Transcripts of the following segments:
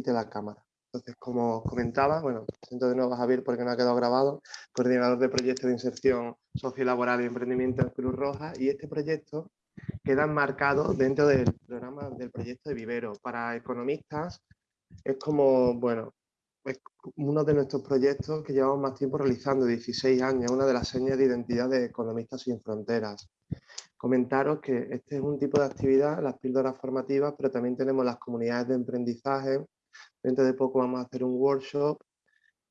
quite la cámara. Entonces, como comentaba, bueno, presento de nuevo a Javier porque no ha quedado grabado, coordinador de proyectos de inserción sociolaboral y emprendimiento en Cruz Roja, y este proyecto queda enmarcado dentro del programa del proyecto de Vivero. Para economistas es como, bueno, es uno de nuestros proyectos que llevamos más tiempo realizando, 16 años, una de las señas de identidad de Economistas Sin Fronteras. Comentaros que este es un tipo de actividad, las píldoras formativas, pero también tenemos las comunidades de emprendizaje, Dentro de poco vamos a hacer un workshop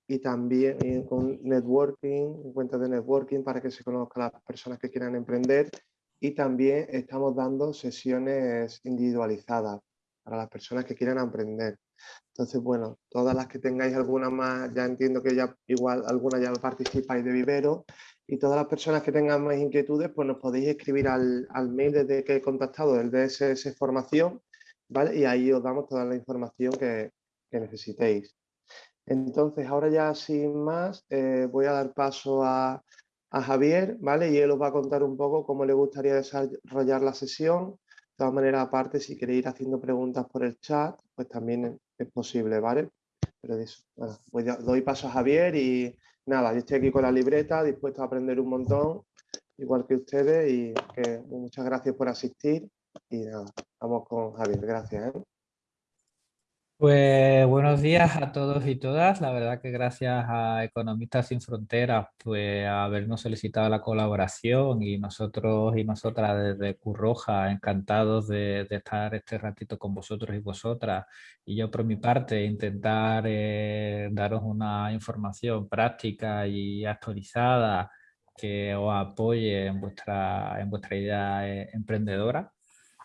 y también eh, con networking, encuentros de networking para que se conozcan las personas que quieran emprender y también estamos dando sesiones individualizadas para las personas que quieran emprender. Entonces, bueno, todas las que tengáis alguna más, ya entiendo que ya igual alguna ya participáis de Vivero y todas las personas que tengan más inquietudes, pues nos podéis escribir al, al mail desde que he contactado, el DSS Formación, ¿vale? Y ahí os damos toda la información que, necesitéis. Entonces, ahora ya sin más, eh, voy a dar paso a, Javier, ¿vale? Y él os va a contar un poco cómo le gustaría desarrollar la sesión. De todas maneras, aparte, si queréis ir haciendo preguntas por el chat, pues también es posible, ¿vale? Pero eso, doy paso a Javier y nada, yo estoy aquí con la libreta, dispuesto a aprender un montón, igual que ustedes, y que muchas gracias por asistir y nada, vamos con Javier, gracias. ¿eh? Pues buenos días a todos y todas. La verdad que gracias a Economistas Sin Fronteras pues habernos solicitado la colaboración y nosotros y nosotras desde Curroja encantados de, estar este ratito con vosotros y vosotras y yo por mi parte intentar eh, daros una información práctica y actualizada que os apoye en vuestra, en vuestra idea eh, emprendedora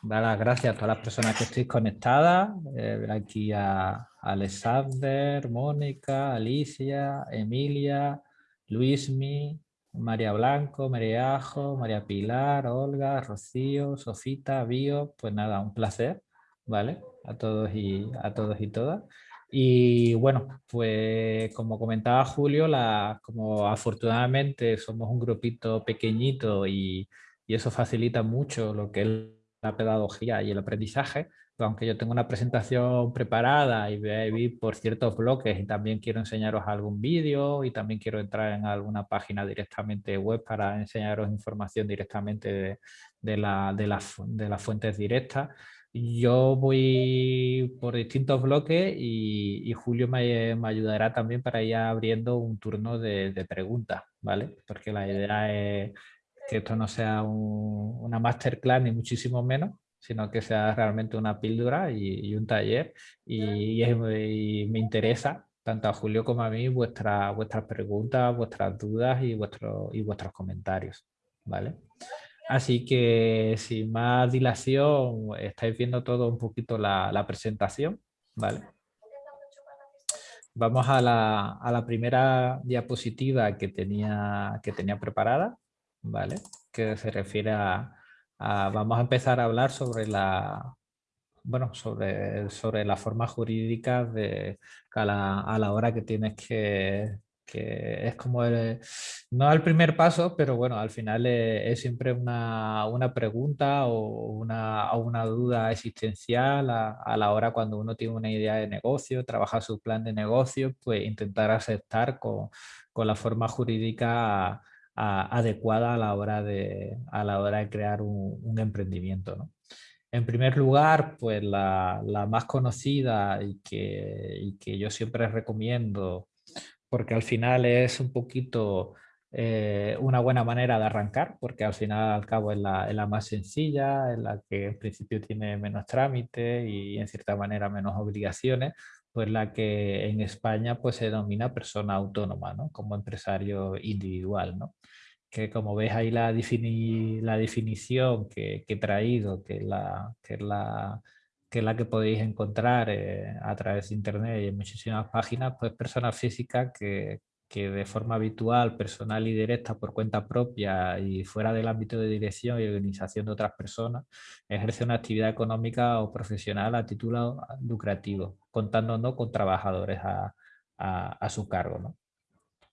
dar las gracias a todas las personas que estéis conectadas. Eh, aquí a Alexander, Mónica, Alicia, Emilia, Luismi, María Blanco, María Ajo, María Pilar, Olga, Rocío, Sofita, Bio. Pues nada, un placer, ¿vale? A todos y, a todos y todas. Y bueno, pues como comentaba Julio, como afortunadamente somos un grupito pequeñito y, y eso facilita mucho lo que es la pedagogía y el aprendizaje, aunque yo tengo una presentación preparada y vi por ciertos bloques y también quiero enseñaros algún vídeo y también quiero entrar en alguna página directamente web para enseñaros información directamente de, la, de, de las fuentes directas. Yo voy por distintos bloques y, Julio me, me, ayudará también para ir abriendo un turno de, de preguntas, ¿vale? Porque la idea es que esto no sea una masterclass ni muchísimo menos, sino que sea realmente una píldora y, un taller y, me interesa tanto a Julio como a mí vuestra, vuestras preguntas, vuestras dudas y, vuestro, y vuestros comentarios. ¿vale? Así que sin más dilación, estáis viendo todo un poquito la, la presentación. ¿vale? Vamos a la, a la, primera diapositiva que tenía, que tenía preparada. ¿Vale? Que se refiere a, Vamos a empezar a hablar sobre la... Bueno, sobre, sobre la forma jurídica de, a, la, a la hora que tienes que, que es como el, no el primer paso, pero bueno, al final es, siempre una, una, pregunta o una, una duda existencial a, a, la hora cuando uno tiene una idea de negocio, trabaja su plan de negocio, pues intentar aceptar con, con la forma jurídica adecuada a la hora de, a la hora de crear un, emprendimiento. ¿no? En primer lugar, pues la, la más conocida y que, que, yo siempre recomiendo, porque al final es un poquito eh, una buena manera de arrancar, porque al final al cabo es la, es la, más sencilla, en la que en principio tiene menos trámite y en cierta manera menos obligaciones, pues la que en España pues se denomina persona autónoma, ¿no? Como empresario individual, ¿no? Que como ves ahí la, la definición que, he traído, que es la que, la, que, la que podéis encontrar eh, a través de internet y en muchísimas páginas, pues persona física que, que de forma habitual, personal y directa por cuenta propia y fuera del ámbito de dirección y organización de otras personas, ejerce una actividad económica o profesional a título lucrativo, contando no con trabajadores a, a, su cargo. ¿no?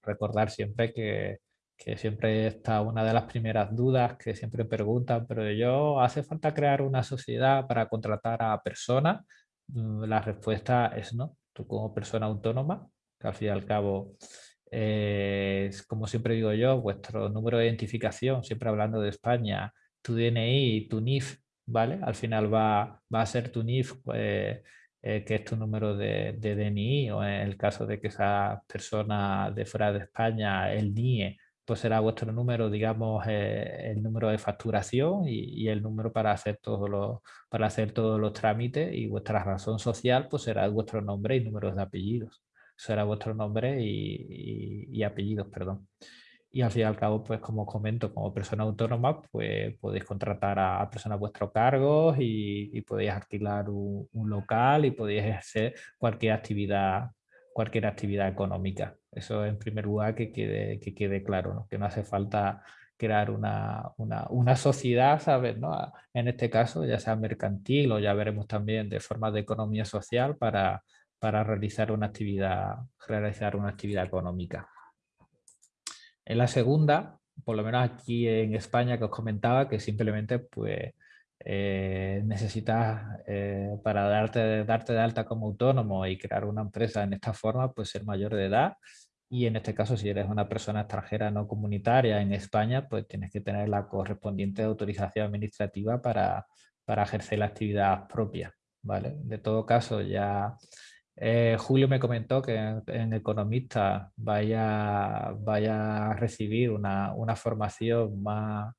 Recordar siempre que, que siempre está una de las primeras dudas que siempre preguntan, pero yo, ¿hace falta crear una sociedad para contratar a personas? Mm, la respuesta es no. tú como persona autónoma, que al fin y al cabo es, como siempre digo yo, vuestro número de identificación, siempre hablando de España, tu DNI tu NIF, ¿vale? Al final va, a ser tu NIF, pues, eh, que es tu número de, de, DNI, o en el caso de que esa persona de fuera de España, el NIE, pues será vuestro número, digamos, eh, el número de facturación y, y, el número para hacer, todos los, para hacer todos los trámites y vuestra razón social, pues será vuestro nombre y números de apellidos. Será vuestro nombre y, y, y apellidos, perdón y al fin y al cabo, pues como comento, como persona autónoma, pues podéis contratar a, personas a vuestro cargo y, podéis alquilar un, local y podéis ejercer cualquier actividad, cualquier actividad económica. Eso en primer lugar que quede, que quede claro, ¿no? que no hace falta crear una, una, una, sociedad, ¿sabes? ¿no? En este caso, ya sea mercantil o ya veremos también de forma de economía social para, para realizar una actividad, realizar una actividad económica. En la segunda, por lo menos aquí en España que os comentaba, que simplemente pues eh, necesitas eh, para darte, darte de alta como autónomo y crear una empresa en esta forma, pues ser mayor de edad y en este caso si eres una persona extranjera no comunitaria en España, pues tienes que tener la correspondiente autorización administrativa para, para ejercer la actividad propia. ¿vale? De todo caso ya eh, Julio me comentó que en, Economista vaya, vaya a recibir una, una formación más,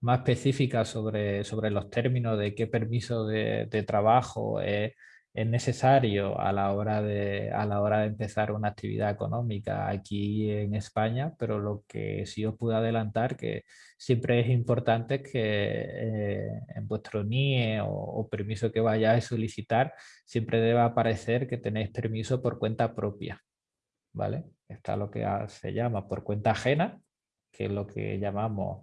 más específica sobre, sobre los términos de qué permiso de, de trabajo es, es necesario a la, hora de, a la hora de empezar una actividad económica aquí en España, pero lo que sí os puedo adelantar que siempre es importante que eh, en vuestro NIE o, permiso que vayáis a solicitar siempre deba aparecer que tenéis permiso por cuenta propia. ¿vale? Está lo que se llama por cuenta ajena, que es lo que llamamos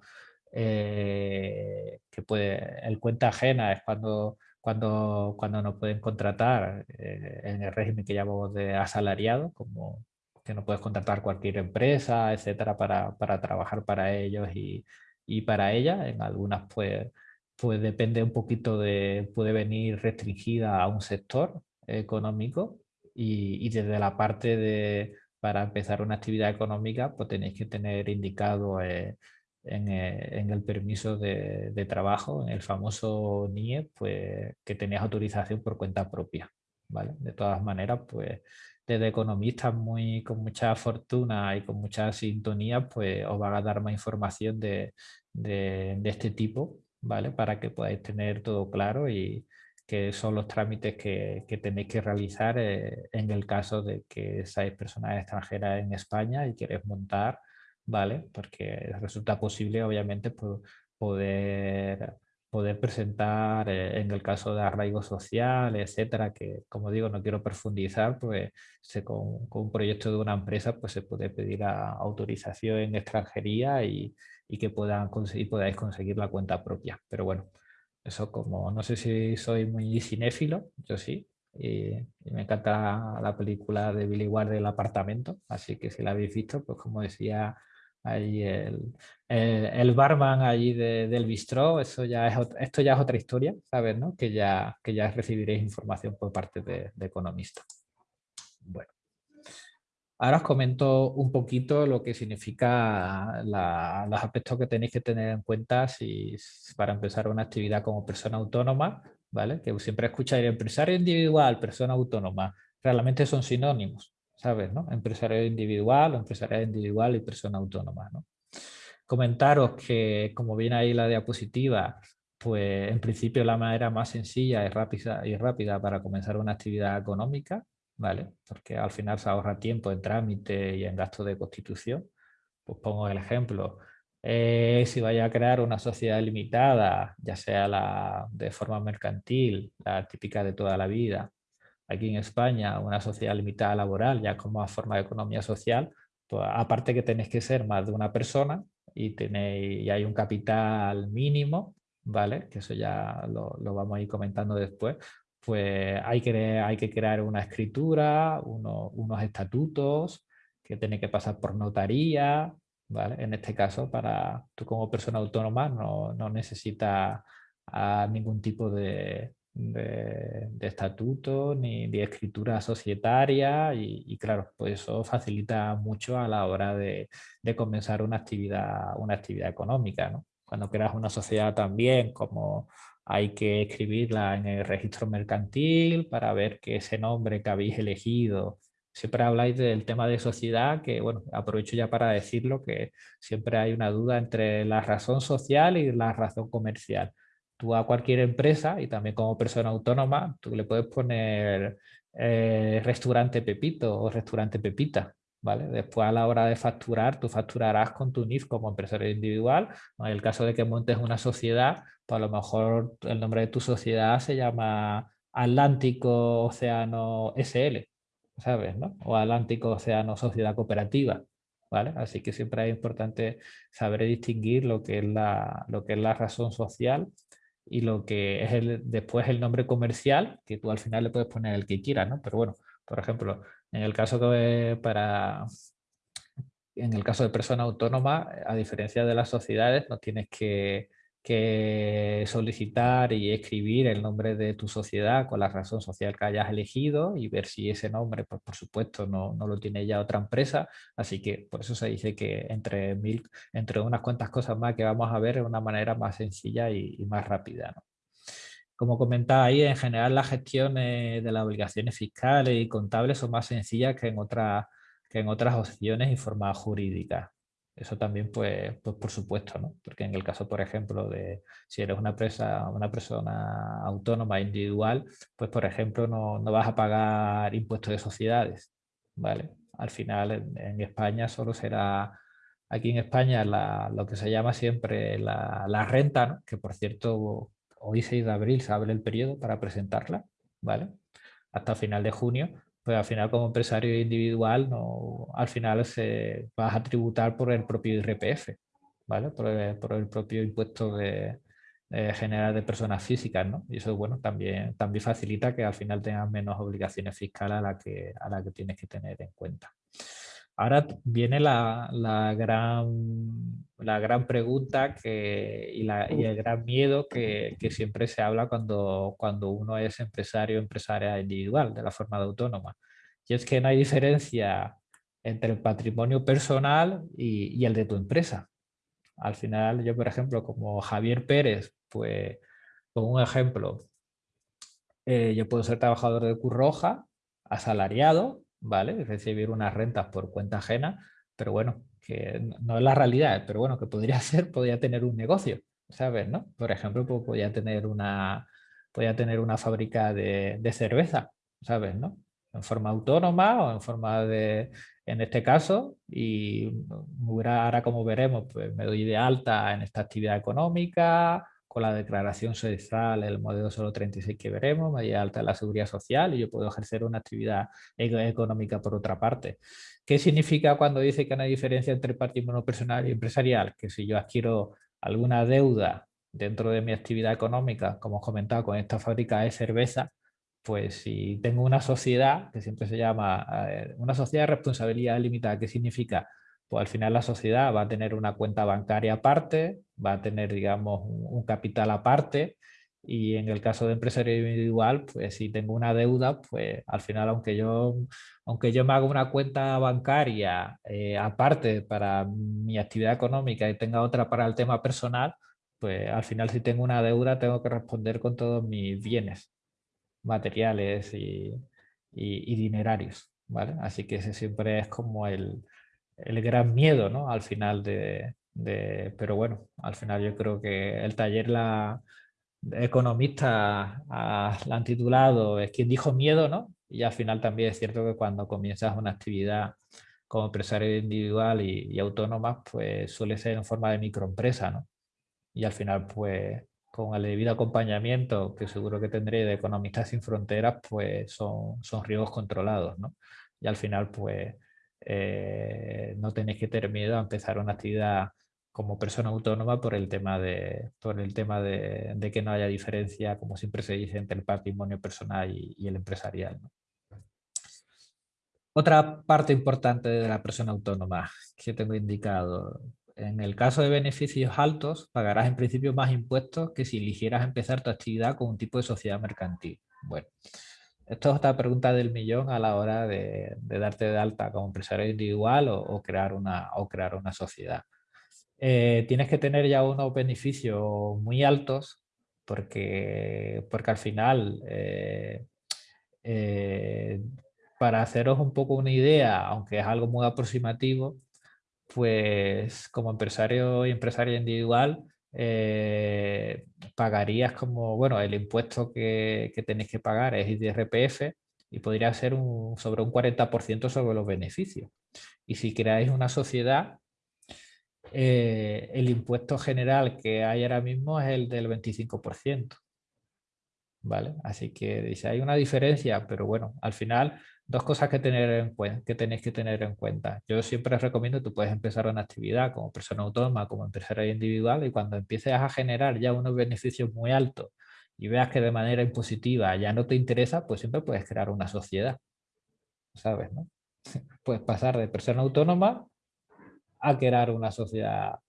eh, que puede, el cuenta ajena es cuando cuando, cuando nos pueden contratar eh, en el régimen que llamamos de asalariado, como que no puedes contratar cualquier empresa, etcétera, para, para trabajar para ellos y, y, para ellas. En algunas, pues, pues depende un poquito de, puede venir restringida a un sector económico y, y desde la parte de, para empezar una actividad económica, pues tenéis que tener indicado eh, eh, en, el permiso de, trabajo, en el famoso NIE, pues que tenías autorización por cuenta propia. ¿vale? De todas maneras, pues desde economistas muy, con mucha fortuna y con mucha sintonía, pues os van a dar más información de, de, este tipo, ¿vale? Para que podáis tener todo claro y que son los trámites que, que tenéis que realizar eh, en el caso de que seáis personas extranjeras en España y queréis montar ¿vale? Porque resulta posible, obviamente, poder, poder presentar, eh, en el caso de arraigo social, etcétera, que como digo, no quiero profundizar, pues se, con, un proyecto de una empresa pues se puede pedir autorización en extranjería y, y que puedan conseguir, podáis conseguir la cuenta propia. Pero bueno, eso como, no sé si soy muy cinéfilo, yo sí, y, me encanta la película de Billy Ward del apartamento, así que si la habéis visto, pues como decía Ahí el, el, barman allí del bistró, eso ya es, esto ya es otra historia, ¿sabes? No? Que, ya, que ya recibiréis información por parte de, de economista. Bueno. Ahora os comento un poquito lo que significa los aspectos que tenéis que tener en cuenta si, para empezar una actividad como persona autónoma, ¿vale? Que siempre escucháis empresario individual, persona autónoma, realmente son sinónimos, ¿sabes? ¿no? Empresario individual, empresario individual y persona autónoma. ¿no? Comentaros que, como viene ahí la diapositiva, pues en principio la manera más sencilla y rápida, y rápida para comenzar una actividad económica, ¿vale? Porque al final se ahorra tiempo en trámite y en gasto de constitución. Pues pongo el ejemplo, eh, si vaya a crear una sociedad limitada, ya sea la de forma mercantil, la típica de toda la vida, aquí en España una sociedad limitada laboral ya como forma de economía social, pues aparte que tenéis que ser más de una persona y, tenéis, y hay un capital mínimo, ¿vale? Que eso ya lo, lo vamos a ir comentando después, pues hay que, hay que crear una escritura, unos estatutos que tiene que pasar por notaría, ¿vale? En este caso, para tú como persona autónoma no, no necesitas ningún tipo de, de, estatuto ni de escritura societaria y, claro, pues eso facilita mucho a la hora de, comenzar una actividad, una actividad económica. Cuando creas una sociedad también, como hay que escribirla en el registro mercantil para ver que ese nombre que habéis elegido siempre habláis del tema de sociedad, que bueno, aprovecho ya para decirlo, que siempre hay una duda entre la razón social y la razón comercial tú a cualquier empresa y también como persona autónoma, tú le puedes poner eh, restaurante Pepito o restaurante Pepita. ¿Vale? Después a la hora de facturar, tú facturarás con tu NIF como empresario individual. En el caso de que montes una sociedad, pues a lo mejor el nombre de tu sociedad se llama Atlántico Océano SL, ¿sabes? ¿no? O Atlántico Océano Sociedad Cooperativa. ¿Vale? Así que siempre es importante saber distinguir lo que es la, lo que es la razón social y lo que es el, después el nombre comercial, que tú al final le puedes poner el que quieras, ¿no? Pero bueno, por ejemplo, en el caso que para en el caso de persona autónoma, a diferencia de las sociedades, no tienes que que solicitar y escribir el nombre de tu sociedad con la razón social que hayas elegido y ver si ese nombre, pues por supuesto, no, no lo tiene ya otra empresa. Así que por eso se dice que entre, mil, entre unas cuantas cosas más que vamos a ver de una manera más sencilla y, más rápida. Como comentaba ahí, en general las gestiones de las obligaciones fiscales y contables son más sencillas que en, otra, que en otras opciones y formas jurídicas. Eso también, pues, pues por supuesto, ¿no? Porque en el caso, por ejemplo, de si eres una, empresa, una persona autónoma individual, pues por ejemplo no, no, vas a pagar impuestos de sociedades, ¿vale? Al final en, España solo será, aquí en España lo que se llama siempre la, la renta, que por cierto hoy 6 de abril se abre el periodo para presentarla, ¿vale? Hasta final de junio, pues al final como empresario individual no, al final se vas a tributar por el propio IRPF, ¿vale? Por el, propio impuesto de, general de personas físicas, ¿no? Y eso, bueno, también, también facilita que al final tengas menos obligaciones fiscales a las que, la que tienes que tener en cuenta. Ahora viene la, gran, la gran pregunta que, y, el gran miedo que, siempre se habla cuando, cuando uno es empresario o empresaria individual, de la forma de autónoma. Y es que no hay diferencia entre el patrimonio personal y, el de tu empresa. Al final, yo, por ejemplo, como Javier Pérez, pues, como un ejemplo, eh, yo puedo ser trabajador de Curroja, asalariado, ¿vale? Recibir unas rentas por cuenta ajena, pero bueno, que no es la realidad, pero bueno, que podría ser, podría tener un negocio, ¿sabes? ¿no? Por ejemplo, pues podría tener una, podría tener una fábrica de, de cerveza, ¿sabes? ¿no? En forma autónoma o en forma de, en este caso, y ahora como veremos, pues me doy de alta en esta actividad económica, con la declaración social, el modelo solo 36 que veremos, me alta la seguridad social y yo puedo ejercer una actividad económica por otra parte. ¿Qué significa cuando dice que hay diferencia entre patrimonio personal y empresarial? Que si yo adquiero alguna deuda dentro de mi actividad económica, como os comentado, con esta fábrica de cerveza, pues si tengo una sociedad, que siempre se llama eh, una sociedad de responsabilidad limitada, ¿qué significa? Pues al final la sociedad va a tener una cuenta bancaria aparte, va a tener, digamos, un, capital aparte y en el caso de empresario individual, pues si tengo una deuda, pues al final, aunque yo, aunque yo me haga una cuenta bancaria eh, aparte para mi actividad económica y tenga otra para el tema personal, pues al final si tengo una deuda tengo que responder con todos mis bienes materiales y, y dinerarios. ¿vale? Así que ese siempre es como el, el gran miedo, ¿no? Al final de, Pero bueno, al final yo creo que el taller la economista la han titulado es quien dijo miedo, ¿no? Y al final también es cierto que cuando comienzas una actividad como empresario individual y, autónoma, pues suele ser en forma de microempresa, ¿no? Y al final, pues con el debido acompañamiento que seguro que tendré de Economistas sin Fronteras, pues son, son riesgos controlados, ¿no? Y al final, pues eh, no tenéis que tener miedo a empezar una actividad como persona autónoma por el tema de, por el tema de, que no haya diferencia, como siempre se dice, entre el patrimonio personal y, el empresarial. Otra parte importante de la persona autónoma que tengo indicado, en el caso de beneficios altos, pagarás en principio más impuestos que si eligieras empezar tu actividad con un tipo de sociedad mercantil. Bueno, esto es otra pregunta del millón a la hora de, darte de alta como empresario individual o, crear, una, o crear una sociedad. Eh, tienes que tener ya unos beneficios muy altos porque, porque al final, eh, eh, para haceros un poco una idea, aunque es algo muy aproximativo, pues como empresario y empresaria individual eh, pagarías como, bueno, el impuesto que, tenéis que pagar es IRPF y podría ser un, sobre un 40% sobre los beneficios. Y si creáis una sociedad, eh, el impuesto general que hay ahora mismo es el del 25%. ¿Vale? Así que dice, hay una diferencia, pero bueno, al final dos cosas que, tener en cuenta, que tenéis que tener en cuenta. Yo siempre recomiendo, tú puedes empezar una actividad como persona autónoma, como empresario individual y cuando empieces a generar ya unos beneficios muy altos y veas que de manera impositiva ya no te interesa, pues siempre puedes crear una sociedad. ¿Sabes? No? Puedes pasar de persona autónoma a crear una sociedad,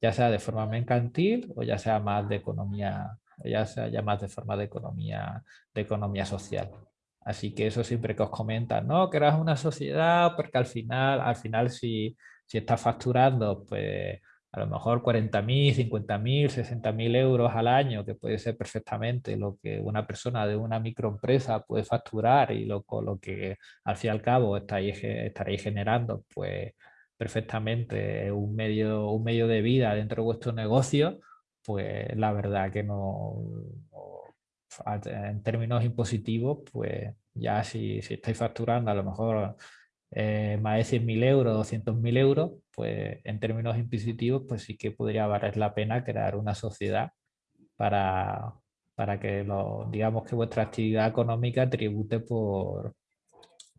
ya sea de forma mercantil o ya sea más de economía, ya sea ya más de forma de economía, de economía social. Así que eso siempre que os comentan, no, que una sociedad, porque al final, al final si, si estás facturando, pues a lo mejor 40.000, 50.000, 60.000 euros al año, que puede ser perfectamente lo que una persona de una microempresa puede facturar y lo, lo que al fin y al cabo estaréis, estaréis generando, pues perfectamente un medio, un medio de vida dentro de vuestro negocio, pues la verdad que no en términos impositivos, pues ya si, si estáis facturando a lo mejor eh, más de 100.000 euros, 200.000 euros, pues en términos impositivos, pues sí que podría valer la pena crear una sociedad para, para que lo, digamos que vuestra actividad económica tribute por,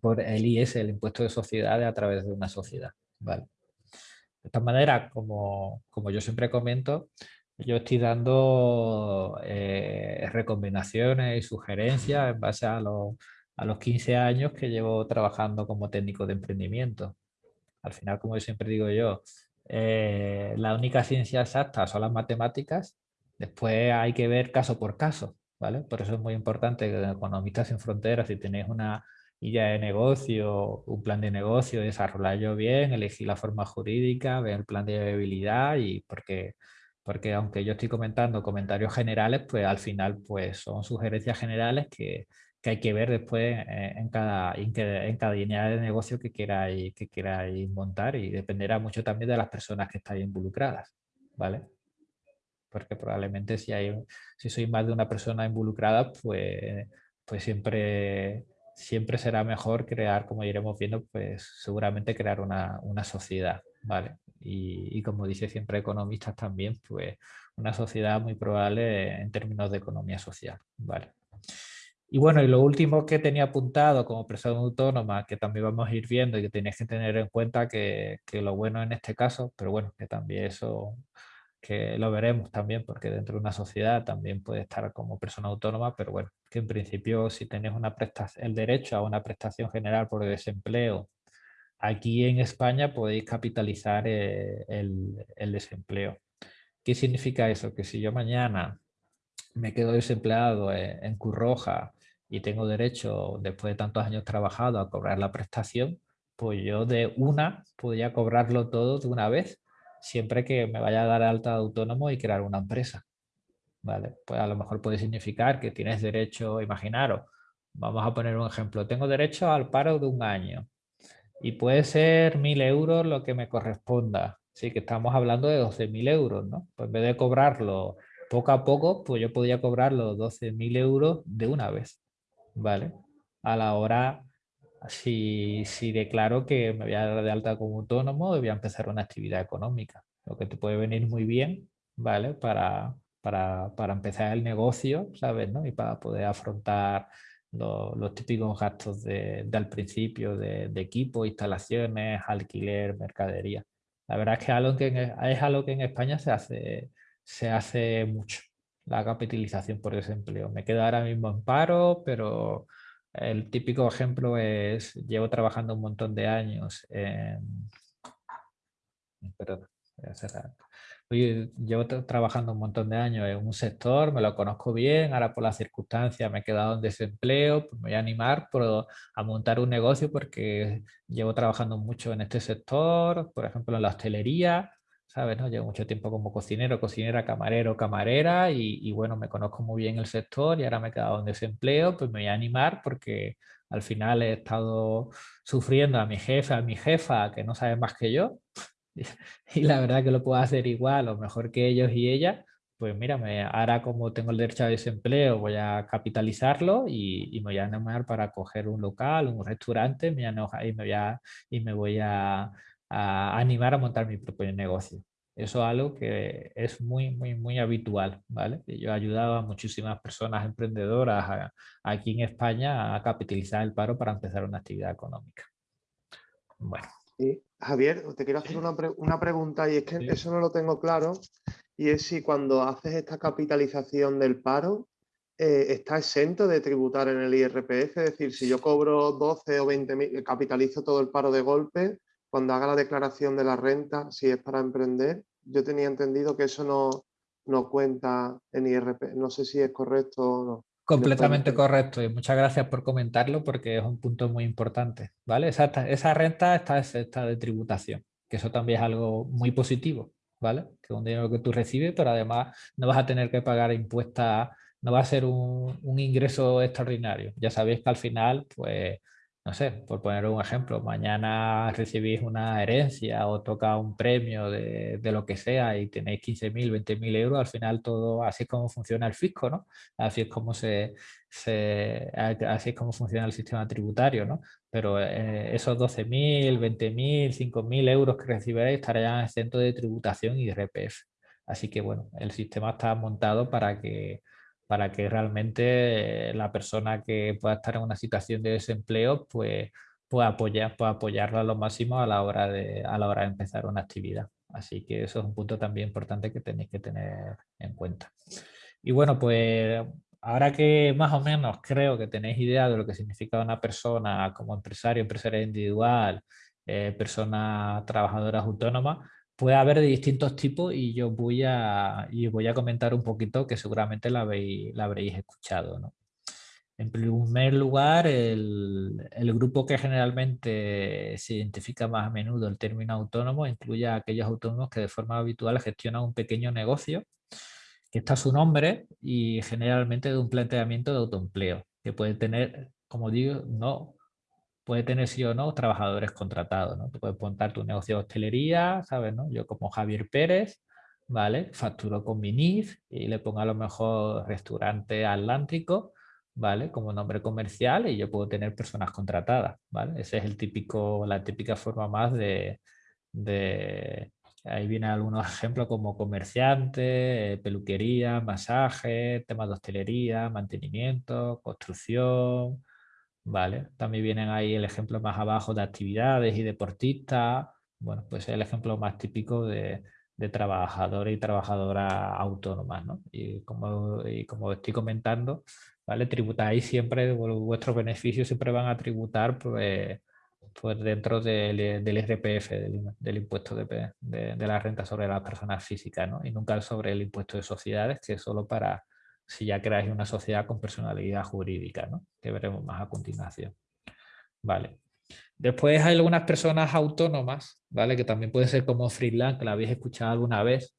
por el IS, el impuesto de sociedades a través de una sociedad. ¿vale? De esta manera, como, como yo siempre comento, yo estoy dando eh, recomendaciones y sugerencias en base a los, a los 15 años que llevo trabajando como técnico de emprendimiento. Al final, como siempre digo yo, eh, la única ciencia exacta son las matemáticas, después hay que ver caso por caso, ¿vale? Por eso es muy importante que Economistas sin Fronteras, si tenéis una idea de negocio, un plan de negocio, desarrollarlo bien, elegir la forma jurídica, ver el plan de viabilidad y porque porque aunque yo estoy comentando comentarios generales, pues al final pues son sugerencias generales que, que hay que ver después eh, en, cada, en, cada línea de negocio que queráis, que queráis montar y dependerá mucho también de las personas que estáis involucradas, ¿vale? Porque probablemente si, hay, si sois más de una persona involucrada, pues, pues siempre, siempre será mejor crear, como iremos viendo, pues seguramente crear una, una sociedad, ¿vale? Y, como dice siempre economistas también, pues una sociedad muy probable en términos de economía social. Vale. Y bueno, y lo último que tenía apuntado como persona autónoma, que también vamos a ir viendo y que tenéis que tener en cuenta que, que, lo bueno en este caso, pero bueno, que también eso que lo veremos también, porque dentro de una sociedad también puede estar como persona autónoma, pero bueno, que en principio si tenéis una prestación, el derecho a una prestación general por desempleo Aquí en España podéis capitalizar eh, el, desempleo. ¿Qué significa eso? Que si yo mañana me quedo desempleado en, Curroja y tengo derecho, después de tantos años trabajado, a cobrar la prestación, pues yo de una podría cobrarlo todo de una vez, siempre que me vaya a dar alta de autónomo y crear una empresa. ¿Vale? Pues a lo mejor puede significar que tienes derecho, imaginaros, vamos a poner un ejemplo, tengo derecho al paro de un año, y puede ser mil euros lo que me corresponda. Sí, que estamos hablando de 12.000 euros, ¿no? Pues en vez de cobrarlo poco a poco, pues yo podría cobrarlo 12.000 euros de una vez, ¿vale? A la hora, si, si declaro que me voy a dar de alta como autónomo, voy a empezar una actividad económica, lo que te puede venir muy bien, ¿vale? Para, para, para empezar el negocio, ¿sabes? ¿no? Y para poder afrontar los, típicos gastos de, al principio de, equipo, instalaciones, alquiler, mercadería. La verdad es que, es algo que en España se hace, mucho, la capitalización por desempleo. Me quedo ahora mismo en paro, pero el típico ejemplo es, llevo trabajando un montón de años en, Oye, llevo trabajando un montón de años en un sector, me lo conozco bien, ahora por las circunstancias me he quedado en desempleo, pues me voy a animar a montar un negocio porque llevo trabajando mucho en este sector, por ejemplo en la hostelería, ¿sabes? No? Llevo mucho tiempo como cocinero, cocinera, camarero, camarera y, bueno, me conozco muy bien el sector y ahora me he quedado en desempleo, pues me voy a animar porque al final he estado sufriendo a mi jefe, a mi jefa, que no sabe más que yo, y la verdad que lo puedo hacer igual o mejor que ellos y ella, pues mira, me, ahora como tengo el derecho a desempleo voy a capitalizarlo y, me voy a animar para coger un local, un restaurante me y, me voy a, y me voy a, animar a montar mi propio negocio. Eso es algo que es muy, muy, muy habitual, ¿vale? Yo he ayudado a muchísimas personas emprendedoras aquí en España a capitalizar el paro para empezar una actividad económica. Bueno. Javier, te quiero hacer una, pregunta y es que eso no lo tengo claro y es si cuando haces esta capitalización del paro eh, está exento de tributar en el IRPF, es decir, si yo cobro 12 o 20 mil, capitalizo todo el paro de golpe, cuando haga la declaración de la renta, si es para emprender, yo tenía entendido que eso no, no cuenta en IRPF, no sé si es correcto o no. Completamente correcto y muchas gracias por comentarlo porque es un punto muy importante, ¿vale? Esa, esa renta está exenta de tributación, que eso también es algo muy positivo, ¿vale? Que es un dinero que tú recibes, pero además no vas a tener que pagar impuestos, no va a ser un, un ingreso extraordinario. Ya sabéis que al final, pues no sé, por poner un ejemplo, mañana recibís una herencia o toca un premio de, de lo que sea y tenéis 15.000, 20.000 euros, al final todo, así es como funciona el fisco, ¿no? Así es como, se, se así es funciona el sistema tributario, ¿no? Pero eh, esos 12.000, 20.000, 5.000 euros que recibiréis estarían exentos de tributación y de RPF. Así que, bueno, el sistema está montado para que para que realmente la persona que pueda estar en una situación de desempleo pues, pueda, apoyar, pueda apoyarlo a lo máximo a la, hora de, a la hora de empezar una actividad. Así que eso es un punto también importante que tenéis que tener en cuenta. Y bueno, pues ahora que más o menos creo que tenéis idea de lo que significa una persona como empresario, empresaria individual, eh, persona trabajadora autónoma, puede haber de distintos tipos y yo voy a, y voy a comentar un poquito que seguramente la, la habréis escuchado. ¿no? En primer lugar, el, el, grupo que generalmente se identifica más a menudo el término autónomo incluye a aquellos autónomos que de forma habitual gestionan un pequeño negocio, que está su nombre y generalmente de un planteamiento de autoempleo, que puede tener, como digo, no puede tener sí o no trabajadores contratados, ¿no? Tú puedes montar tu negocio de hostelería, ¿sabes? No? Yo como Javier Pérez, ¿vale? Facturo con mi NIF y le pongo a lo mejor restaurante Atlántico, ¿vale? Como nombre comercial y yo puedo tener personas contratadas, ¿vale? Ese es el típico, la típica forma más de, de ahí vienen algunos ejemplos como comerciante, peluquería, masaje, temas de hostelería, mantenimiento, construcción, ¿vale? También vienen ahí el ejemplo más abajo de actividades y deportistas. Bueno, pues es el ejemplo más típico de, de trabajadores y trabajadoras autónomas, ¿no? Y como, y como estoy comentando, ¿vale? Tributáis siempre, vuestros beneficios siempre van a tributar pues, pues dentro del, del IRPF, del, impuesto de, de, de, la renta sobre las personas físicas, ¿no? Y nunca sobre el impuesto de sociedades, que es solo para si ya creáis una sociedad con personalidad jurídica, ¿no? que veremos más a continuación. Vale. Después hay algunas personas autónomas, ¿vale? que también pueden ser como freelance, que la habéis escuchado alguna vez,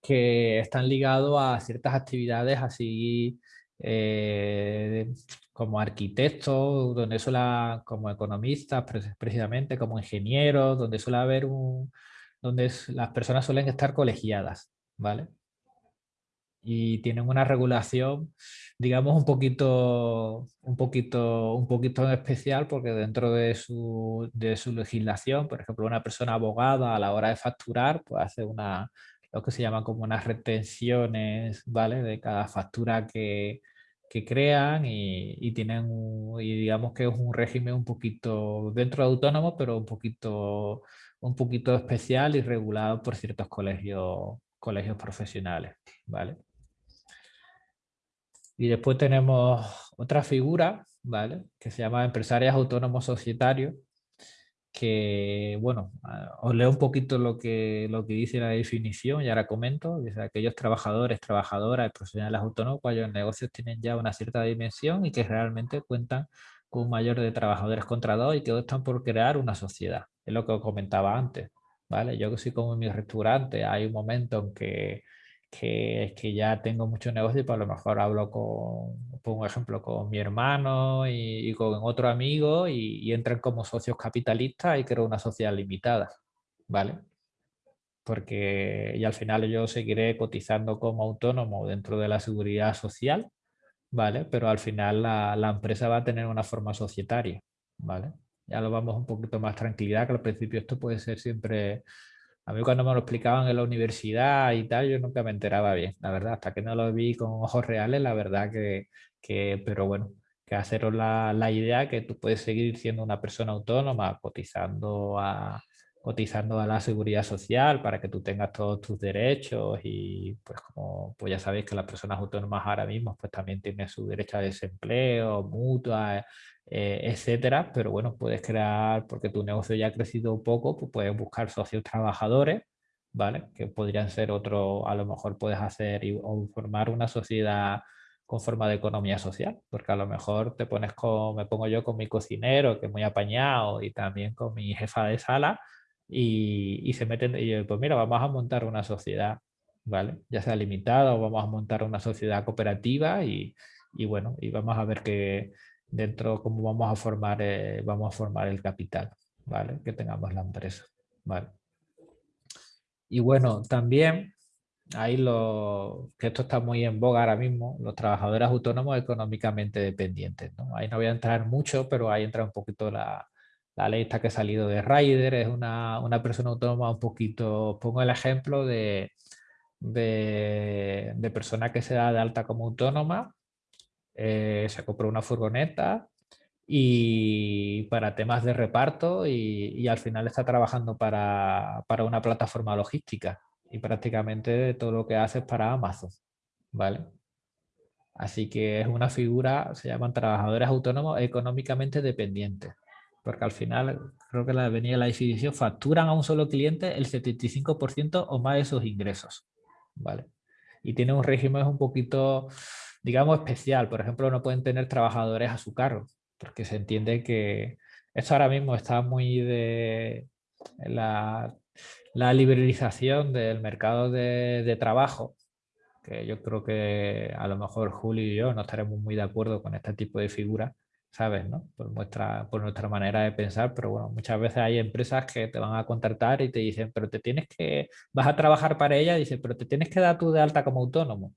que están ligados a ciertas actividades así eh, como arquitectos, donde suele, como economistas precisamente, como ingenieros, donde suele haber un, donde las personas suelen estar colegiadas, ¿vale? Y tienen una regulación, digamos, un poquito, un poquito, un poquito especial porque dentro de su, de su legislación, por ejemplo, una persona abogada a la hora de facturar, pues hace una, lo que se llama como unas retenciones, ¿vale? De cada factura que, que crean y, y, tienen, y digamos que es un régimen un poquito dentro de autónomo, pero un poquito, un poquito especial y regulado por ciertos colegios, colegios profesionales, ¿vale? Y después tenemos otra figura, ¿vale? Que se llama empresarias autónomos societarios, que, bueno, os leo un poquito lo que, lo que dice la definición y ahora comento. Dice, aquellos trabajadores, trabajadoras, profesionales autónomos cuyos negocios tienen ya una cierta dimensión y que realmente cuentan con un mayor de trabajadores contratados y que están por crear una sociedad. Es lo que os comentaba antes. ¿vale? Yo que soy como mi restaurante, hay un momento en que que, que ya tengo mucho negocio y por lo mejor hablo con, un ejemplo, con mi hermano y, con otro amigo y, entran como socios capitalistas y creo una sociedad limitada, ¿vale? Porque y al final yo seguiré cotizando como autónomo dentro de la seguridad social, ¿vale? Pero al final la, la empresa va a tener una forma societaria, ¿vale? Ya lo vamos un poquito más tranquilidad, que al principio esto puede ser siempre a mí cuando me lo explicaban en la universidad y tal, yo nunca me enteraba bien, la verdad, hasta que no lo vi con ojos reales, la verdad que, que pero bueno, que haceros la, la, idea que tú puedes seguir siendo una persona autónoma cotizando a, cotizando a la seguridad social para que tú tengas todos tus derechos y pues como pues ya sabéis que las personas autónomas ahora mismo pues también tienen su derecho a desempleo, mutua, eh, etcétera, pero bueno, puedes crear, porque tu negocio ya ha crecido un poco, pues puedes buscar socios trabajadores, ¿vale? Que podrían ser otro, a lo mejor puedes hacer o formar una sociedad con forma de economía social, porque a lo mejor te pones con, me pongo yo con mi cocinero, que es muy apañado, y también con mi jefa de sala, y, y se meten, y pues mira, vamos a montar una sociedad, ¿vale? Ya sea limitada o vamos a montar una sociedad cooperativa y, y bueno, y vamos a ver qué dentro cómo vamos a formar, eh, vamos a formar el capital, ¿vale? Que tengamos la empresa, ¿vale? Y bueno, también ahí lo que esto está muy en boga ahora mismo, los trabajadores autónomos económicamente dependientes, ¿no? Ahí no voy a entrar mucho, pero ahí entra un poquito la, la ley esta que ha salido de Ryder, es una, una persona autónoma un poquito, pongo el ejemplo de, de, persona que se da de alta como autónoma eh, se compró una furgoneta y para temas de reparto y, al final está trabajando para, para, una plataforma logística y prácticamente todo lo que hace es para Amazon, ¿vale? Así que es una figura, se llaman trabajadores autónomos económicamente dependientes, porque al final, creo que la venía la definición, facturan a un solo cliente el 75% o más de sus ingresos, ¿vale? Y tiene un régimen un poquito digamos, especial. Por ejemplo, no pueden tener trabajadores a su cargo, porque se entiende que esto ahora mismo está muy de la, la liberalización del mercado de, trabajo, que yo creo que a lo mejor Julio y yo no estaremos muy de acuerdo con este tipo de figuras, ¿sabes? ¿no? Por, nuestra, por nuestra manera de pensar, pero bueno, muchas veces hay empresas que te van a contratar y te dicen, pero te tienes que, vas a trabajar para ella, dice, pero te tienes que dar tú de alta como autónomo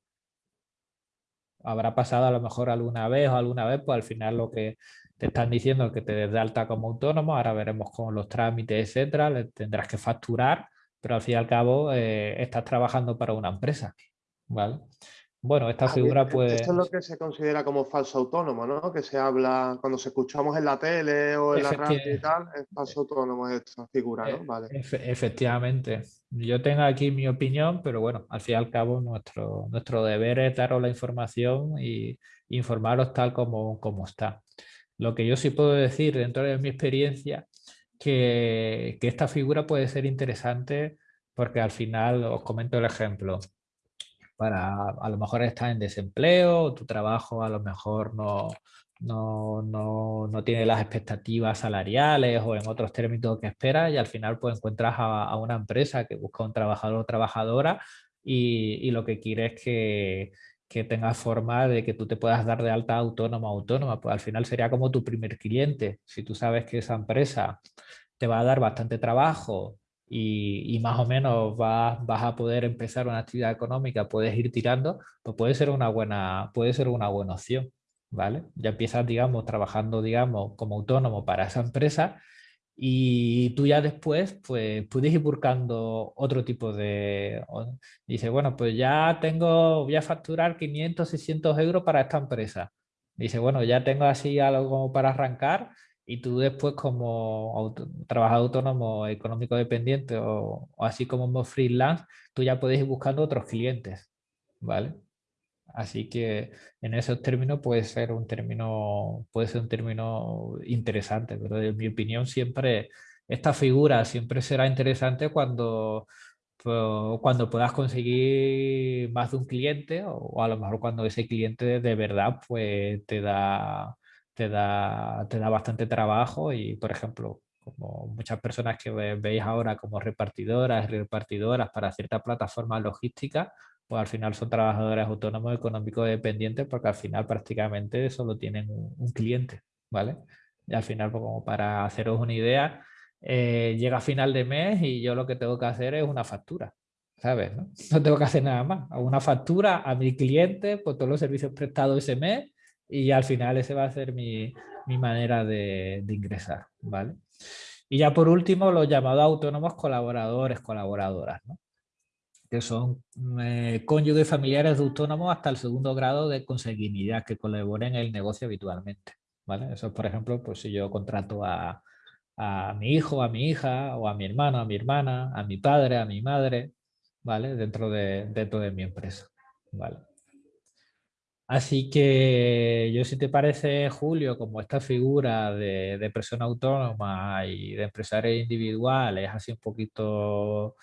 habrá pasado a lo mejor alguna vez o alguna vez, pues al final lo que te están diciendo es que te des de alta como autónomo, ahora veremos con los trámites, etcétera, tendrás que facturar, pero al fin y al cabo eh, estás trabajando para una empresa, ¿vale? Bueno, esta figura puede... Esto es lo que se considera como falso autónomo, ¿no? Que se habla cuando se escuchamos en la tele o en la radio y tal, es falso autónomo esta figura, ¿no? E, vale. efectivamente. Yo tengo aquí mi opinión, pero bueno, al fin y al cabo nuestro, nuestro deber es daros la información y informaros tal como, como está. Lo que yo sí puedo decir dentro de mi experiencia, que, que esta figura puede ser interesante porque al final, os comento el ejemplo, para a lo mejor estar en desempleo, tu trabajo a lo mejor no, no, no, no, tiene las expectativas salariales o en otros términos que esperas y al final pues encuentras a, una empresa que busca un trabajador o trabajadora y, y lo que quiere es que, que tengas forma de que tú te puedas dar de alta autónoma autónoma, pues al final sería como tu primer cliente. Si tú sabes que esa empresa te va a dar bastante trabajo, y, más o menos vas, vas, a poder empezar una actividad económica, puedes ir tirando, pues puede ser una buena, puede ser una buena opción, ¿vale? Ya empiezas, digamos, trabajando, digamos, como autónomo para esa empresa y tú ya después, pues, puedes ir buscando otro tipo de... Dice, bueno, pues ya tengo, voy a facturar 500, 600 euros para esta empresa. Dice, bueno, ya tengo así algo como para arrancar, y tú después como trabajador autónomo económico dependiente o, así como freelance, tú ya puedes ir buscando otros clientes, ¿vale? Así que en esos términos puede ser un término, puede ser un término interesante, pero en mi opinión siempre, esta figura siempre será interesante cuando, cuando puedas conseguir más de un cliente o, a lo mejor cuando ese cliente de verdad pues, te, da, te, da, te da bastante trabajo y, por ejemplo, como muchas personas que veis ahora como repartidoras repartidoras para ciertas plataformas logísticas, pues al final son trabajadores autónomos económicos dependientes porque al final prácticamente solo tienen un, cliente, ¿vale? Y al final, pues como para haceros una idea, eh, llega final de mes y yo lo que tengo que hacer es una factura, ¿sabes? No, tengo que hacer nada más. una factura a mi cliente por todos los servicios prestados ese mes y al final ese va a ser mi, mi manera de, de, ingresar, ¿vale? Y ya por último, los llamados autónomos colaboradores, colaboradoras, que son eh, cónyuges familiares de autónomos hasta el segundo grado de consanguinidad que colaboren en el negocio habitualmente. ¿vale? Eso, por ejemplo, pues si yo contrato a, a mi hijo, a mi hija, o a mi hermano, a mi hermana, a mi padre, a mi madre, ¿vale? Dentro de, dentro de mi empresa, ¿vale? Así que yo si te parece, Julio, como esta figura de, de persona autónoma y de empresario individual es así un poquito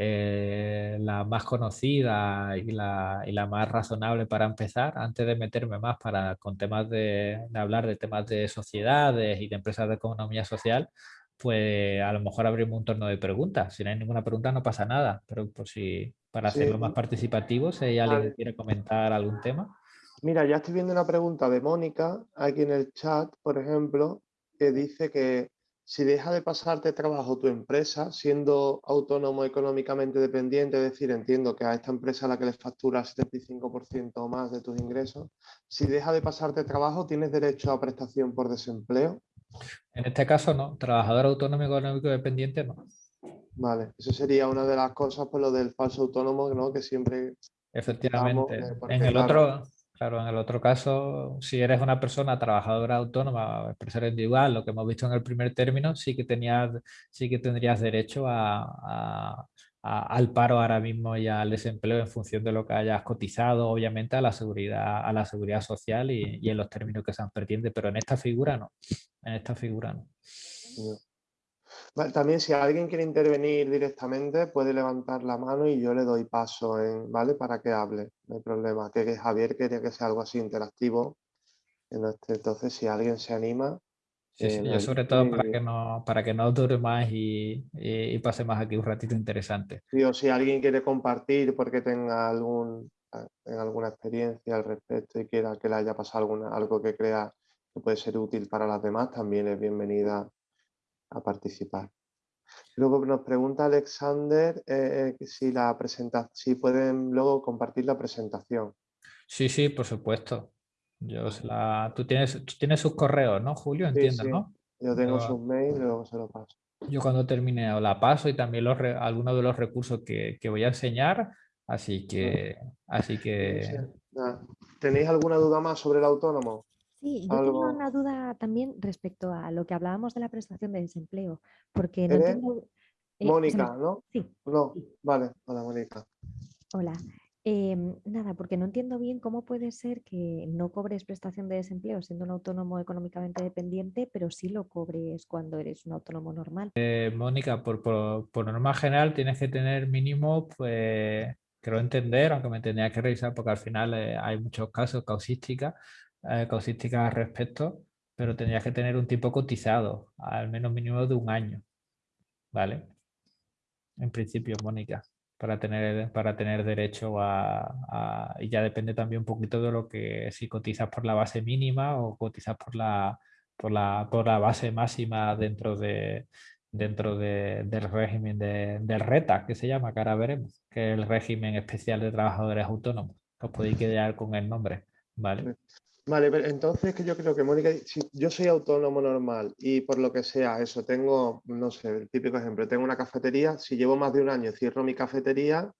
eh, la más conocida y la, y la, más razonable para empezar, antes de meterme más para, con temas de, de, hablar de temas de sociedades y de empresas de economía social, pues a lo mejor abrimos un torno de preguntas. Si no hay ninguna pregunta no pasa nada, pero por si para hacerlo más participativo, si hay alguien que quiere comentar algún tema. Mira, ya estoy viendo una pregunta de Mónica aquí en el chat, por ejemplo, que dice que si deja de pasarte trabajo tu empresa, siendo autónomo económicamente dependiente, es decir, entiendo que a esta empresa a la que le facturas 75% o más de tus ingresos, si deja de pasarte trabajo, ¿tienes derecho a prestación por desempleo? En este caso no, trabajador autónomo económico dependiente no. Vale, eso sería una de las cosas por lo del falso autónomo, ¿no? Que siempre... Efectivamente, en el otro Claro, en el otro caso, si eres una persona trabajadora autónoma, empresario individual, lo que hemos visto en el primer término, sí que, tenías, sí que tendrías derecho al paro ahora mismo y al desempleo en función de lo que hayas cotizado, obviamente, a la seguridad, a la seguridad social y, en los términos que se pretende, pero en esta figura no. En esta figura no también si alguien quiere intervenir directamente puede levantar la mano y yo le doy paso en, ¿vale? para que hable, no hay problema. Que, Javier quería que sea algo así interactivo. Entonces, si alguien se anima... Eh, yo sobre todo para que no, para que no dure más y, y, pase más aquí un ratito interesante. o si alguien quiere compartir porque tenga algún, alguna experiencia al respecto y quiera que le haya pasado alguna, algo que crea que puede ser útil para las demás, también es bienvenida a participar. Luego nos pregunta Alexander eh, eh, si, la presenta si pueden luego compartir la presentación. Sí, sí, por supuesto. Yo la... tú, tienes, tienes sus correos, ¿no, Julio? Entiendo, ¿no? Yo tengo sus mails y luego se lo paso. Yo cuando termine la paso y también los algunos de los recursos que, que, voy a enseñar. Así que... Así que... ¿Tenéis alguna duda más sobre el autónomo? Sí, yo tengo una duda también respecto a lo que hablábamos de la prestación de desempleo, porque no entiendo... Eh, Mónica, ¿no? Sí. No, vale, hola Mónica. Hola. Em, nada, porque no entiendo bien cómo puede ser que no cobres prestación de desempleo siendo un autónomo económicamente dependiente, pero sí lo cobres cuando eres un autónomo normal. Eh, Mónica, por, por, norma general tienes que tener mínimo, pues, quiero entender, aunque me tendría que revisar porque al final eh, hay muchos casos, causística, eh, al respecto, pero tendrías que tener un tiempo cotizado, al menos mínimo de un año, ¿vale? En principio, Mónica, para tener, para tener derecho a, Y ya depende también un poquito de lo que... Si cotizas por la base mínima o cotizas por la, por la, por la base máxima dentro de dentro de, del régimen de, del RETA, que se llama, que ahora veremos, que es el régimen especial de trabajadores autónomos. Os podéis quedar con el nombre, ¿vale? Vale, pero entonces que yo creo que Mónica, si yo soy autónomo normal y por lo que sea, eso, tengo, no sé, el típico ejemplo, tengo una cafetería, si llevo más de un año cierro mi cafetería,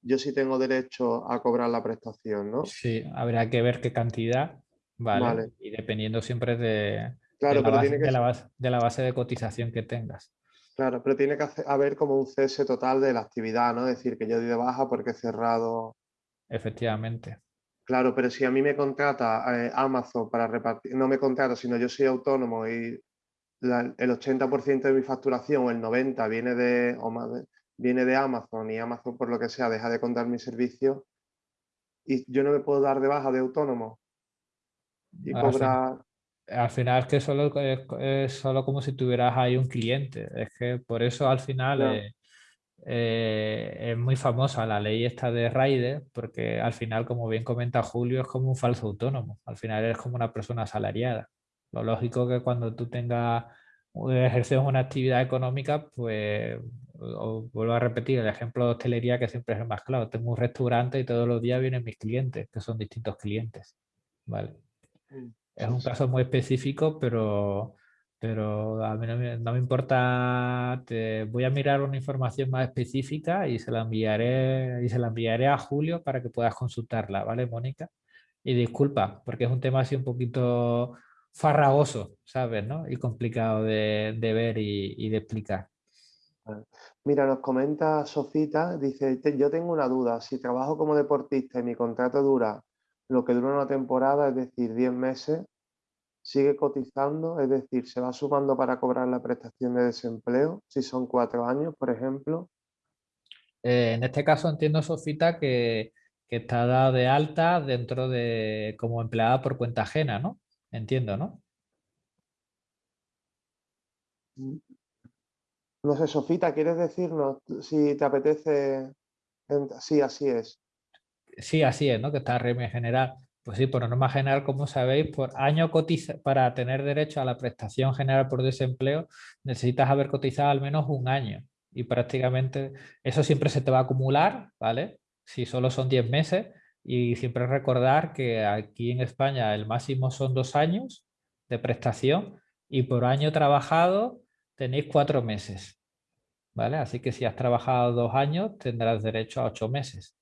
yo sí tengo derecho a cobrar la prestación, ¿no? Sí, habrá que ver qué cantidad, ¿vale? Y dependiendo siempre de, claro, de, la base, de, la base, de, la base, de cotización que tengas. Claro, pero tiene que haber como un cese total de la actividad, ¿no? Es decir, que yo di de baja porque he cerrado... Efectivamente. Claro, pero si a mí me contrata eh, Amazon para repartir, no me contrata, sino yo soy autónomo y el 80% de mi facturación o el 90% viene de, o más viene de Amazon y Amazon por lo que sea deja de contar mi servicio y yo no me puedo dar de baja de autónomo y cobrar... Al final es que solo, es, solo como si tuvieras ahí un cliente. Es que por eso al final eh, eh, es muy famosa la ley esta de Raide, porque al final, como bien comenta Julio, es como un falso autónomo. Al final es como una persona asalariada. Lo lógico que cuando tú tengas ejerces una actividad económica, pues vuelvo a repetir el ejemplo de hostelería que siempre es el más claro. Tengo un restaurante y todos los días vienen mis clientes, que son distintos clientes. ¿vale? Mm, es un caso muy específico, pero, pero a mí no me, importa. Voy a mirar una información más específica y se la enviaré y se la enviaré a Julio para que puedas consultarla, ¿vale, Mónica? Y disculpa, porque es un tema así un poquito farragoso, ¿sabes? ¿no? Y complicado de, ver y, de explicar. Mira, nos comenta Sofita, dice, yo tengo una duda, si trabajo como deportista y mi contrato dura lo que dura una temporada, es decir, 10 meses, sigue cotizando, es decir, se va sumando para cobrar la prestación de desempleo, si son cuatro años, por ejemplo. Eh, en este caso entiendo, Sofita, que, que está dada de alta dentro de como empleada por cuenta ajena, ¿no? Entiendo, ¿no? No sé, Sofita, ¿quieres decirnos si te apetece? Sí, así es. Sí, así es, ¿no? Que está régimen general. Pues sí, por norma general, como sabéis, por año cotiza para tener derecho a la prestación general por desempleo, necesitas haber cotizado al menos un año. Y prácticamente eso siempre se te va a acumular, ¿vale? Si solo son 10 meses, y siempre recordar que aquí en España el máximo son dos años de prestación y por año trabajado tenéis cuatro meses. ¿Vale? Así que si has trabajado dos años tendrás derecho a ocho meses.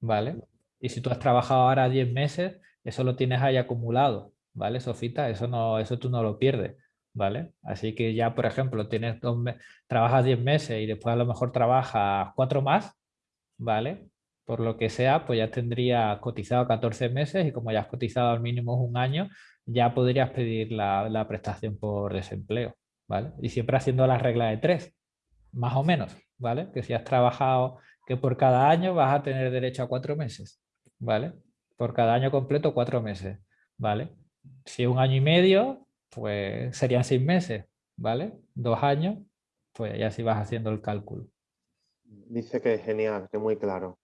¿Vale? Y si tú has trabajado ahora diez meses, eso lo tienes ahí acumulado. ¿Vale, Sofita? Eso, no, eso tú no lo pierdes. ¿Vale? Así que ya, por ejemplo, tienes dos trabajas diez meses y después a lo mejor trabajas cuatro más, ¿vale? por lo que sea, pues ya tendría cotizado 14 meses y como ya has cotizado al mínimo un año, ya podrías pedir la, prestación por desempleo, ¿vale? Y siempre haciendo la regla de tres, más o menos, ¿vale? Que si has trabajado, que por cada año vas a tener derecho a cuatro meses, ¿vale? Por cada año completo, cuatro meses, ¿vale? Si un año y medio, pues serían seis meses, ¿vale? Dos años, pues ya sí vas haciendo el cálculo. Dice que es genial, que muy claro.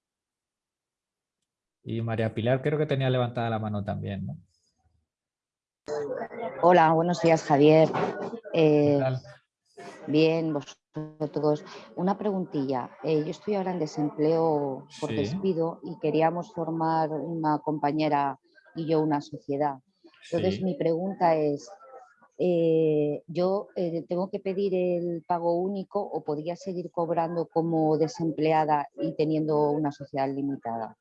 Y María Pilar creo que tenía levantada la mano también, ¿no? Hola, buenos días Javier. Eh, bien, vosotros. Una preguntilla. Eh, yo estoy ahora en desempleo por despido y queríamos formar una compañera y yo una sociedad. Entonces mi pregunta es, eh, ¿yo tengo que pedir el pago único o podría seguir cobrando como desempleada y teniendo una sociedad limitada?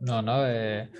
No, no. Eh,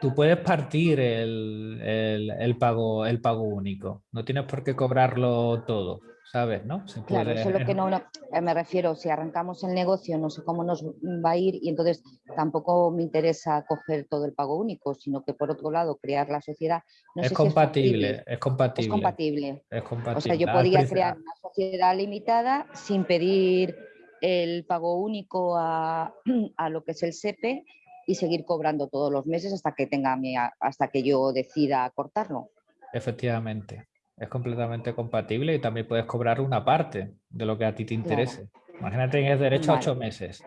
tú puedes partir el, pago, el pago único. No tienes por qué cobrarlo todo, ¿sabes? ¿no? Claro, eso es lo que no, eh, me refiero. Si arrancamos el negocio, no sé cómo nos va a ir y entonces tampoco me interesa coger todo el pago único, sino que por otro lado crear la sociedad. es, compatible, es, compatible, es compatible. Es compatible. O sea, yo podría crear una sociedad limitada sin pedir el pago único a, lo que es el SEPE y seguir cobrando todos los meses hasta que, tenga hasta que yo decida cortarlo. Efectivamente, es completamente compatible y también puedes cobrar una parte de lo que a ti te interese. Imagínate que tienes derecho a ocho meses,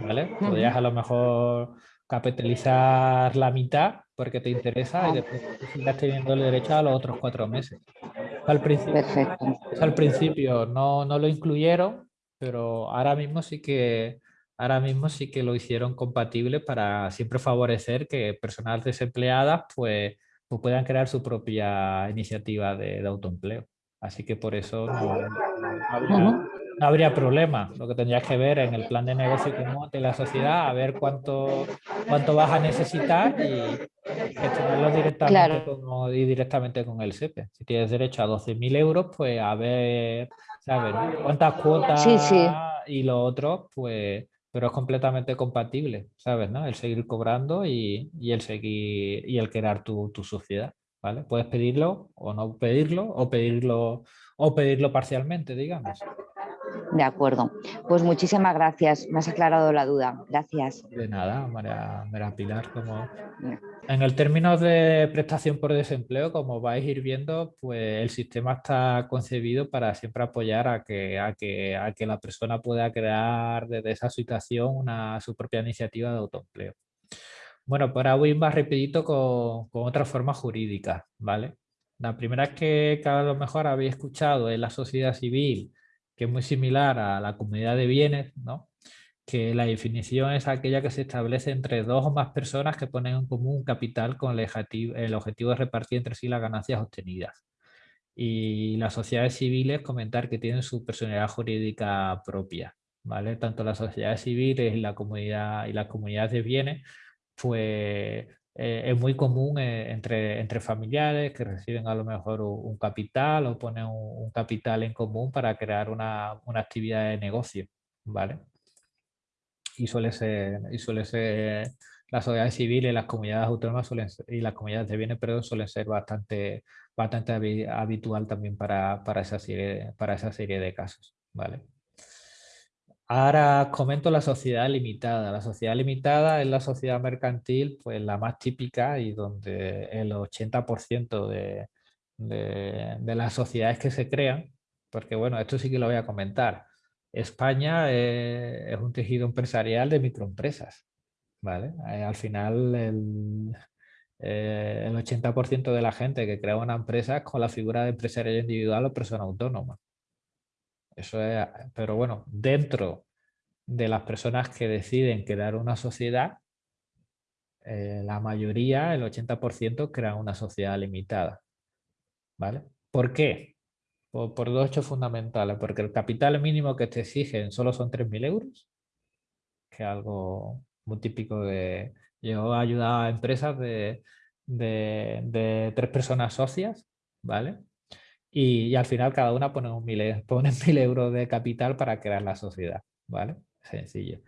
¿vale? Podrías a lo mejor capitalizar la mitad porque te interesa y después sigas teniendo el derecho a los otros cuatro meses. Al principio, Perfecto. al principio no, no lo incluyeron pero ahora mismo sí que ahora mismo sí que lo hicieron compatible para siempre favorecer que personas desempleadas pues, pues puedan crear su propia iniciativa de, autoempleo. Así que por eso no, habría, problema. Lo que tendrías que ver en el plan de negocio común de la sociedad, a ver cuánto, cuánto vas a necesitar y gestionarlo directamente, con, y directamente con el SEPE. Si tienes derecho a 12.000 euros, pues a ver ¿sabes? ¿Cuántas cuotas y lo otro? Pues, pero es completamente compatible, ¿sabes? ¿no? El seguir cobrando y, el seguir y el crear tu, sociedad. ¿vale? Puedes pedirlo o no pedirlo o pedirlo o pedirlo parcialmente, digamos. De acuerdo. Pues muchísimas gracias. Me has aclarado la duda. Gracias. De nada, María, Pilar. Como... En el término de prestación por desempleo, como vais a ir viendo, pues el sistema está concebido para siempre apoyar a que, a que, a que la persona pueda crear desde esa situación una, su propia iniciativa de autoempleo. Bueno, pues ahora voy más rapidito con, con otras formas jurídicas, ¿vale? La primera es que, que a lo mejor habéis escuchado en la sociedad civil que es muy similar a la comunidad de bienes, ¿no? que la definición es aquella que se establece entre dos o más personas que ponen en común un capital con el objetivo, el objetivo de repartir entre sí las ganancias obtenidas. Y las sociedades civiles comentar que tienen su personalidad jurídica propia. ¿vale? Tanto las sociedades civiles y la comunidad y las comunidades de bienes, pues eh, es muy común eh, entre, entre familiares que reciben a lo mejor un, capital o ponen un, capital en común para crear una, una, actividad de negocio, ¿vale? Y suele ser, y suele ser las sociedades civiles las comunidades autónomas suelen y las comunidades de bienes pero suelen ser bastante, bastante habitual también para, para, esa serie, para esa serie de casos, ¿vale? Ahora comento la sociedad limitada. La sociedad limitada es la sociedad mercantil, pues la más típica y donde el 80% de, de, las sociedades que se crean, porque bueno, esto sí que lo voy a comentar. España es un tejido empresarial de microempresas. ¿vale? Eh, al final el, eh, el 80% de la gente que crea una empresa es con la figura de empresario individual o persona autónoma. Eso es, pero bueno, dentro de las personas que deciden crear una sociedad, eh, la mayoría, el 80%, crean una sociedad limitada. ¿Vale? ¿Por qué? Por, dos hechos fundamentales. Porque el capital mínimo que te exigen solo son 3.000 euros, que es algo muy típico de... Yo he ayudado a empresas de, de tres personas socias, ¿vale? Y, al final cada una pone, un mil, euros de capital para crear la sociedad, ¿vale? Sencillo.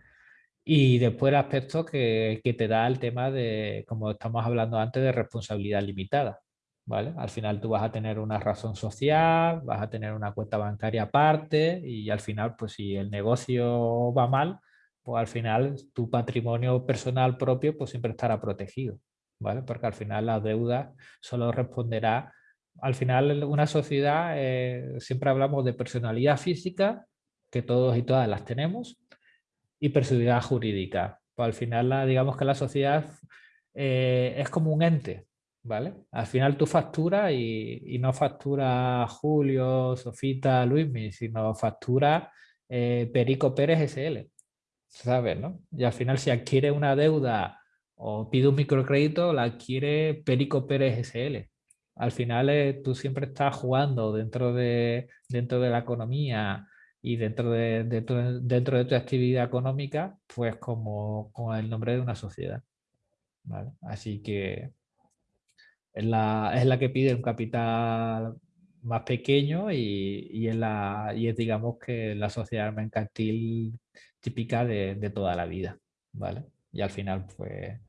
Y después el aspecto que, te da el tema de, como estamos hablando antes, de responsabilidad limitada. ¿vale? Al final tú vas a tener una razón social, vas a tener una cuenta bancaria aparte y al final, pues si el negocio va mal, pues al final tu patrimonio personal propio pues siempre estará protegido. ¿vale? Porque al final la deuda solo responderá al final una sociedad, eh, siempre hablamos de personalidad física, que todos y todas las tenemos, y personalidad jurídica. Pues al final, digamos que la sociedad eh, es como un ente, ¿vale? Al final tú facturas y, no factura Julio, Sofita, Luismi, sino factura eh, Perico Pérez SL, ¿sabes? No? Y al final si adquiere una deuda o pide un microcrédito, la adquiere Perico Pérez SL al final eh, tú siempre estás jugando dentro de, dentro de la economía y dentro de, dentro de tu actividad económica, pues como con el nombre de una sociedad. Así que es la, es la que pide un capital más pequeño y, y, es la, y es digamos que la sociedad mercantil típica de, de toda la vida. ¿vale? Y al final pues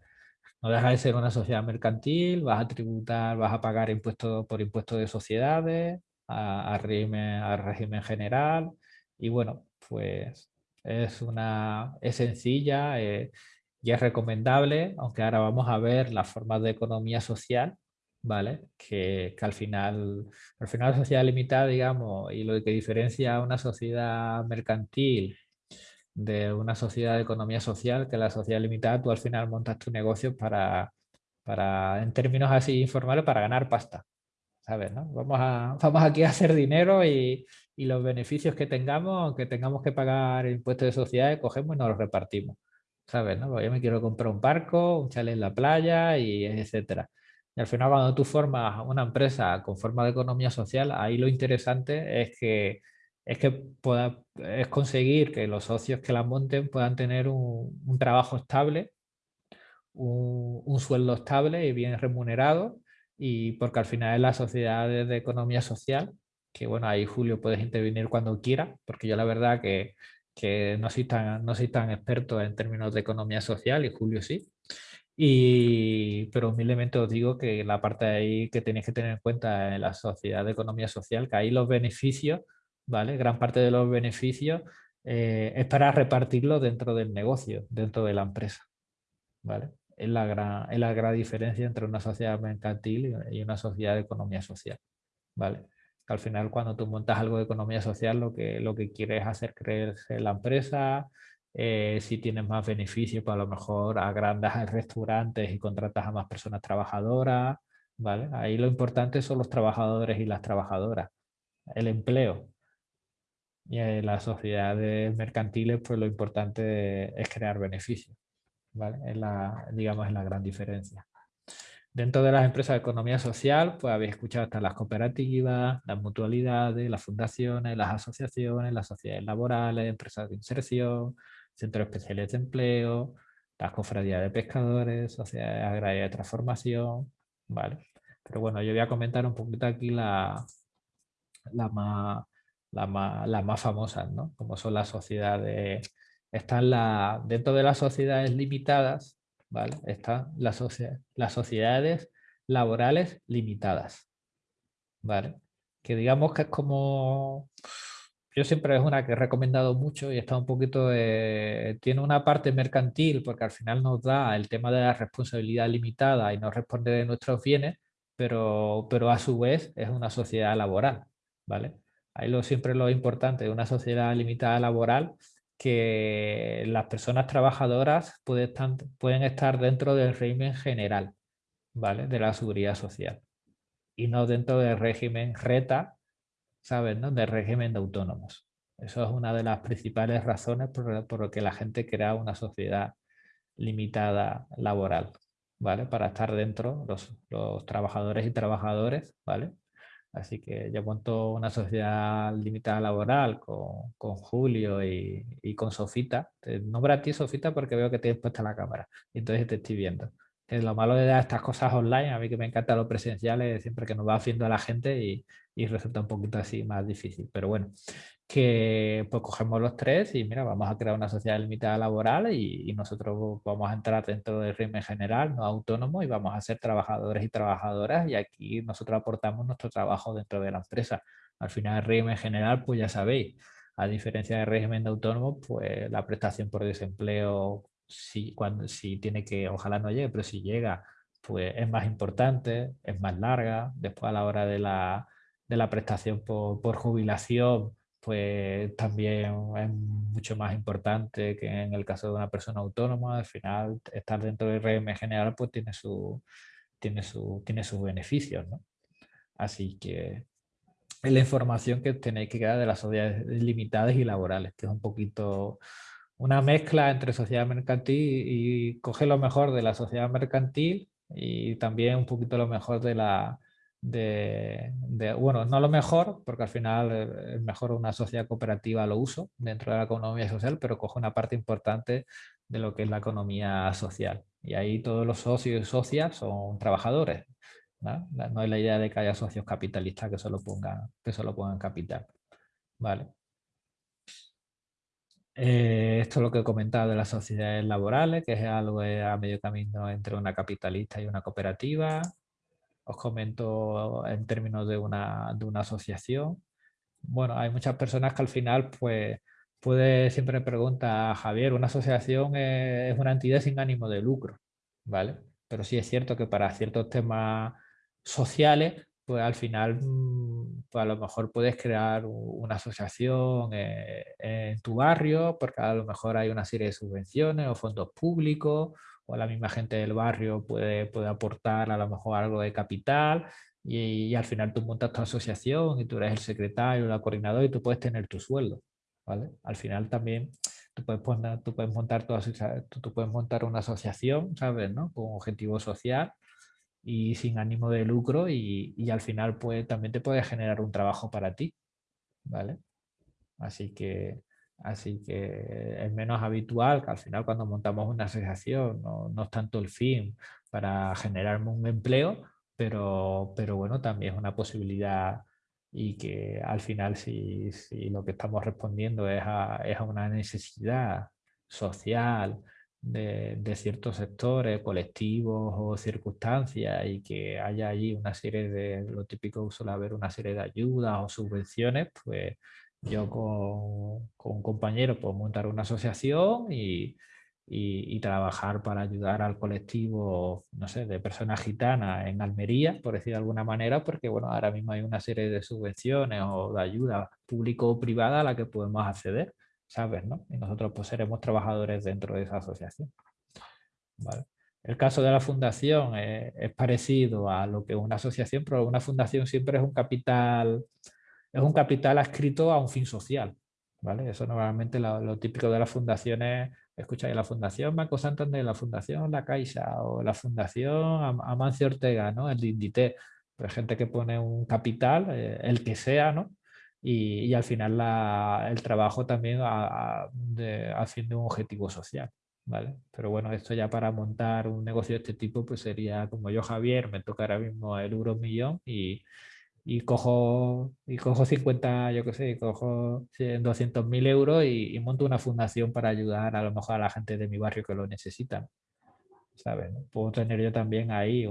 no deja de ser una sociedad mercantil, vas a tributar, vas a pagar impuestos por impuestos de sociedades, a, régimen, régimen general y bueno, pues es, una, es sencilla eh, y es recomendable, aunque ahora vamos a ver las formas de economía social, ¿vale? Que, que, al final, al final la sociedad limitada, digamos, y lo que diferencia a una sociedad mercantil de una sociedad de economía social, que la sociedad limitada, tú al final montas tu negocio para, para en términos así informales, para ganar pasta. ¿Sabes? No? Vamos, a, vamos aquí a hacer dinero y, y, los beneficios que tengamos, aunque tengamos que pagar impuestos de sociedades, cogemos y nos los repartimos. ¿Sabes? No? Pues yo me quiero comprar un barco, un chalet en la playa, y etcétera. Y al final cuando tú formas una empresa con forma de economía social, ahí lo interesante es que es que pueda, es conseguir que los socios que la monten puedan tener un, trabajo estable, un, sueldo estable y bien remunerado, y porque al final es la sociedad de economía social, que bueno, ahí Julio puedes intervenir cuando quiera, porque yo la verdad que, que no, soy tan, no soy tan experto en términos de economía social y Julio sí. Y, pero humildemente os digo que la parte ahí que tenéis que tener en cuenta en la sociedad de economía social, que ahí los beneficios, ¿vale? Gran parte de los beneficios eh, es para repartirlo dentro del negocio, dentro de la empresa, ¿vale? Es la gran, es la gran diferencia entre una sociedad mercantil y una sociedad de economía social, ¿vale? al final cuando tú montas algo de economía social lo que, lo que quieres es hacer creerse la empresa, eh, si tienes más beneficios, pues a lo mejor agrandas restaurantes y contratas a más personas trabajadoras, ¿vale? Ahí lo importante son los trabajadores y las trabajadoras, el empleo. Y en las sociedades mercantiles, pues lo importante es crear beneficios, ¿vale? Es la, digamos, es la gran diferencia. Dentro de las empresas de economía social, pues habéis escuchado hasta las cooperativas, las mutualidades, las fundaciones, las asociaciones, las sociedades laborales, empresas de inserción, centros especiales de empleo, las cofradías de pescadores, sociedades agrarias de transformación, ¿vale? Pero bueno, yo voy a comentar un poquito aquí la, la más, la más, las más famosas, ¿no? Como son las sociedades, están la, dentro de las sociedades limitadas, ¿vale? Están las, las sociedades laborales limitadas, ¿vale? Que digamos que es como... Yo siempre es una que he recomendado mucho y está un poquito... tiene una parte mercantil porque al final nos da el tema de la responsabilidad limitada y nos responde de nuestros bienes, pero, pero a su vez es una sociedad laboral, ¿vale? Ahí lo, siempre lo importante de una sociedad limitada laboral que las personas trabajadoras pueden estar, dentro del régimen general ¿vale? de la seguridad social y no dentro del régimen RETA, ¿sabes? No? Del régimen de autónomos. Eso es una de las principales razones por, por que la gente crea una sociedad limitada laboral, ¿vale? Para estar dentro los, los trabajadores y trabajadores, ¿vale? Así que yo monto una sociedad limitada laboral con, con Julio y, y, con Sofita. Te nombro a ti, Sofita, porque veo que tienes puesta la cámara. Entonces te estoy viendo. Es lo malo de dar estas cosas online, a mí que me encanta lo presenciales, siempre que nos va haciendo a la gente y, y resulta un poquito así más difícil. Pero bueno, que pues cogemos los tres y mira, vamos a crear una sociedad limitada laboral y, nosotros vamos a entrar dentro del régimen general, no autónomo, y vamos a ser trabajadores y trabajadoras y aquí nosotros aportamos nuestro trabajo dentro de la empresa. Al final el régimen general, pues ya sabéis, a diferencia del régimen de autónomo, pues la prestación por desempleo, si, cuando, si tiene que, ojalá no llegue, pero si llega, pues es más importante, es más larga, después a la hora de la, de la prestación por, por jubilación, pues también es mucho más importante que en el caso de una persona autónoma. Al final, estar dentro del régimen general pues tiene, su, tiene, su, tiene sus beneficios. ¿no? Así que es la información que tenéis que quedar de las sociedades limitadas y laborales, que es un poquito una mezcla entre sociedad mercantil y coge lo mejor de la sociedad mercantil y también un poquito lo mejor de la, de, bueno, no lo mejor, porque al final eh, es mejor una sociedad cooperativa lo uso dentro de la economía social, pero coge una parte importante de lo que es la economía social. Y ahí todos los socios y socias son trabajadores. ¿no? no hay la idea de que haya socios capitalistas que solo pongan, que solo pongan capital. Vale. Eh, esto es lo que he comentado de las sociedades laborales, que es algo a medio camino entre una capitalista y una cooperativa os comento en términos de una, de una asociación. Bueno, hay muchas personas que al final, pues, puede, siempre me pregunta, Javier, una asociación es, una entidad sin ánimo de lucro, ¿vale? Pero sí es cierto que para ciertos temas sociales, pues al final, mm, pues a lo mejor puedes crear una asociación eh, en tu barrio, porque a lo mejor hay una serie de subvenciones o fondos públicos o la misma gente del barrio puede, puede aportar a lo mejor algo de capital y, al final tú montas tu asociación y tú eres el secretario, el coordinador y tú puedes tener tu sueldo. ¿vale? Al final también tú puedes, poner, tú puedes, montar, tu, tú, puedes montar una asociación, ¿sabes? ¿no? Con objetivo social y sin ánimo de lucro y, y al final pues, también te puede generar un trabajo para ti. ¿vale? Así que Así que es menos habitual que al final cuando montamos una asociación no, no es tanto el fin para generarme un empleo, pero, pero bueno, también es una posibilidad y que al final si, si lo que estamos respondiendo es a, es a una necesidad social de, ciertos sectores, colectivos o circunstancias y que haya allí una serie de, lo típico suele haber una serie de ayudas o subvenciones, pues yo con, con un compañero puedo montar una asociación y, y, trabajar para ayudar al colectivo, no sé, de personas gitanas en Almería, por decir de alguna manera, porque bueno, ahora mismo hay una serie de subvenciones o de ayuda público o privada a la que podemos acceder, ¿sabes? No? Y nosotros pues seremos trabajadores dentro de esa asociación. El caso de la fundación es, parecido a lo que es una asociación, pero una fundación siempre es un capital, es un capital adscrito a un fin social. ¿vale? Eso normalmente lo, lo típico de las fundaciones escucháis la Fundación Banco Santander, la Fundación La Caixa o la Fundación Amancio Ortega, ¿no? el Indité, pues gente que pone un capital, eh, el que sea, ¿no? Y, al final el trabajo también haciendo un objetivo social. ¿Vale? Pero bueno, esto ya para montar un negocio de este tipo, pues sería como yo, Javier, me toca ahora mismo el euro millón y, y cojo, y cojo 50, yo qué sé, cojo 200.000 euros y, monto una fundación para ayudar a lo mejor a la gente de mi barrio que lo necesitan. ¿Sabes? Puedo tener yo también ahí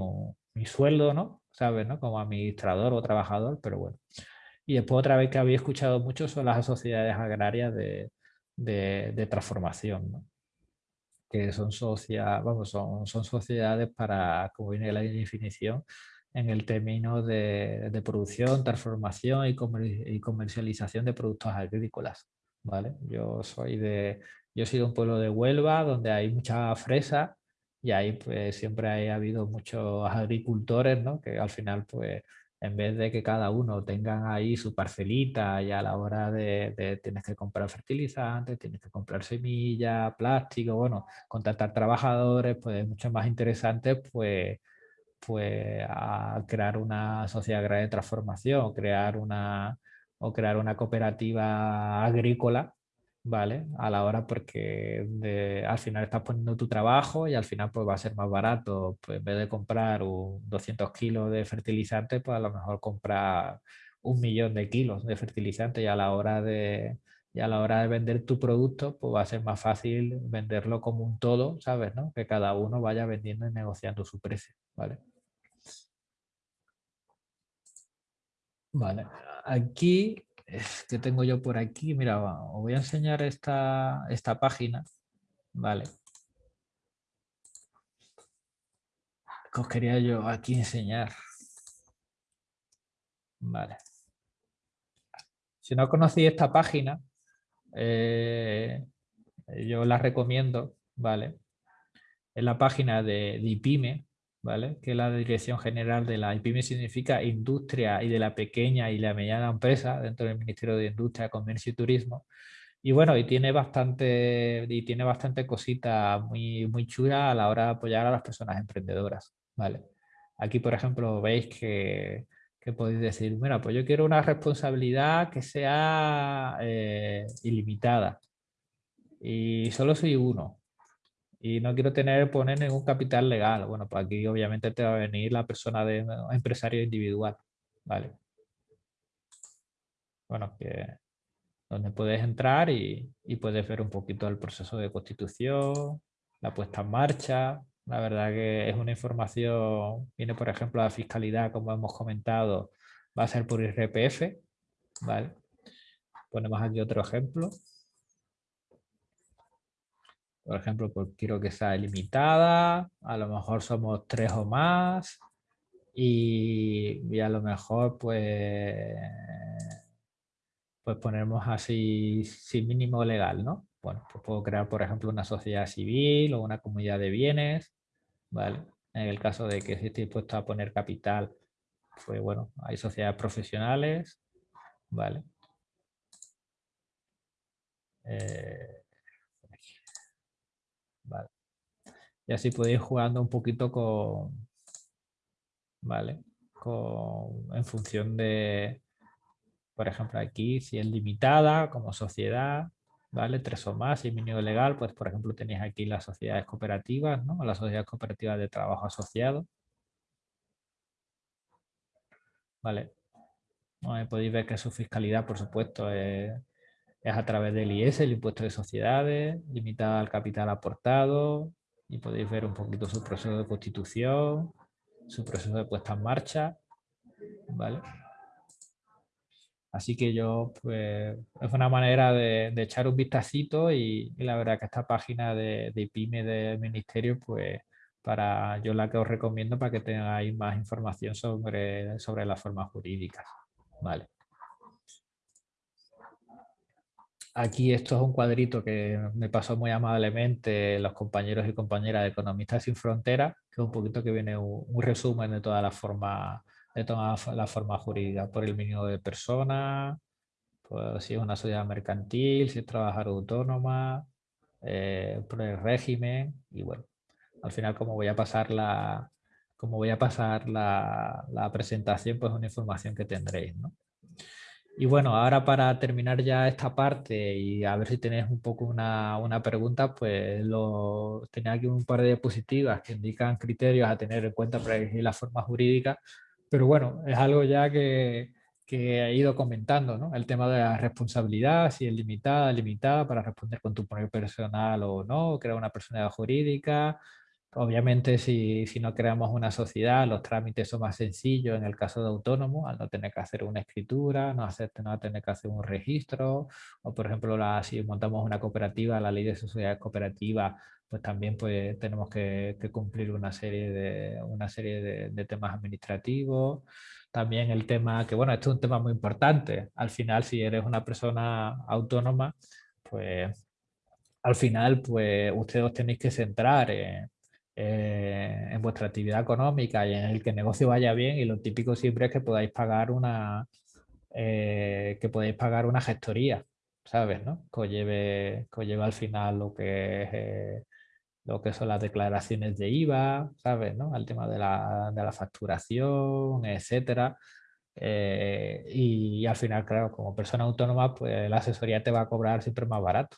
mi sueldo, ¿no? ¿Sabes? ¿no? Como administrador o trabajador, pero bueno. Y después otra vez que había escuchado mucho son las sociedades agrarias de, de, transformación, ¿no? que son, socia, vamos, son, son sociedades para, como viene la definición, en el término de, producción, transformación y, comercialización de productos agrícolas. ¿vale? Yo soy de, yo soy de un pueblo de Huelva donde hay mucha fresa y ahí pues siempre ha habido muchos agricultores ¿no? que al final pues en vez de que cada uno tenga ahí su parcelita y a la hora de, de tienes que comprar fertilizantes, tienes que comprar semillas, plástico, bueno, contratar trabajadores, pues es mucho más interesante pues pues a crear una sociedad de transformación crear una, o crear una cooperativa agrícola, ¿vale? A la hora porque al final estás poniendo tu trabajo y al final pues va a ser más barato, pues en vez de comprar un 200 kilos de fertilizante, pues a lo mejor comprar un millón de kilos de fertilizante y a la hora de, y a la hora de vender tu producto, pues va a ser más fácil venderlo como un todo, ¿sabes? ¿no? Que cada uno vaya vendiendo y negociando su precio, ¿vale? Vale, aquí, que tengo yo por aquí? Mira, os voy a enseñar esta, esta página, ¿vale? Que os quería yo aquí enseñar. Vale. Si no conocéis esta página, eh, yo la recomiendo, ¿vale? Es la página de, de ¿vale? que la Dirección General de la IPIME significa Industria y de la Pequeña y la Mediana Empresa dentro del Ministerio de Industria, Comercio y Turismo. Y bueno, y tiene bastante, y tiene bastante cosita muy, muy chula a la hora de apoyar a las personas emprendedoras. ¿vale? Aquí, por ejemplo, veis que, que podéis decir, mira, pues yo quiero una responsabilidad que sea eh, ilimitada. Y solo soy uno y no quiero tener poner ningún capital legal. Bueno, pues aquí obviamente te va a venir la persona de empresario individual, ¿vale? Bueno, que donde puedes entrar y, y, puedes ver un poquito el proceso de constitución, la puesta en marcha. La verdad que es una información, viene por ejemplo la fiscalidad, como hemos comentado, va a ser por IRPF, ¿vale? Ponemos aquí otro ejemplo. Por ejemplo, pues quiero que sea limitada, a lo mejor somos tres o más y, a lo mejor pues, pues ponemos así sin mínimo legal, ¿no? Bueno, pues puedo crear, por ejemplo, una sociedad civil o una comunidad de bienes, ¿vale? En el caso de que esté dispuesto a poner capital, pues bueno, hay sociedades profesionales, ¿vale? Eh, y así podéis jugando un poquito con, ¿vale? Con, en función de, por ejemplo, aquí, si es limitada como sociedad, ¿vale? Tres o más, y mínimo legal, pues por ejemplo tenéis aquí las sociedades cooperativas, ¿no? Las sociedades cooperativas de trabajo asociado. ¿Vale? podéis ver que su fiscalidad, por supuesto, es, es a través del IS, el impuesto de sociedades, limitada al capital aportado, y podéis ver un poquito su proceso de constitución, su proceso de puesta en marcha, ¿vale? Así que yo, pues, es una manera de, echar un vistacito y, la verdad que esta página de, de PYME del Ministerio, pues, para yo la que os recomiendo para que tengáis más información sobre, sobre las formas jurídicas. Vale. Aquí esto es un cuadrito que me pasó muy amablemente los compañeros y compañeras de Economistas Sin Fronteras, que es un poquito que viene un, resumen de toda la forma de todas las formas jurídicas, por el mínimo de personas, pues si es una sociedad mercantil, si es trabajar autónoma, eh, por el régimen y bueno, al final como voy a pasar la, como voy a pasar la, la presentación, pues una información que tendréis, ¿no? Y bueno, ahora para terminar ya esta parte y a ver si tenéis un poco una, una pregunta, pues lo, tenía aquí un par de diapositivas que indican criterios a tener en cuenta para elegir la forma jurídica, pero bueno, es algo ya que, que he ido comentando, ¿no? El tema de la responsabilidad, si es limitada, limitada para responder con tu poder personal o no, crear una personalidad jurídica, Obviamente, si, si, no creamos una sociedad, los trámites son más sencillos en el caso de autónomo, al no tener que hacer una escritura, no, hacer, no tener que hacer un registro, o por ejemplo, si montamos una cooperativa, la ley de sociedades cooperativas, pues también pues, tenemos que, cumplir una serie, de, una serie de, temas administrativos. También el tema, que bueno, esto es un tema muy importante. Al final, si eres una persona autónoma, pues al final, pues ustedes tenéis que centrar en eh, en vuestra actividad económica y en el que el negocio vaya bien y lo típico siempre es que podáis pagar una eh, que podéis pagar una gestoría, ¿sabes? ¿no? Que, lleve, que lleve al final lo que es, eh, lo que son las declaraciones de IVA, ¿sabes? ¿no? El tema de la, de la facturación, etcétera. y, y, al final, claro, como persona autónoma, pues la asesoría te va a cobrar siempre más barato.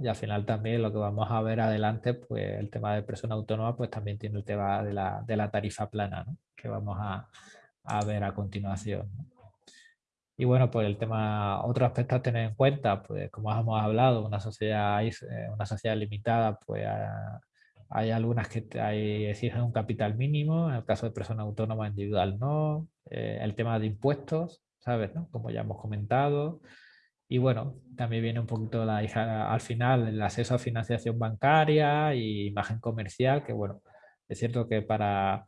Y al final también lo que vamos a ver adelante, pues el tema de persona autónoma, pues también tiene el tema de la, tarifa plana, que vamos a, a, ver a continuación. Y bueno, pues el tema, otro aspecto a tener en cuenta, pues como hemos hablado, una sociedad, eh, una sociedad limitada, pues hay algunas que hay, exigen un capital mínimo, en el caso de persona autónoma individual no, eh, el tema de impuestos, ¿sabes? Como ya hemos comentado, y bueno, también viene un poquito la, al final el acceso a financiación bancaria y imagen comercial, que bueno, es cierto que para...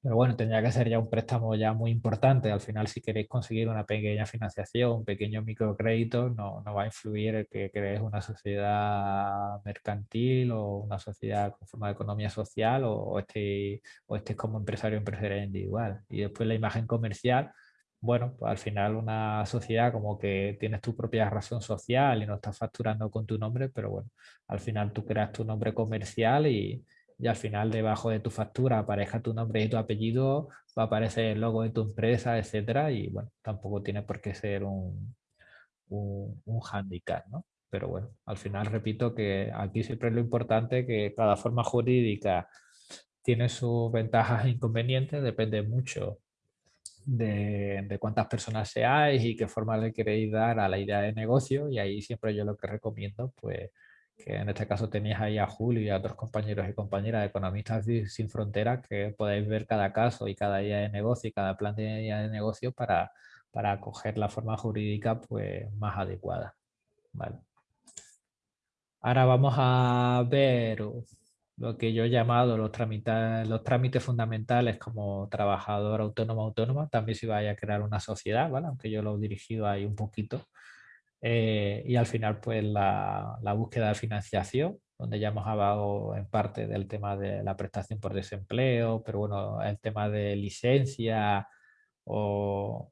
Pero bueno, tendría que ser ya un préstamo ya muy importante. Al final, si queréis conseguir una pequeña financiación, un pequeño microcrédito, no, no va a influir el que creéis una sociedad mercantil o una sociedad con forma de economía social o, o estéis, o estéis como empresario o empresaria individual. Y después la imagen comercial, bueno, pues al final una sociedad como que tienes tu propia razón social y no estás facturando con tu nombre, pero bueno, al final tú creas tu nombre comercial y, y al final debajo de tu factura aparezca tu nombre y tu apellido, va a aparecer el logo de tu empresa, etcétera, y bueno, tampoco tiene por qué ser un, un, handicap, ¿no? Pero bueno, al final repito que aquí siempre es lo importante que cada forma jurídica tiene sus ventajas e inconvenientes, depende mucho de, cuántas personas seáis y qué forma le queréis dar a la idea de negocio y ahí siempre yo lo que recomiendo pues que en este caso tenéis ahí a Julio y a otros compañeros y compañeras de Economistas Sin Fronteras que podéis ver cada caso y cada idea de negocio y cada plan de idea de negocio para, para coger la forma jurídica pues más adecuada. Vale. Ahora vamos a ver lo que yo he llamado los trámites, los trámites fundamentales como trabajador autónomo autónoma, también si vaya a crear una sociedad, ¿vale? aunque yo lo he dirigido ahí un poquito. Eh, y al final, pues la, la, búsqueda de financiación, donde ya hemos hablado en parte del tema de la prestación por desempleo, pero bueno, el tema de licencia o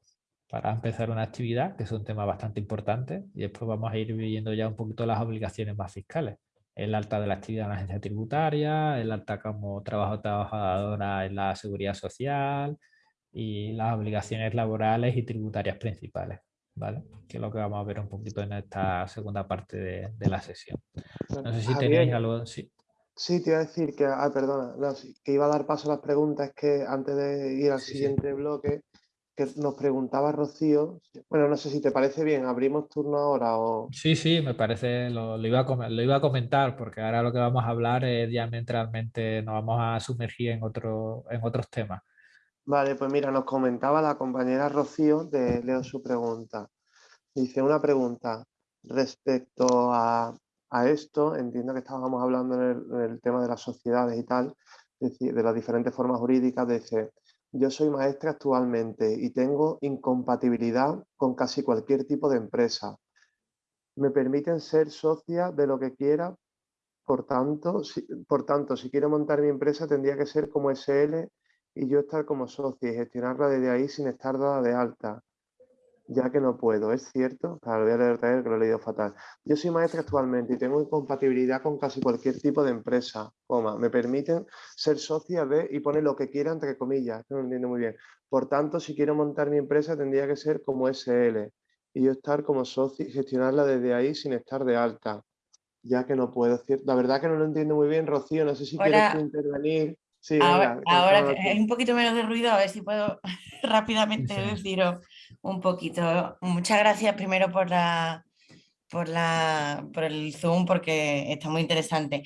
para empezar una actividad, que es un tema bastante importante, y después vamos a ir viendo ya un poquito las obligaciones más fiscales el alta de la actividad en la agencia tributaria, el alta como trabajo trabajadora en la seguridad social y las obligaciones laborales y tributarias principales, ¿vale? Que es lo que vamos a ver un poquito en esta segunda parte de, la sesión. No sé si tenéis algo... Sí. Sí, te iba a decir que, ah, perdona, que iba a dar paso a las preguntas que antes de ir al siguiente bloque, que nos preguntaba Rocío, bueno, no sé si te parece bien, abrimos turno ahora o... Sí, sí, me parece, lo, iba a, lo iba a comentar, porque ahora lo que vamos a hablar es diametralmente, nos vamos a sumergir en, otro, en otros temas. Vale, pues mira, nos comentaba la compañera Rocío, de, leo su pregunta. Dice una pregunta respecto a, esto, entiendo que estábamos hablando en el, tema de las sociedades y tal, de las diferentes formas jurídicas, dice, yo soy maestra actualmente y tengo incompatibilidad con casi cualquier tipo de empresa. Me permiten ser socia de lo que quiera, por tanto, si, por tanto, si quiero montar mi empresa tendría que ser como SL y yo estar como socia y gestionarla desde ahí sin estar dada de alta ya que no puedo, ¿es cierto? Claro, lo voy a leer que lo he leído fatal. Yo soy maestra actualmente y tengo incompatibilidad con casi cualquier tipo de empresa, coma, me permiten ser socia de y pone lo que quiera entre comillas, no lo entiendo muy bien. Por tanto, si quiero montar mi empresa tendría que ser como SL y yo estar como socio y gestionarla desde ahí sin estar de alta, ya que no puedo. La verdad que no lo entiendo muy bien, Rocío, no sé si quieres intervenir. Sí, ahora, ahora hay un poquito menos de ruido, a ver si puedo rápidamente deciros un poquito. Muchas gracias primero por la, por, la, por el Zoom porque está muy interesante.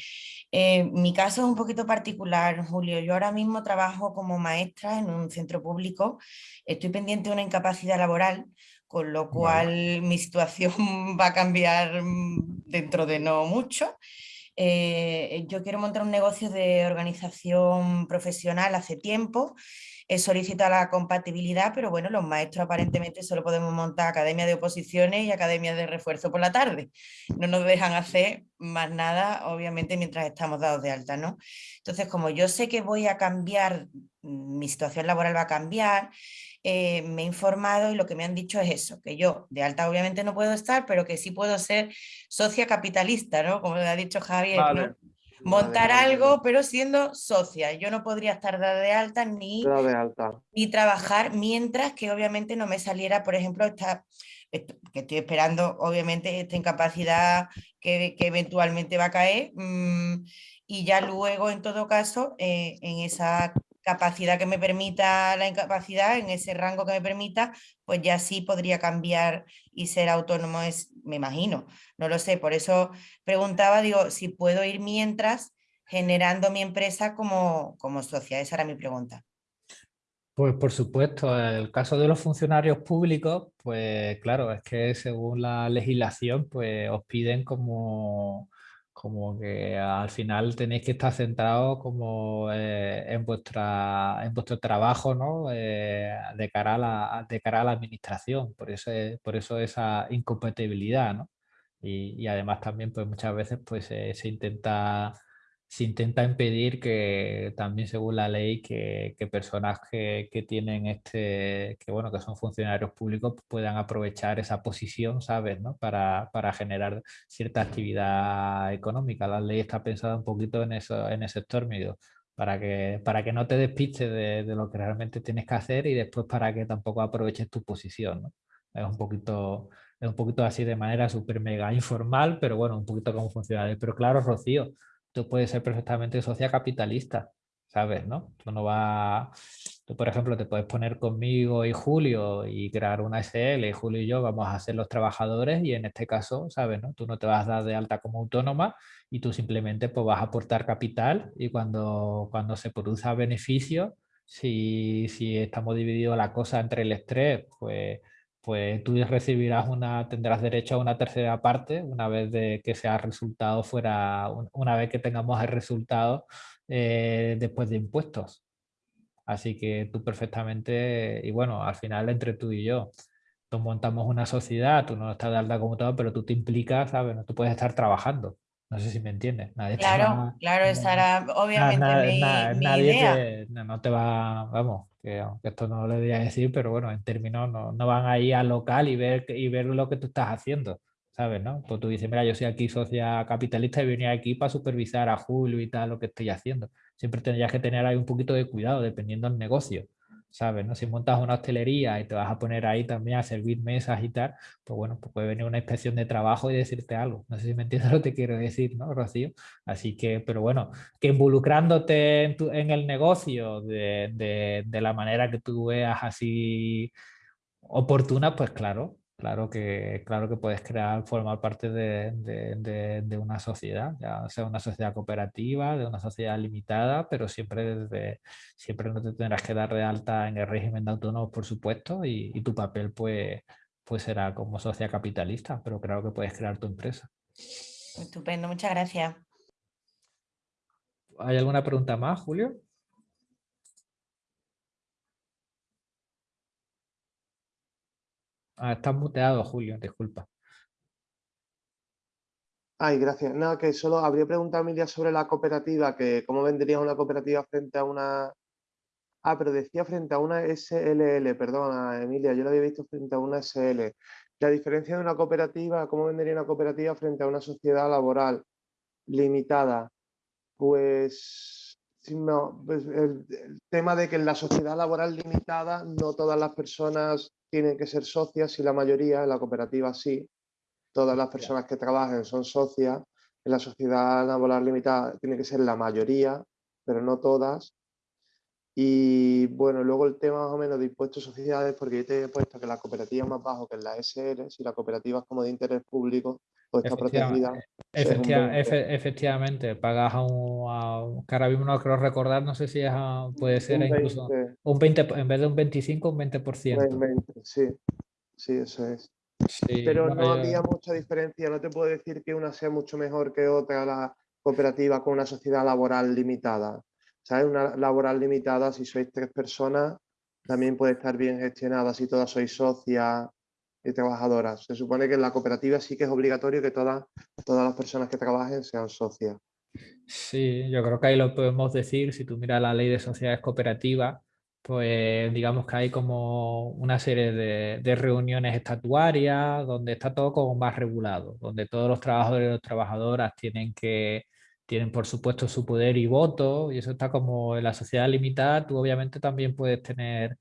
Eh, mi caso es un poquito particular, Julio. Yo ahora mismo trabajo como maestra en un centro público. Estoy pendiente de una incapacidad laboral, con lo cual mi situación va a cambiar dentro de no mucho. Eh, yo quiero montar un negocio de organización profesional hace tiempo he solicitado la compatibilidad, pero bueno, los maestros aparentemente solo podemos montar academia de oposiciones y academia de refuerzo por la tarde. No nos dejan hacer más nada, obviamente, mientras estamos dados de alta, ¿no? Entonces, como yo sé que voy a cambiar, mm, mi situación laboral va a cambiar, eh, me he informado y lo que me han dicho es eso, que yo de alta obviamente no puedo estar, pero que sí puedo ser socia capitalista, ¿no? Como le ha dicho Javier, montar algo, pero siendo socia. Yo no podría estar de alta ni, de alta. ni trabajar mientras que obviamente no me saliera, por ejemplo, esta, que estoy esperando, obviamente, esta incapacidad que, que eventualmente va a caer. Mm, y ya luego, en todo caso, eh, en esa capacidad que me permita la incapacidad, en ese rango que me permita, pues ya sí podría cambiar y ser autónomo, es, me imagino, no lo sé, por eso preguntaba, digo, si puedo ir mientras generando mi empresa como, como socia, esa era mi pregunta. Pues por supuesto, el caso de los funcionarios públicos, pues claro, es que según la legislación, pues os piden como como que al final tenéis que estar centrados como eh, en, vuestra, en vuestro trabajo ¿no? Eh, de, cara a la, de cara a la administración, por eso, por eso esa incompatibilidad. ¿no? Y, además también pues muchas veces pues se intenta se intenta impedir que también según la ley que, personas que, tienen este, que bueno, que son funcionarios públicos puedan aprovechar esa posición, ¿sabes? ¿no? Para, generar cierta actividad económica. La ley está pensada un poquito en eso, en ese sector medio, para que, para que no te despistes de, lo que realmente tienes que hacer y después para que tampoco aproveches tu posición, ¿no? Es un poquito, es un poquito así de manera súper mega informal, pero bueno, un poquito como funcionario. Pero claro, Rocío, tú puedes ser perfectamente socia capitalista, ¿sabes? ¿no? Tú no va, tú por ejemplo te puedes poner conmigo y Julio y crear una SL y Julio y yo vamos a ser los trabajadores y en este caso, ¿sabes? ¿no? Tú no te vas a dar de alta como autónoma y tú simplemente pues, vas a aportar capital y cuando, cuando se produzca beneficio, si, si estamos divididos la cosa entre el estrés, pues pues tú recibirás una, tendrás derecho a una tercera parte una vez que sea resultado fuera, una vez que tengamos el resultado eh, después de impuestos. Así que tú perfectamente, y bueno, al final entre tú y yo, tú montamos una sociedad, tú no estás de alta como todo, pero tú te implicas, ¿sabes? Tú puedes estar trabajando. No sé si me entiendes. Nadie claro, claro, esa era obviamente nadie no te va, vamos, que aunque esto no lo debería decir, pero bueno, en términos no, no, van ahí al local y ver, y ver lo que tú estás haciendo, ¿sabes? ¿no? Pues tú dices, mira, yo soy aquí socia capitalista y venía aquí para supervisar a Julio y tal lo que estoy haciendo. Siempre tendrías que tener ahí un poquito de cuidado dependiendo del negocio, ¿sabes? ¿no? Si montas una hostelería y te vas a poner ahí también a servir mesas y tal, pues bueno, pues puede venir una inspección de trabajo y decirte algo. No sé si me entiendes lo que quiero decir, ¿no, Rocío? Así que, pero bueno, que involucrándote en, en el negocio de, de, de la manera que tú veas así oportuna, pues claro, Claro que, claro que puedes crear, formar parte de, de, de, una sociedad, ya sea una sociedad cooperativa, de una sociedad limitada, pero siempre desde, siempre no te tendrás que dar de alta en el régimen de autónomos, por supuesto, y, y, tu papel pues, pues será como sociedad capitalista, pero creo que puedes crear tu empresa. Estupendo, muchas gracias. ¿Hay alguna pregunta más, Julio? Ah, estás muteado, Julio, disculpa. Ay, gracias. Nada, que solo habría preguntado Emilia sobre la cooperativa, que cómo vendrías una cooperativa frente a una... Ah, pero decía frente a una SLL, perdona, Emilia, yo lo había visto frente a una SL. La diferencia de una cooperativa, ¿cómo vendería una cooperativa frente a una sociedad laboral limitada? Pues, no, pues el, el tema de que en la sociedad laboral limitada no todas las personas tienen que ser socias y la mayoría, en la cooperativa sí, todas las personas que trabajen son socias, en la sociedad laboral limitada tiene que ser la mayoría, pero no todas. Y bueno, luego el tema más o menos de impuestos sociedades, porque yo te he puesto que la cooperativa es más bajo que en la SR, si la cooperativa es como de interés público, pues está protegida. efectivamente, pagas a un, que ahora mismo no creo recordar, no sé si es puede ser incluso un 20, en vez de un 25, un 20%. sí, sí, eso es. Pero no, había mucha diferencia, no te puedo decir que una sea mucho mejor que otra la cooperativa con una sociedad laboral limitada. ¿sabes? Una laboral limitada, si sois tres personas, también puede estar bien gestionada si todas sois socias y trabajadoras. Se supone que en la cooperativa sí que es obligatorio que todas, todas las personas que trabajen sean socias. Sí, yo creo que ahí lo podemos decir, si tú miras la ley de sociedades cooperativas, pues digamos que hay como una serie de, de, reuniones estatuarias donde está todo como más regulado, donde todos los trabajadores y las trabajadoras tienen que tienen por supuesto su poder y voto y eso está como en la sociedad limitada, tú obviamente también puedes tener,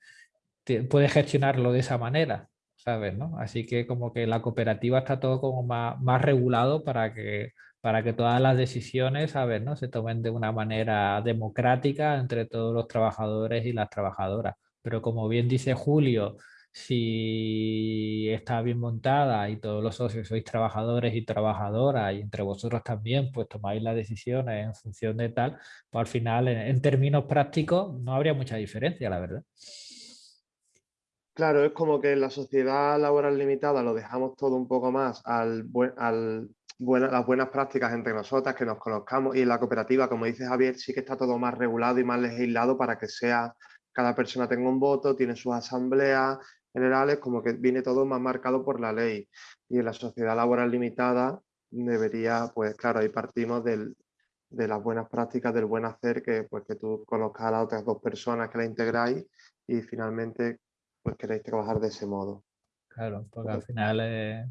puedes gestionarlo de esa manera, ¿sabes? ¿no? Así que como que la cooperativa está todo como más, más regulado para que, para que todas las decisiones, ¿sabes? ¿no? Se tomen de una manera democrática entre todos los trabajadores y las trabajadoras. Pero como bien dice Julio, si está bien montada y todos los socios sois trabajadores y trabajadoras y entre vosotros también pues tomáis las decisiones en función de tal, pues al final en, términos prácticos no habría mucha diferencia, la verdad. Claro, es como que en la sociedad laboral limitada lo dejamos todo un poco más al, las buenas prácticas entre nosotras, que nos conozcamos y en la cooperativa, como dice Javier, sí que está todo más regulado y más legislado para que sea cada persona tenga un voto, tiene sus asambleas, generales, como que viene todo más marcado por la ley. Y en la sociedad laboral limitada debería, pues claro, ahí partimos del, de las buenas prácticas, del buen hacer, que, pues, que tú conozcas a las otras dos personas que la integráis y finalmente pues queréis trabajar de ese modo. Claro, porque al final eh,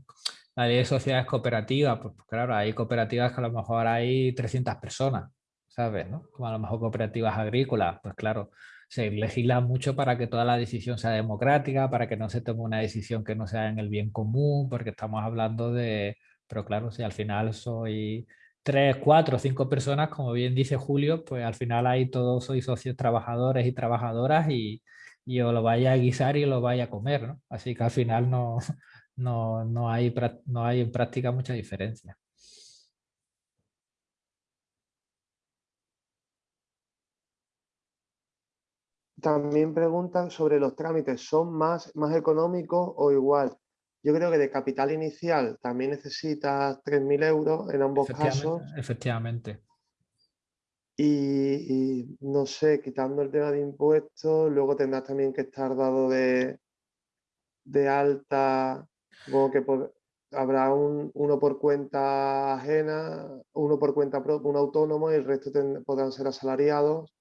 la ley de sociedades cooperativas, pues, pues claro, hay cooperativas que a lo mejor hay 300 personas, ¿sabes? ¿no? Como a lo mejor cooperativas agrícolas, pues claro, se legisla mucho para que toda la decisión sea democrática, para que no se tome una decisión que no sea en el bien común, porque estamos hablando de, pero claro, si al final soy tres, cuatro, cinco personas, como bien dice Julio, pues al final ahí todos sois socios trabajadores y trabajadoras y, y os lo vaya a guisar y lo vaya a comer, ¿no? Así que al final no, no, no, hay, no hay en práctica mucha diferencia. También preguntan sobre los trámites, ¿son más, más económicos o igual? Yo creo que de capital inicial también necesitas 3.000 euros en ambos casos. Efectivamente. Y, no sé, quitando el tema de impuestos, luego tendrás también que estar dado de, de alta, como que habrá un, uno por cuenta ajena, uno por cuenta propia, un autónomo y el resto podrán ser asalariados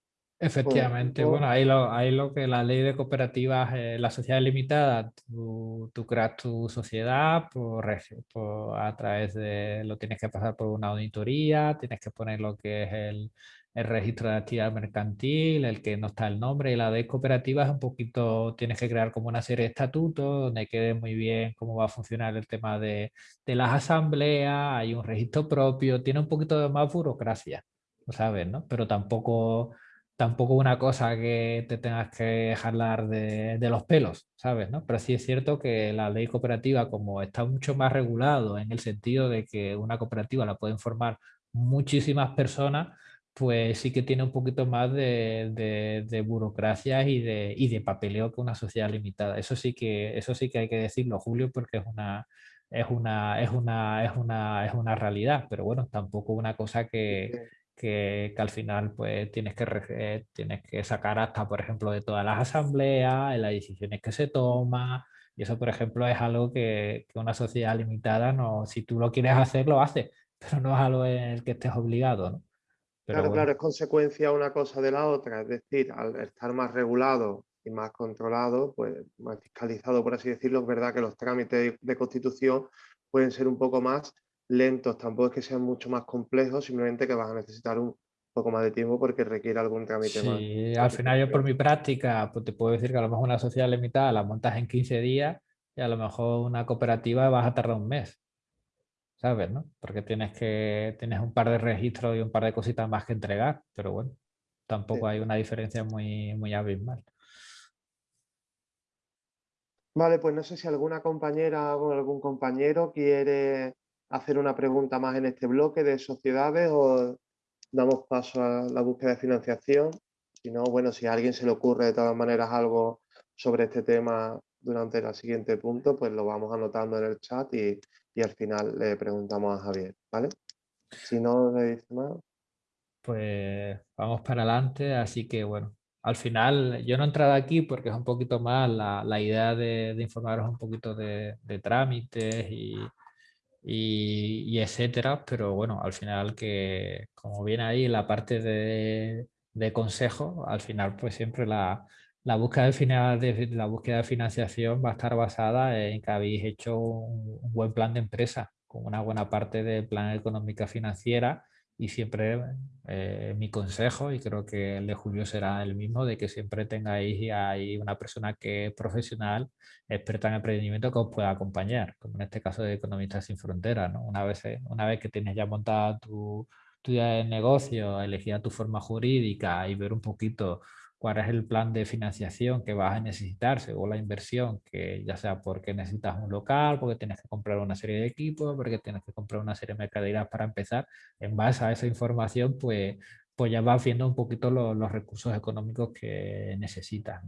Efectivamente, bueno, ahí lo, ahí lo que la ley de cooperativas, eh, la sociedad limitada, tú, tú, creas tu sociedad por, por, a través de, lo tienes que pasar por una auditoría, tienes que poner lo que es el, el registro de actividad mercantil, el que no está el nombre, y la de cooperativas un poquito, tienes que crear como una serie de estatutos donde quede muy bien cómo va a funcionar el tema de, de las asambleas, hay un registro propio, tiene un poquito de más burocracia, ¿sabes? ¿no? Pero tampoco tampoco una cosa que te tengas que jalar de, de, los pelos, ¿sabes? ¿no? Pero sí es cierto que la ley cooperativa, como está mucho más regulado en el sentido de que una cooperativa la pueden formar muchísimas personas, pues sí que tiene un poquito más de, de, de burocracia y de, y de papeleo que una sociedad limitada. Eso sí que, eso sí que hay que decirlo, Julio, porque es una, es una, es una, es una, es una realidad, pero bueno, tampoco una cosa que, que, que, al final pues tienes que, eh, tienes que sacar hasta, por ejemplo, de todas las asambleas, las decisiones que se toman, y eso, por ejemplo, es algo que, que, una sociedad limitada, no, si tú lo quieres hacer, lo haces, pero no es algo en el que estés obligado, ¿no? Pero claro, bueno. claro, es consecuencia una cosa de la otra, es decir, al estar más regulado y más controlado, pues más fiscalizado, por así decirlo, es verdad que los trámites de constitución pueden ser un poco más lentos, tampoco es que sean mucho más complejos, simplemente que vas a necesitar un poco más de tiempo porque requiere algún trámite sí, más. Sí, al final yo por mi práctica pues te puedo decir que a lo mejor una sociedad limitada la montas en 15 días y a lo mejor una cooperativa vas a tardar un mes. ¿Sabes? ¿no? Porque tienes que tienes un par de registros y un par de cositas más que entregar, pero bueno, tampoco sí. hay una diferencia muy, muy abismal. Vale, pues no sé si alguna compañera o algún compañero quiere hacer una pregunta más en este bloque de sociedades o damos paso a la búsqueda de financiación. Si no, bueno, si a alguien se le ocurre de todas maneras algo sobre este tema durante el siguiente punto, pues lo vamos anotando en el chat y, y al final le preguntamos a Javier, ¿vale? Si no le dice más. Pues vamos para adelante, así que bueno, al final yo no he entrado aquí porque es un poquito más la, la idea de, de, informaros un poquito de, de trámites y, y, etcétera, pero bueno, al final que como viene ahí la parte de, de consejo, al final pues siempre la, la, búsqueda de, la búsqueda de financiación va a estar basada en que habéis hecho un, un buen plan de empresa, con una buena parte del plan económica financiera y siempre eh, mi consejo, y creo que el de Julio será el mismo, de que siempre tengáis ahí una persona que es profesional, experta en emprendimiento que os pueda acompañar, como en este caso de Economistas Sin Fronteras. ¿no? Una, vez, una vez que tienes ya montada tu, tu idea de negocio, elegida tu forma jurídica y ver un poquito cuál es el plan de financiación que vas a necesitar según la inversión, que ya sea porque necesitas un local, porque tienes que comprar una serie de equipos, porque tienes que comprar una serie de mercaderías para empezar, en base a esa información, pues, pues ya vas viendo un poquito lo, los recursos económicos que necesitas.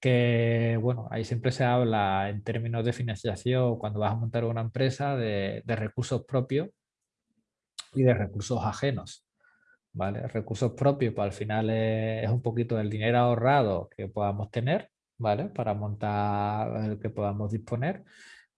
Que bueno, ahí siempre se habla en términos de financiación, cuando vas a montar una empresa, de, de recursos propios y de recursos ajenos. ¿Vale? Recursos propios, pues al final es, es, un poquito el dinero ahorrado que podamos tener, ¿vale? Para montar el que podamos disponer.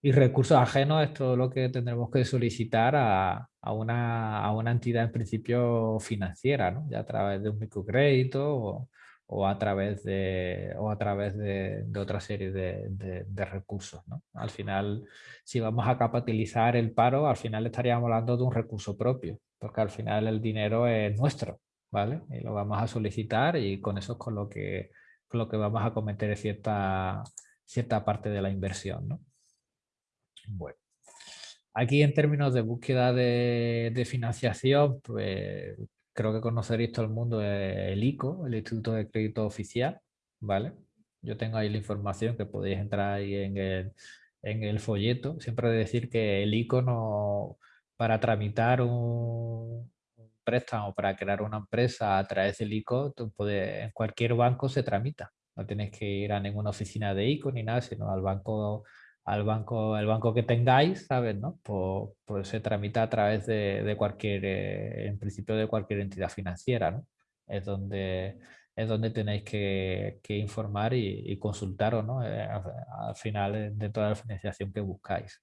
Y recursos ajenos es todo lo que tendremos que solicitar a, a, una, a una, entidad en principio financiera, ¿no? Ya a través de un microcrédito o, o a través de, o a través de, otra serie de, de, de, recursos. ¿no? Al final, si vamos a capitalizar el paro, al final estaríamos hablando de un recurso propio, porque al final el dinero es nuestro, ¿vale? Y lo vamos a solicitar y con eso es con lo que, con lo que vamos a cometer cierta, cierta parte de la inversión, ¿no? Bueno. Aquí en términos de búsqueda de, de financiación, pues creo que conoceréis todo el mundo el ICO, el Instituto de Crédito Oficial, ¿vale? Yo tengo ahí la información que podéis entrar ahí en el, en el folleto. Siempre decir que el ICO no, para tramitar un, un préstamo, para crear una empresa a través del ICO, puedes, en cualquier banco se tramita. No tienes que ir a ninguna oficina de ICO ni nada, sino al banco al banco, el banco que tengáis, ¿sabes? ¿no? Pues, pues se tramita a través de, de cualquier, eh, en principio de cualquier entidad financiera, ¿no? Es donde, es donde tenéis que, que informar y, y consultaros, ¿no? Eh, al, al, final de toda la financiación que buscáis.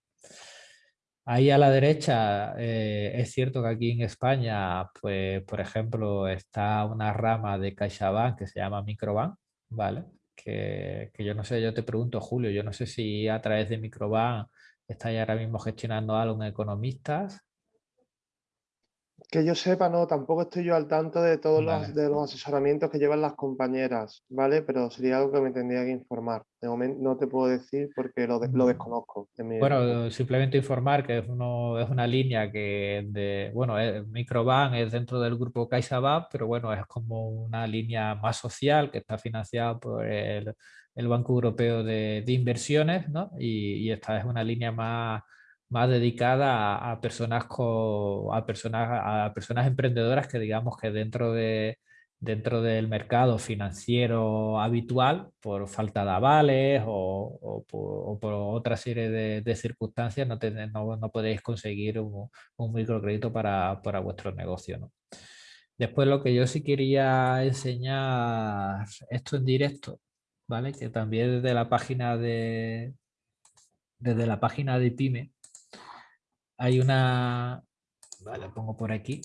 Ahí a la derecha eh, es cierto que aquí en España, pues por ejemplo, está una rama de CaixaBank que se llama Microbank, ¿vale? Que, que, yo no sé, yo te pregunto, Julio, yo no sé si a través de Microbank estáis ahora mismo gestionando algo en economistas que yo sepa, no, tampoco estoy yo al tanto de todos los, de los asesoramientos que llevan las compañeras, ¿vale? Pero sería algo que me tendría que informar. De momento no te puedo decir porque lo, lo desconozco. bueno, simplemente informar que es, uno, es una línea que, de, bueno, es, Microbank es dentro del grupo CaixaBank, pero bueno, es como una línea más social que está financiada por el, el Banco Europeo de, de Inversiones, ¿no? Y, y esta es una línea más más dedicada a, personas a personas a personas emprendedoras que digamos que dentro de dentro del mercado financiero habitual por falta de avales o, por, otra serie de, circunstancias no, no, podéis conseguir un, microcrédito para, para vuestro negocio. Después lo que yo sí quería enseñar esto en directo, ¿vale? que también desde la página de desde la página de PyME hay una, vale, pongo por aquí.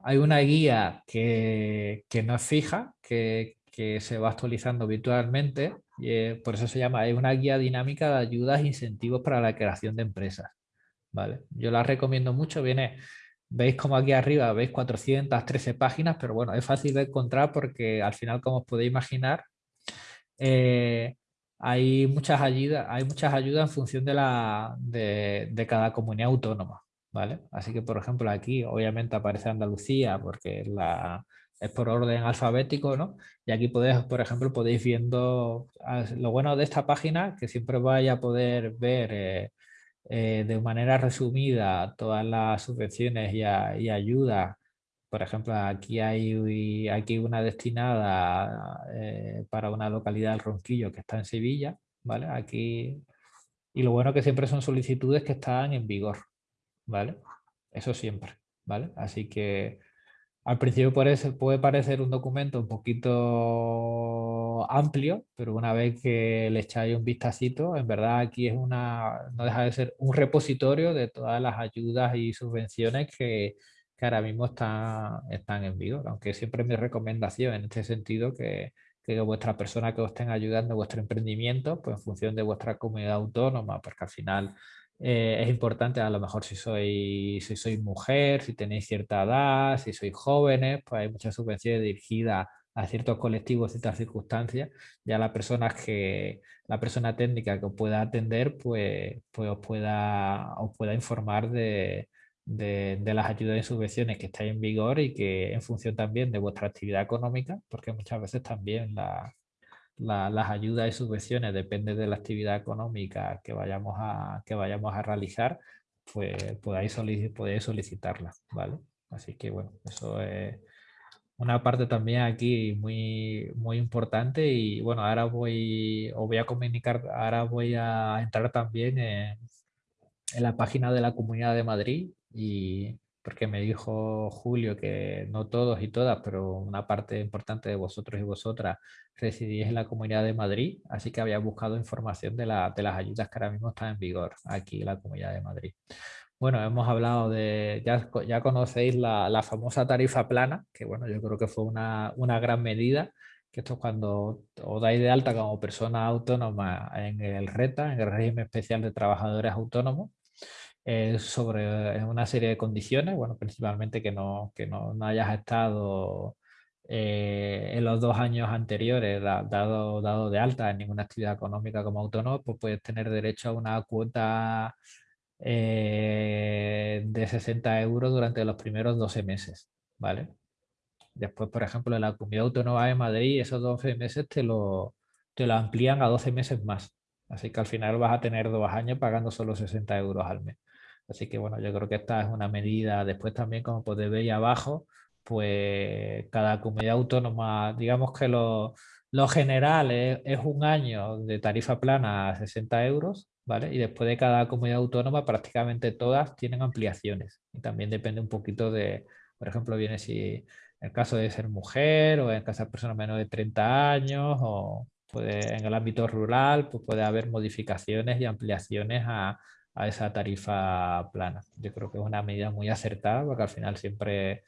Hay una guía que, que no es fija, que, que, se va actualizando virtualmente, y por eso se llama, hay una guía dinámica de ayudas e incentivos para la creación de empresas. ¿vale? Yo la recomiendo mucho, viene, veis como aquí arriba, veis 413 páginas, pero bueno, es fácil de encontrar porque al final, como os podéis imaginar, eh, hay muchas ayudas, hay muchas ayudas en función de, la, de, cada comunidad autónoma. ¿vale? Así que, por ejemplo, aquí obviamente aparece Andalucía porque es por orden alfabético, ¿no? Y aquí podéis, por ejemplo, podéis viendo ah, lo bueno de esta página, que siempre vais a poder ver eh, eh, de manera resumida todas las subvenciones y, y ayudas por ejemplo, aquí hay aquí una destinada eh, para una localidad del Ronquillo que está en Sevilla, ¿vale? Aquí, y lo bueno que siempre son solicitudes que están en vigor, ¿vale? Eso siempre, ¿vale? Así que al principio puede, parecer un documento un poquito amplio, pero una vez que le echáis un vistacito, en verdad aquí es una, no deja de ser un repositorio de todas las ayudas y subvenciones que, que ahora mismo está, están en vigor, aunque siempre mi recomendación en este sentido que, que vuestra persona que os estén ayudando vuestro emprendimiento, pues en función de vuestra comunidad autónoma, porque al final eh, es importante a lo mejor si sois, si sois mujer, si tenéis cierta edad, si sois jóvenes, pues hay muchas subvenciones dirigidas a ciertos colectivos, ciertas circunstancias, ya la persona que la persona técnica que os pueda atender, pues, pues os pueda, os pueda informar de, de, las ayudas y subvenciones que estáis en vigor y que en función también de vuestra actividad económica, porque muchas veces también las ayudas y subvenciones dependen de la actividad económica que vayamos a, que vayamos a realizar, pues podáis, solicitarlas, ¿vale? Así que bueno, eso es una parte también aquí muy, muy importante y bueno, ahora voy, os voy a comunicar, ahora voy a entrar también en la página de la Comunidad de Madrid y porque me dijo Julio que no todos y todas, pero una parte importante de vosotros y vosotras residís en la Comunidad de Madrid, así que había buscado información de, la, de las ayudas que ahora mismo están en vigor aquí en la Comunidad de Madrid. Bueno, hemos hablado de, ya, ya conocéis la, la, famosa tarifa plana, que bueno, yo creo que fue una, una gran medida, que esto es cuando os dais de alta como persona autónoma en el RETA, en el régimen especial de trabajadores autónomos, sobre una serie de condiciones, bueno, principalmente que no, que no, hayas estado eh, en los dos años anteriores dado, dado de alta en ninguna actividad económica como autónomo, pues puedes tener derecho a una cuota eh, de 60 euros durante los primeros 12 meses, ¿vale? Después, por ejemplo, en la Comunidad Autónoma de Madrid, esos 12 meses te lo, te lo amplían a 12 meses más. Así que al final vas a tener dos años pagando solo 60 euros al mes. Así que bueno, yo creo que esta es una medida. Después también, como podéis ver ahí abajo, pues cada comunidad autónoma, digamos que lo, general es, un año de tarifa plana a 60 euros, ¿vale? Y después de cada comunidad autónoma prácticamente todas tienen ampliaciones. Y también depende un poquito de, por ejemplo, viene si el caso de ser mujer o en el caso de personas menores de 30 años o, puede, en el ámbito rural pues puede haber modificaciones y ampliaciones a, a esa tarifa plana. Yo creo que es una medida muy acertada porque al final siempre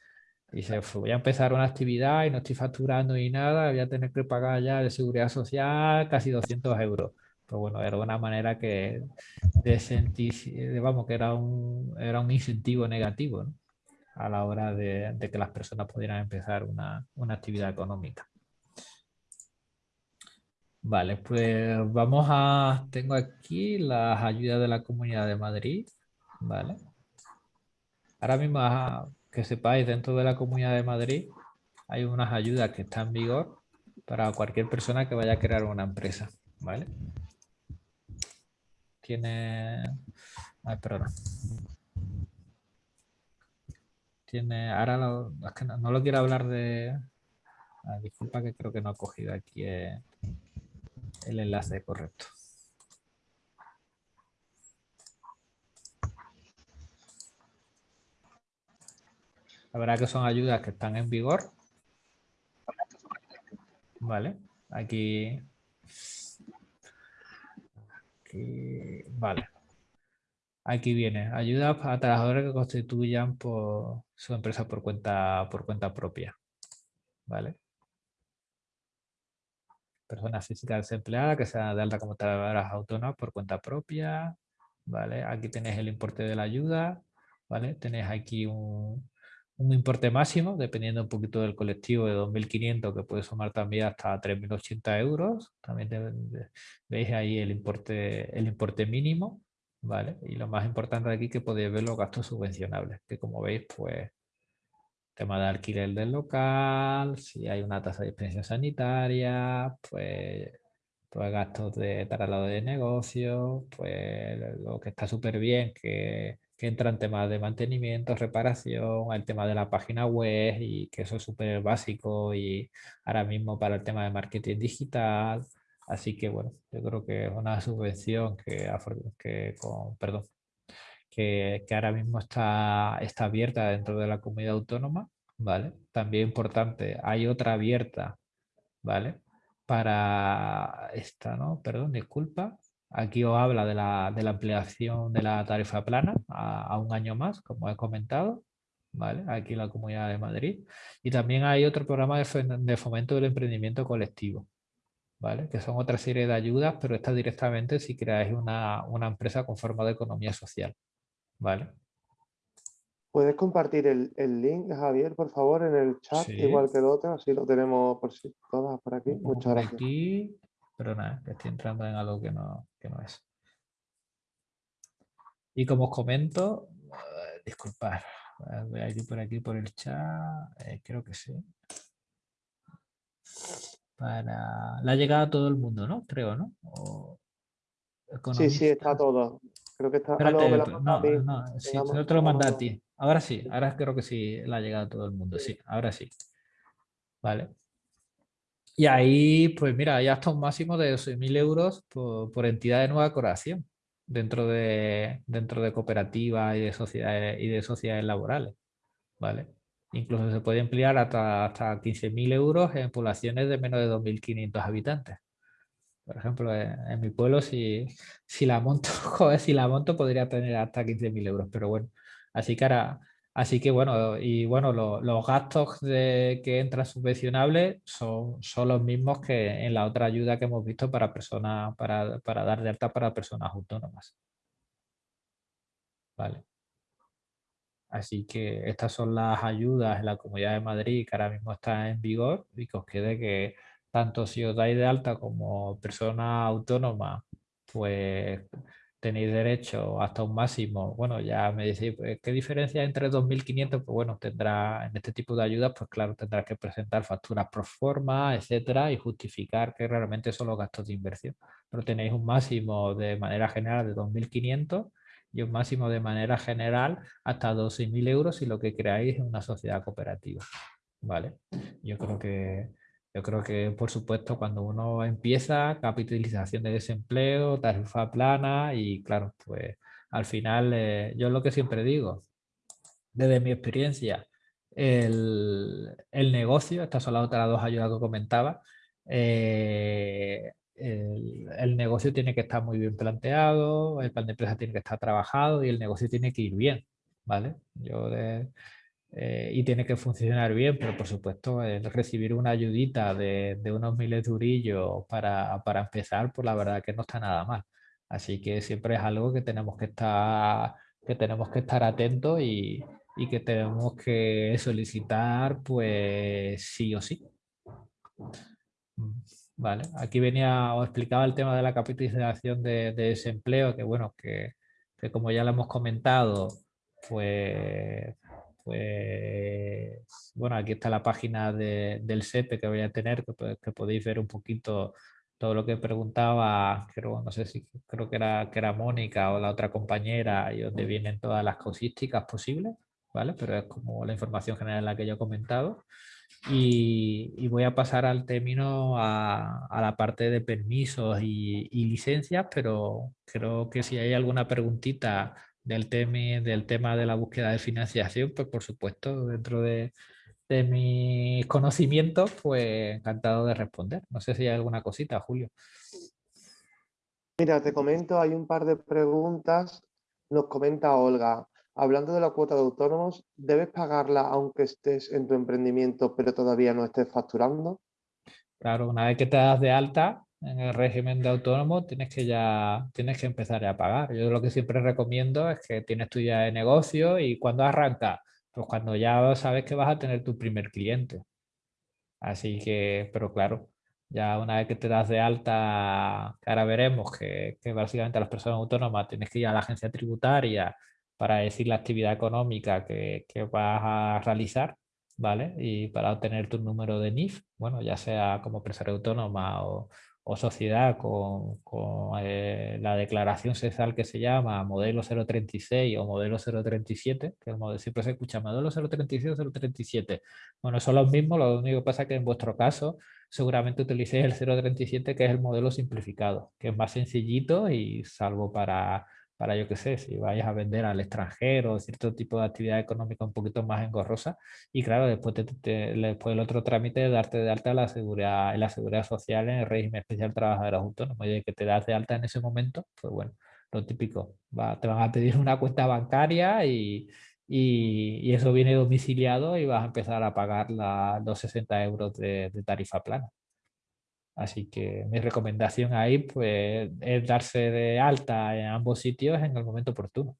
dice, voy a empezar una actividad y no estoy facturando ni nada, voy a tener que pagar ya de seguridad social casi 200 euros. Pues bueno, era una manera que de sentir, vamos, que era un, era un incentivo negativo a la hora de, de, que las personas pudieran empezar una, una actividad económica. Vale, pues vamos a... Tengo aquí las ayudas de la Comunidad de Madrid. Vale. Ahora mismo, que sepáis, dentro de la Comunidad de Madrid hay unas ayudas que están en vigor para cualquier persona que vaya a crear una empresa. ¿Vale? Tiene... Ay, perdón. Tiene... Ahora es que no, lo quiero hablar de... Ah, disculpa que creo que no he cogido aquí... Eh el enlace correcto. La verdad que son ayudas que están en vigor. Vale, aquí, vale. Aquí viene, ayuda a trabajadores que constituyan por su empresa por cuenta, por cuenta propia. ¿Vale? Personas físicas desempleadas que sean de alta como trabajadoras autónomas por cuenta propia, ¿vale? Aquí tenéis el importe de la ayuda, ¿vale? Tenéis aquí un, un importe máximo, dependiendo un poquito del colectivo, de 2.500, que puede sumar también hasta 3.080 euros. También veis ahí el importe, el importe mínimo, ¿vale? Y lo más importante de aquí que podéis ver los gastos subvencionables, que como veis, pues tema de alquiler del local, si hay una tasa de expensión sanitaria, pues, pues gastos de traslado de negocio, pues lo que está súper bien, que, que entran temas de mantenimiento, reparación, el tema de la página web y que eso es súper básico y ahora mismo para el tema de marketing digital. Así que bueno, yo creo que es una subvención que, que con, perdón, que, ahora mismo está, está abierta dentro de la comunidad autónoma, ¿vale? También importante, hay otra abierta, ¿vale? Para esta, ¿no? Perdón, disculpa. Aquí os habla de la, de la ampliación de la tarifa plana a, un año más, como he comentado, ¿vale? Aquí en la Comunidad de Madrid. Y también hay otro programa de, fomento del emprendimiento colectivo, ¿vale? Que son otra serie de ayudas, pero está directamente si creáis una, una empresa con forma de economía social, ¿vale? ¿Puedes compartir el, link, Javier, por favor, en el chat, igual que el otro? Así lo tenemos por si todas por aquí. Muchas gracias. Aquí, pero nada, estoy entrando en algo que no, que no es. Y como os comento, uh, disculpad, voy a ir por aquí por el chat, eh, creo que sí. Para la llegada a todo el mundo, ¿no? Creo, ¿no? sí, sí, está todo. Creo que está... Ah, no, no, sí, no te lo manda a ti. Ahora sí, ahora creo que sí la ha llegado a todo el mundo, sí, ahora sí. Vale. Y ahí, pues mira, hay hasta un máximo de 12.000 euros por, entidad de nueva creación dentro de, dentro de cooperativas y de sociedades, y de sociedades laborales. ¿vale? Incluso se puede emplear hasta, hasta 15.000 euros en poblaciones de menos de 2.500 habitantes. Por ejemplo, en, mi pueblo, si, si la monto, joder, si la monto podría tener hasta 15.000 euros, pero bueno, Así que así que bueno, y bueno, los gastos de, que entran subvencionables son, son los mismos que en la otra ayuda que hemos visto para personas, para, para dar de alta para personas autónomas. Vale. Así que estas son las ayudas en la Comunidad de Madrid que ahora mismo están en vigor y que os quede que tanto si os dais de alta como persona autónoma, pues tenéis derecho hasta un máximo, bueno, ya me decís, pues, ¿qué diferencia entre 2.500? Pues bueno, tendrá, en este tipo de ayudas, pues claro, tendrás que presentar facturas pro forma, etcétera, y justificar que realmente son los gastos de inversión. Pero tenéis un máximo de manera general de 2.500 y un máximo de manera general hasta 12.000 euros si lo que creáis es una sociedad cooperativa. ¿Vale? Yo creo que yo creo que, por supuesto, cuando uno empieza, capitalización de desempleo, tarifa plana y, claro, pues al final, eh, yo lo que siempre digo, desde mi experiencia, el, el negocio, estas son las otras dos ayudas que comentaba, eh, el, negocio tiene que estar muy bien planteado, el plan de empresa tiene que estar trabajado y el negocio tiene que ir bien, ¿vale? Yo eh, y tiene que funcionar bien, pero por supuesto el recibir una ayudita de, unos miles de durillos para, para, empezar, pues la verdad que no está nada mal. Así que siempre es algo que tenemos que estar, que tenemos que estar atentos y, y que tenemos que solicitar pues sí o sí. Vale, aquí venía o explicaba el tema de la capitalización de, desempleo, que bueno, que, como ya lo hemos comentado, pues, pues, bueno, aquí está la página del SEPE que voy a tener, que, podéis ver un poquito todo lo que preguntaba, creo, no sé si creo que era, que era Mónica o la otra compañera, y donde vienen todas las causísticas posibles, ¿vale? Pero es como la información general la que yo he comentado. Y, voy a pasar al término a, la parte de permisos y, licencias, pero creo que si hay alguna preguntita del tema, del tema de la búsqueda de financiación, pues por supuesto, dentro de, de mis conocimientos, pues encantado de responder. No sé si hay alguna cosita, Julio. Mira, te comento, hay un par de preguntas. Nos comenta Olga. Hablando de la cuota de autónomos, ¿debes pagarla aunque estés en tu emprendimiento pero todavía no estés facturando? Claro, una vez que te das de alta en el régimen de autónomo, tienes que ya tienes que empezar a pagar. Yo lo que siempre recomiendo es que tienes tu ya de negocio y cuando arranca, pues cuando ya sabes que vas a tener tu primer cliente. Así que, pero claro, ya una vez que te das de alta, ahora veremos que, que básicamente a las personas autónomas tienes que ir a la agencia tributaria para decir la actividad económica que, que, vas a realizar, ¿vale? Y para obtener tu número de NIF, bueno, ya sea como empresario autónoma o, o sociedad con, con eh, la declaración cesal que se llama modelo 036 o modelo 037, que el modelo, siempre se escucha modelo 036 o 037. Bueno, son los mismos, lo único que pasa es que en vuestro caso seguramente utilicéis el 037 que es el modelo simplificado, que es más sencillito y salvo para para yo qué sé, si vayas a vender al extranjero, cierto tipo de actividad económica un poquito más engorrosa. Y claro, después, después el otro trámite de darte de alta la seguridad, en la seguridad social en el régimen especial de trabajadores autónomos. Y de que te das de alta en ese momento, pues bueno, lo típico, va, te van a pedir una cuenta bancaria y, y, eso viene domiciliado y vas a empezar a pagar la, los 60 euros de tarifa plana. Así que mi recomendación ahí pues, es darse de alta en ambos sitios en el momento oportuno.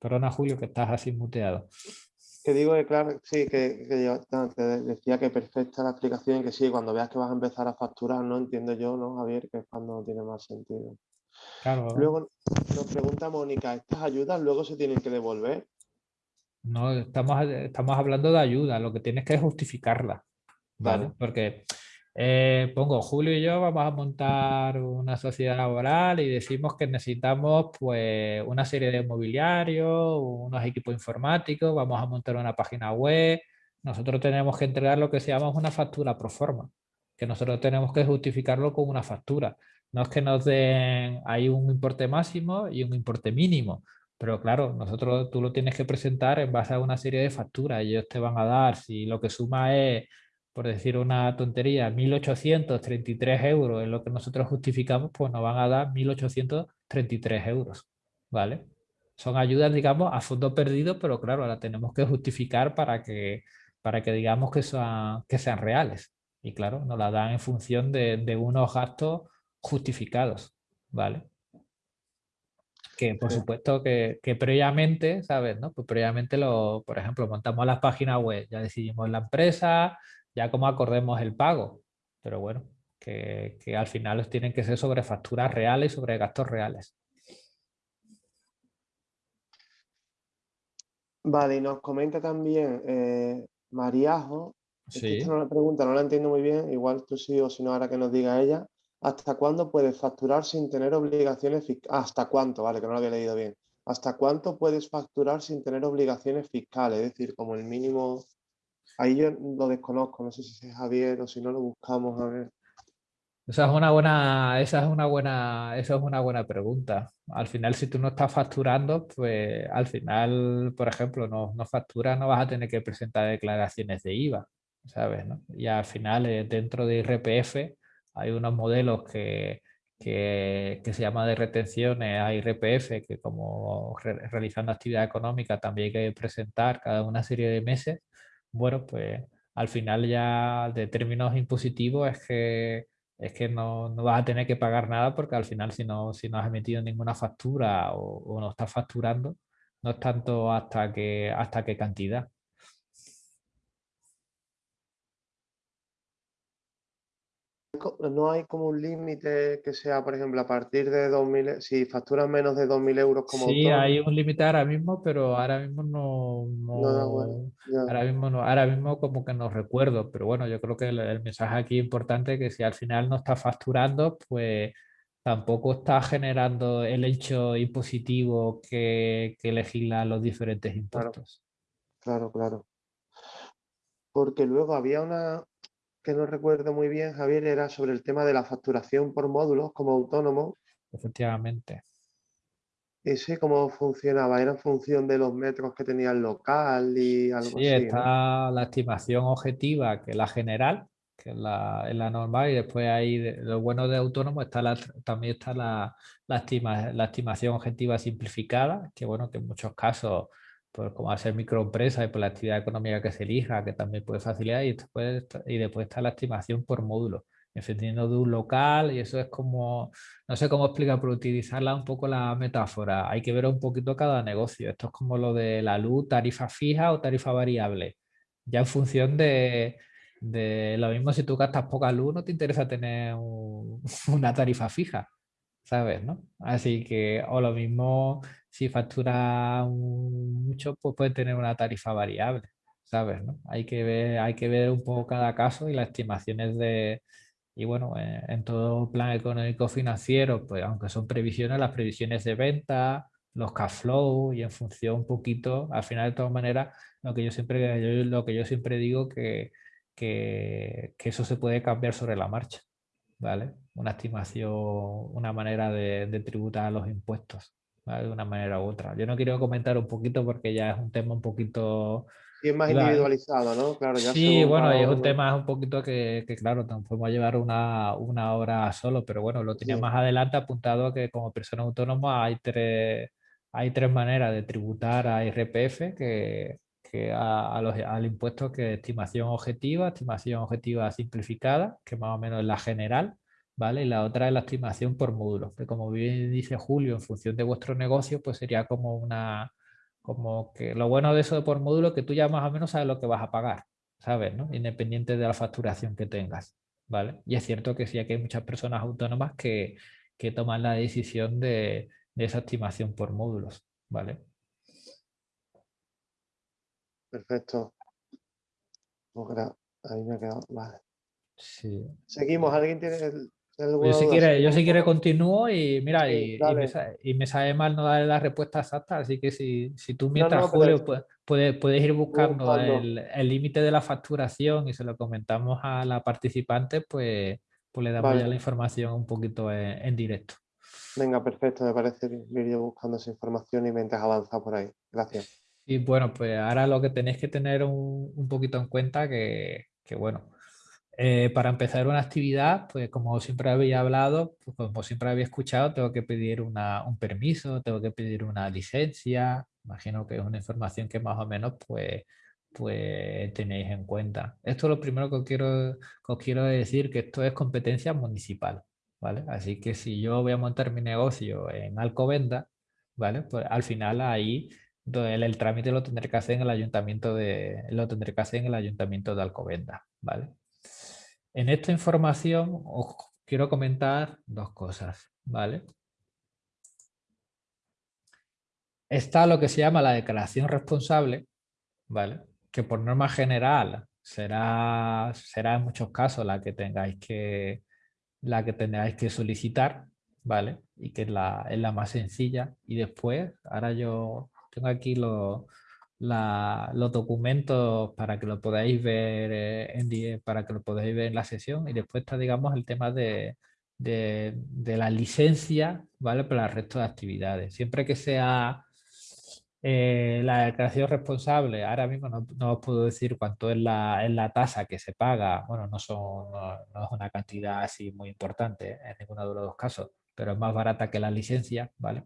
Perdona, Julio, que estás así muteado. Que digo que claro, sí, que, yo decía que perfecta la explicación y que sí, cuando veas que vas a empezar a facturar, no entiendo yo, ¿no, Javier? Que es cuando tiene más sentido. Claro. Luego nos pregunta Mónica, ¿estas ayudas luego se tienen que devolver? No, estamos, estamos hablando de ayuda, lo que tienes que justificarla, ¿vale? Porque eh, pongo, Julio y yo vamos a montar una sociedad laboral y decimos que necesitamos pues una serie de mobiliario, unos equipos informáticos, vamos a montar una página web, nosotros tenemos que entregar lo que se llama una factura pro forma, que nosotros tenemos que justificarlo con una factura. No es que nos den, hay un importe máximo y un importe mínimo. Pero claro, nosotros tú lo tienes que presentar en base a una serie de facturas. Ellos te van a dar, si lo que suma es, por decir una tontería, 1.833 euros en lo que nosotros justificamos, pues nos van a dar 1.833 euros. ¿Vale? Son ayudas, digamos, a fondo perdido, pero claro, las tenemos que justificar para que, para que digamos que, son, que sean reales. Y claro, nos la dan en función de, de unos gastos justificados. ¿Vale? Que por supuesto que, que, previamente, ¿sabes? No? Pues previamente, lo, por ejemplo, montamos las páginas web, ya decidimos la empresa, ya como acordemos el pago, pero bueno, que, que al final tienen que ser sobre facturas reales y sobre gastos reales. Vale, y nos comenta también eh, Mariajo, sí. esta no la pregunta, no la entiendo muy bien, igual tú sí o si no ahora que nos diga ella, ¿Hasta cuándo puedes facturar sin tener obligaciones fiscales? ¿Hasta cuánto? Vale, que no lo había leído bien. ¿Hasta cuánto puedes facturar sin tener obligaciones fiscales? Es decir, como el mínimo... Ahí yo lo desconozco, no sé si es Javier o si no lo buscamos a ver. Esa es una buena, esa es una buena, esa es una buena pregunta. Al final, si tú no estás facturando, pues al final, por ejemplo, no, no facturas, no vas a tener que presentar declaraciones de IVA, ¿sabes? Y al final, eh, dentro de IRPF, hay unos modelos que, que, se llama de retenciones a IRPF, que como realizando actividad económica también hay que presentar cada una serie de meses. Bueno, pues al final ya de términos impositivos es que es que no, no, vas a tener que pagar nada porque al final si no, si no has emitido ninguna factura o, no estás facturando, no es tanto hasta qué hasta qué cantidad. No hay como un límite que sea, por ejemplo, a partir de 2.000, si facturas menos de 2.000 euros como Sí, hay un límite ahora mismo, pero ahora mismo no, ahora mismo no, ahora mismo como que no recuerdo, pero bueno, yo creo que el, mensaje aquí importante es que si al final no está facturando, pues tampoco está generando el hecho impositivo que, que legisla los diferentes impuestos. claro, claro. Porque luego había una, que no recuerdo muy bien, Javier, era sobre el tema de la facturación por módulos como autónomo. Efectivamente. ¿Ese cómo funcionaba? ¿Era en función de los metros que tenía el local y algo así? Sí, está la estimación objetiva, que es la general, que es la, normal, y después ahí lo bueno de autónomo está la, también está la, la, la estimación objetiva simplificada, que bueno, que en muchos casos pues como hacer microempresa y por la actividad económica que se elija, que también puede facilitar, y después, y después está la estimación por módulo, dependiendo de un local, y eso es como, no sé cómo explicar, pero utilizarla un poco la metáfora, hay que ver un poquito cada negocio, esto es como lo de la luz, tarifa fija o tarifa variable, ya en función de, de lo mismo si tú gastas poca luz, no te interesa tener una tarifa fija, ¿sabes? ¿no? Así que, o lo mismo si factura mucho, pues puede tener una tarifa variable, ¿sabes? Hay, que ver, hay que ver un poco cada caso y las estimaciones de... Y bueno, eh, en, todo plan económico financiero, pues aunque son previsiones, las previsiones de venta, los cash flow y en función un poquito, al final de todas maneras, lo que yo siempre, lo que yo siempre digo que, que, que eso se puede cambiar sobre la marcha, ¿vale? Una estimación, una manera de, de tributar los impuestos de una manera u otra. Yo no quiero comentar un poquito porque ya es un tema un poquito... Sí, es más individualizado, ¿no? Claro, ya sí, bueno, es un tema un poquito que, que claro, podemos llevar una, una, hora solo, pero bueno, lo tenía más adelante apuntado que como persona autónoma hay tres, hay tres maneras de tributar a IRPF que, que a, los, al impuesto que estimación objetiva, estimación objetiva simplificada, que más o menos es la general, ¿vale? Y la otra es la estimación por módulos, que como bien dice Julio, en función de vuestro negocio, pues sería como una, como que lo bueno de eso de por módulo es que tú ya más o menos sabes lo que vas a pagar, ¿sabes? ¿no? Independiente de la facturación que tengas, ¿vale? Y es cierto que sí, aquí hay muchas personas autónomas que, que toman la decisión de, de esa estimación por módulos, ¿vale? Perfecto. Ahí me he quedado. Vale. Sí. Seguimos. ¿Alguien tiene yo si, quiere, yo si quiere continúo y mira, y, me sabe, mal no darle la respuesta exacta, así que si, si tú mientras, Julio, puedes, puedes, ir buscando el límite de la facturación y se lo comentamos a la participante, pues, pues le damos ya la información un poquito en, directo. Venga, perfecto, me parece ir yo buscando esa información y mientras avanza por ahí. Gracias. Y bueno, pues ahora lo que tenéis que tener un, un poquito en cuenta que, que bueno, eh, para empezar una actividad, pues como siempre había hablado, pues como siempre había escuchado, tengo que pedir un permiso, tengo que pedir una licencia, imagino que es una información que más o menos pues, pues tenéis en cuenta. Esto es lo primero que os quiero, os quiero decir, que esto es competencia municipal, ¿vale? Así que si yo voy a montar mi negocio en Alcobenda, ¿vale? Pues al final ahí el, el trámite lo tendré que hacer en el ayuntamiento de, lo tendré que hacer en el ayuntamiento de Alcobenda, ¿vale? En esta información os quiero comentar dos cosas, ¿vale? Está lo que se llama la declaración responsable, ¿vale? Que por norma general será, será en muchos casos la que tengáis que, la que tengáis que solicitar, ¿vale? Y que es la, es la más sencilla. Y después, ahora yo tengo aquí los, los documentos para que lo podáis ver eh, en, para que lo podáis ver en la sesión y después está digamos el tema de, de, la licencia ¿vale? para el resto de actividades. Siempre que sea eh, la declaración responsable, ahora mismo no, os puedo decir cuánto es la, la tasa que se paga, bueno, no, son, no, es una cantidad así muy importante en ninguno de los dos casos, pero es más barata que la licencia, ¿vale?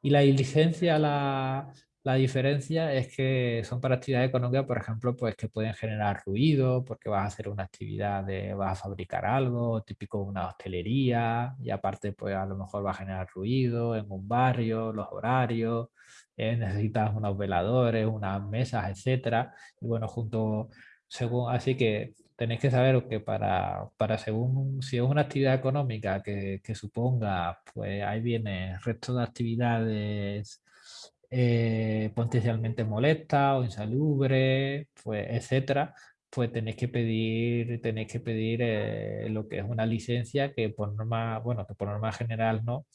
Y la licencia la, la diferencia es que son para actividades económicas, por ejemplo, pues que pueden generar ruido porque vas a hacer una actividad de, vas a fabricar algo, típico una hostelería, y aparte pues a lo mejor va a generar ruido en un barrio, los horarios, eh, necesitas unos veladores, unas mesas, etcétera. Y bueno, junto, según, así que tenéis que saber que para, para según, si es una actividad económica que, que suponga, pues ahí viene resto de actividades eh, potencialmente molesta o insalubre, pues, etcétera, pues tenéis que pedir, tenéis que pedir eh, lo que es una licencia que por norma, bueno, que por norma general no,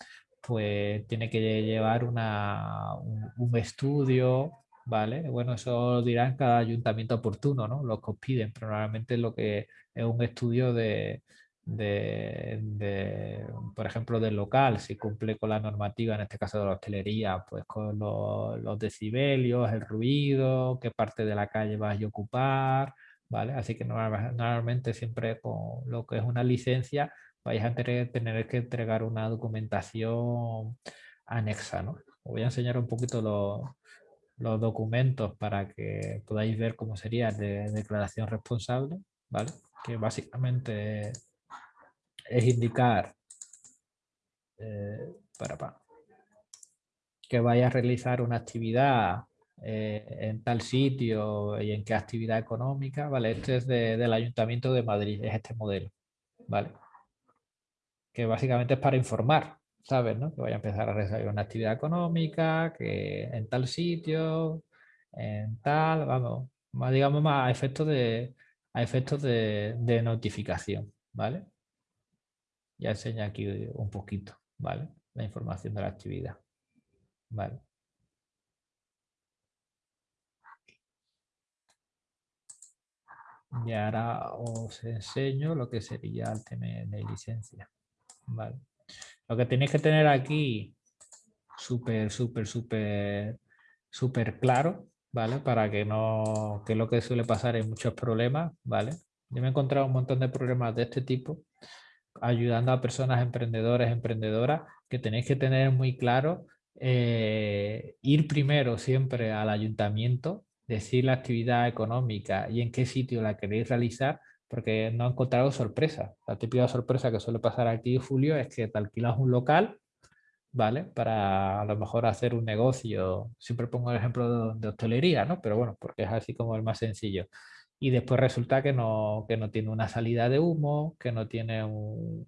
pues tiene que llevar una, un, estudio, ¿vale? Bueno, eso dirá en cada ayuntamiento oportuno, ¿no? Lo que os piden, pero normalmente lo que es un estudio de, de, por ejemplo, del local, si cumple con la normativa, en este caso de la hostelería, pues con los, decibelios, el ruido, qué parte de la calle vas a ocupar, ¿vale? Así que normalmente siempre con lo que es una licencia vais a tener, tener que entregar una documentación anexa, ¿no? Os voy a enseñar un poquito los, los documentos para que podáis ver cómo sería de declaración responsable, ¿vale? Que básicamente es indicar eh, para, que vaya a realizar una actividad eh, en tal sitio y en qué actividad económica, ¿vale? Este es del Ayuntamiento de Madrid, es este modelo, ¿vale? Que básicamente es para informar, ¿sabes? No? Que vaya a empezar a realizar una actividad económica, que en tal sitio, en tal, vamos, más, digamos más a efectos de, a efectos de, de notificación, ¿vale? Ya enseña aquí un poquito, ¿vale? La información de la actividad, ¿vale? Y ahora os enseño lo que sería el tema de licencia, ¿vale? Lo que tenéis que tener aquí súper, súper, súper, súper claro, ¿vale? Para que no, que lo que suele pasar en muchos problemas, ¿vale? Yo me he encontrado un montón de problemas de este tipo ayudando a personas emprendedores, emprendedoras, que tenéis que tener muy claro eh, ir primero siempre al ayuntamiento, decir la actividad económica y en qué sitio la queréis realizar, porque no he encontrado sorpresa. La típica sorpresa que suele pasar aquí, Julio, es que te alquilas un local, ¿vale? Para a lo mejor hacer un negocio. Siempre pongo el ejemplo de, de hostelería, ¿no? Pero bueno, porque es así como el más sencillo y después resulta que no, que no tiene una salida de humo, que no tiene un,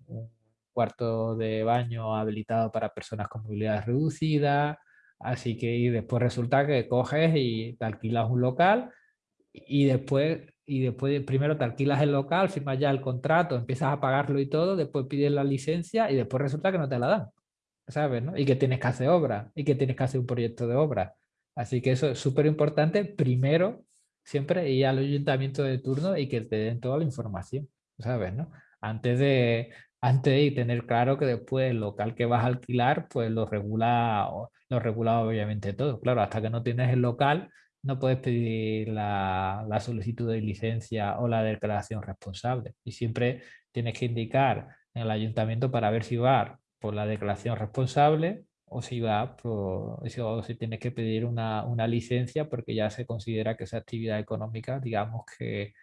cuarto de baño habilitado para personas con movilidad reducida, así que y después resulta que coges y te alquilas un local y después, y después primero te alquilas el local, firmas ya el contrato, empiezas a pagarlo y todo, después pides la licencia y después resulta que no te la dan, ¿sabes? Y que tienes que hacer obra y que tienes que hacer un proyecto de obra. Así que eso es súper importante, primero siempre ir al ayuntamiento de turno y que te den toda la información, ¿sabes? ¿no? Antes de, antes de tener claro que después el local que vas a alquilar, pues lo regula, lo regula obviamente todo. Claro, hasta que no tienes el local, no puedes pedir la, la solicitud de licencia o la declaración responsable. Y siempre tienes que indicar en el ayuntamiento para ver si va por la declaración responsable o si va o si tienes que pedir una, una, licencia porque ya se considera que esa actividad económica, digamos que,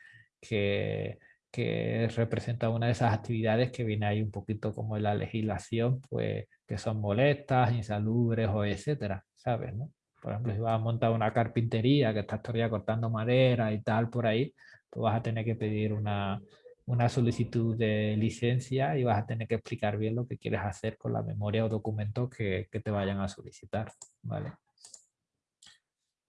que, que, representa una de esas actividades que viene ahí un poquito como en la legislación, pues que son molestas, insalubres o etcétera, ¿sabes? No? Por ejemplo, si vas a montar una carpintería que estás todavía cortando madera y tal por ahí, pues vas a tener que pedir una, una solicitud de licencia y vas a tener que explicar bien lo que quieres hacer con la memoria o documentos que, que te vayan a solicitar. ¿vale?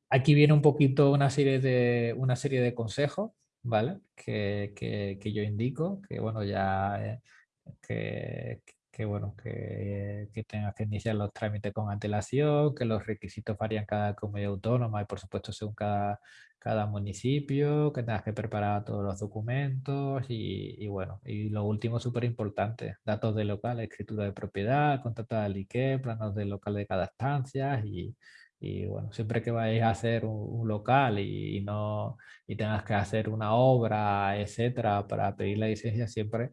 Aquí viene un poquito una serie de, una serie de consejos ¿vale? que, que, que yo indico, que bueno, ya eh, que, que bueno, que, que, tengas que iniciar los trámites con antelación, que los requisitos varían cada comunidad autónoma y por supuesto según cada, cada municipio, que tengas que preparar todos los documentos y, bueno, y lo último súper importante, datos de local, escritura de propiedad, contrato de aliqué, planos de local de cada estancia y, y bueno, siempre que vayáis a hacer un, local y, no y tengas que hacer una obra, etcétera, para pedir la licencia, siempre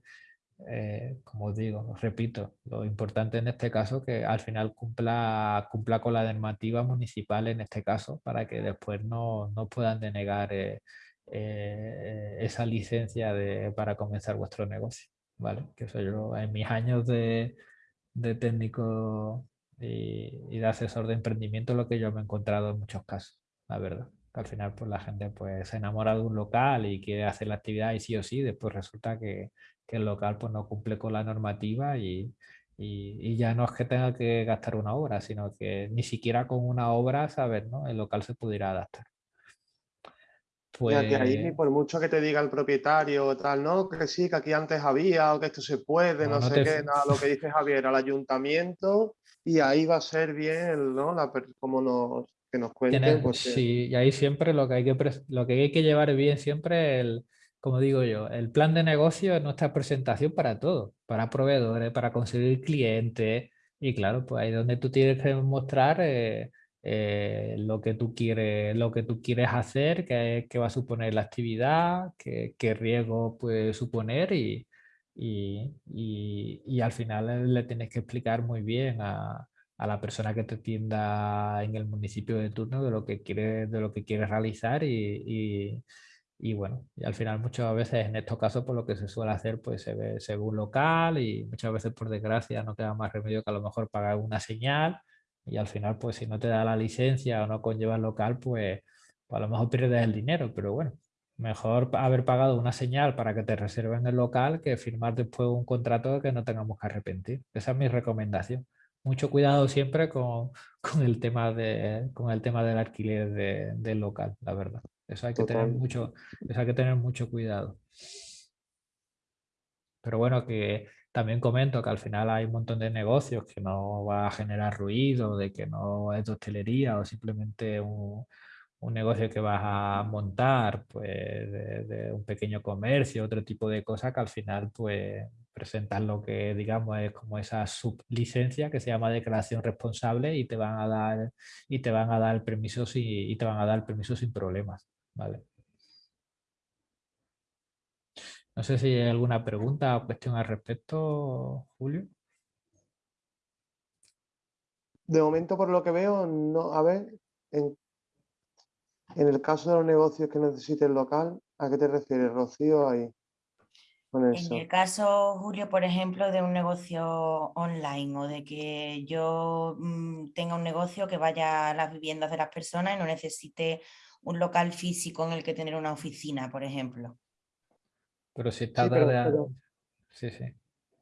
eh, como digo, repito, lo importante en este caso que al final cumpla, cumpla con la normativa municipal en este caso para que después no, no puedan denegar eh, eh, esa licencia para comenzar vuestro negocio. ¿vale? Que eso yo en mis años de, de técnico y, de asesor de emprendimiento lo que yo me he encontrado en muchos casos, la verdad. Al final pues la gente pues se enamora de un local y quiere hacer la actividad y sí o sí, después resulta que, que el local pues, no cumple con la normativa y, y, ya no es que tenga que gastar una obra, sino que ni siquiera con una obra, saber, ¿no? El local se pudiera adaptar. Pues... Ya que ahí ni por mucho que te diga el propietario o tal, no, que sí, que aquí antes había o que esto se puede, no, sé qué, nada, lo que dice Javier, al ayuntamiento y ahí va a ser bien, ¿no? La, como nos, que nos cuenten. Sí, y ahí siempre lo que hay que, lo que, hay que llevar bien siempre el, como digo yo, el plan de negocio es nuestra presentación para todo, para proveedores, para conseguir clientes. Y claro, pues ahí es donde tú tienes que mostrar eh, eh, lo, que tú quieres, lo que tú quieres hacer, qué, qué va a suponer la actividad, qué, qué riesgo puede suponer y, y, y, al final le tienes que explicar muy bien a, a la persona que te atienda en el municipio de turno de lo que quieres, de lo que realizar y, y bueno, y al final muchas veces en estos casos por pues, lo que se suele hacer pues se ve según local y muchas veces por desgracia no queda más remedio que a lo mejor pagar una señal y al final pues si no te da la licencia o no conlleva el local pues, pues, a lo mejor pierdes el dinero, pero bueno, mejor haber pagado una señal para que te reserven el local que firmar después un contrato que no tengamos que arrepentir. Esa es mi recomendación. Mucho cuidado siempre con, con el, tema de, con el tema del alquiler de, del local, la verdad. Eso hay que, tener mucho, eso hay que tener mucho cuidado. Pero bueno, que también comento que al final hay un montón de negocios que no va a generar ruido, de que no es de hostelería o simplemente un, un negocio que vas a montar, pues de, un pequeño comercio, otro tipo de cosas que al final pues presentan lo que digamos es como esa sublicencia que se llama declaración responsable y te van a dar y te van a dar el permiso y te van a dar el permiso sin problemas. Vale. No sé si hay alguna pregunta o cuestión al respecto, Julio. De momento, por lo que veo, no. A ver, en, el caso de los negocios que necesiten local, ¿a qué te refieres, Rocío? Ahí, En el caso, Julio, por ejemplo, de un negocio online o de que yo mm, tenga un negocio que vaya a las viviendas de las personas y no necesite un local físico en el que tener una oficina, por ejemplo. Pero si está sí, sí, sí.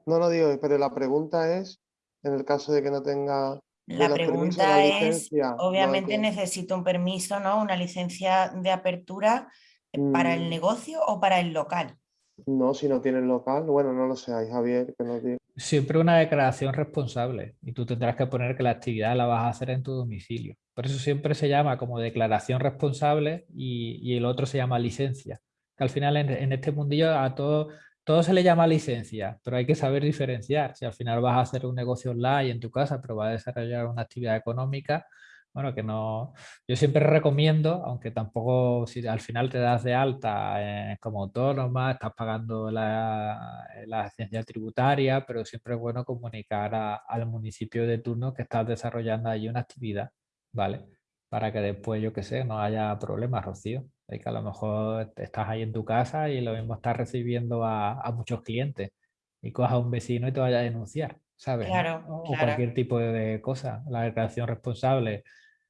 No lo digo, pero la pregunta es, en el caso de que no tenga... La pregunta es, obviamente necesito un permiso, ¿no? Una licencia de apertura para el mm. negocio o para el local. No, si no tienes local, bueno, no lo sé, Javier, que no tiene. Siempre una declaración responsable y tú tendrás que poner que la actividad la vas a hacer en tu domicilio. Por eso siempre se llama como declaración responsable y, el otro se llama licencia. Que al final en, este mundillo a todo, todo se le llama licencia, pero hay que saber diferenciar. Si al final vas a hacer un negocio online en tu casa, pero vas a desarrollar una actividad económica, bueno, que no, yo siempre recomiendo, aunque tampoco, si al final te das de alta eh, como autónoma, estás pagando la, la licencia tributaria, pero siempre es bueno comunicar al municipio de turno que estás desarrollando allí una actividad, ¿vale? Para que después, yo qué sé, no haya problemas, Rocío. Es que a lo mejor estás ahí en tu casa y lo mismo estás recibiendo a, a muchos clientes y cojas a un vecino y te vaya a denunciar, ¿sabes? Claro, o cualquier tipo de cosa. La declaración responsable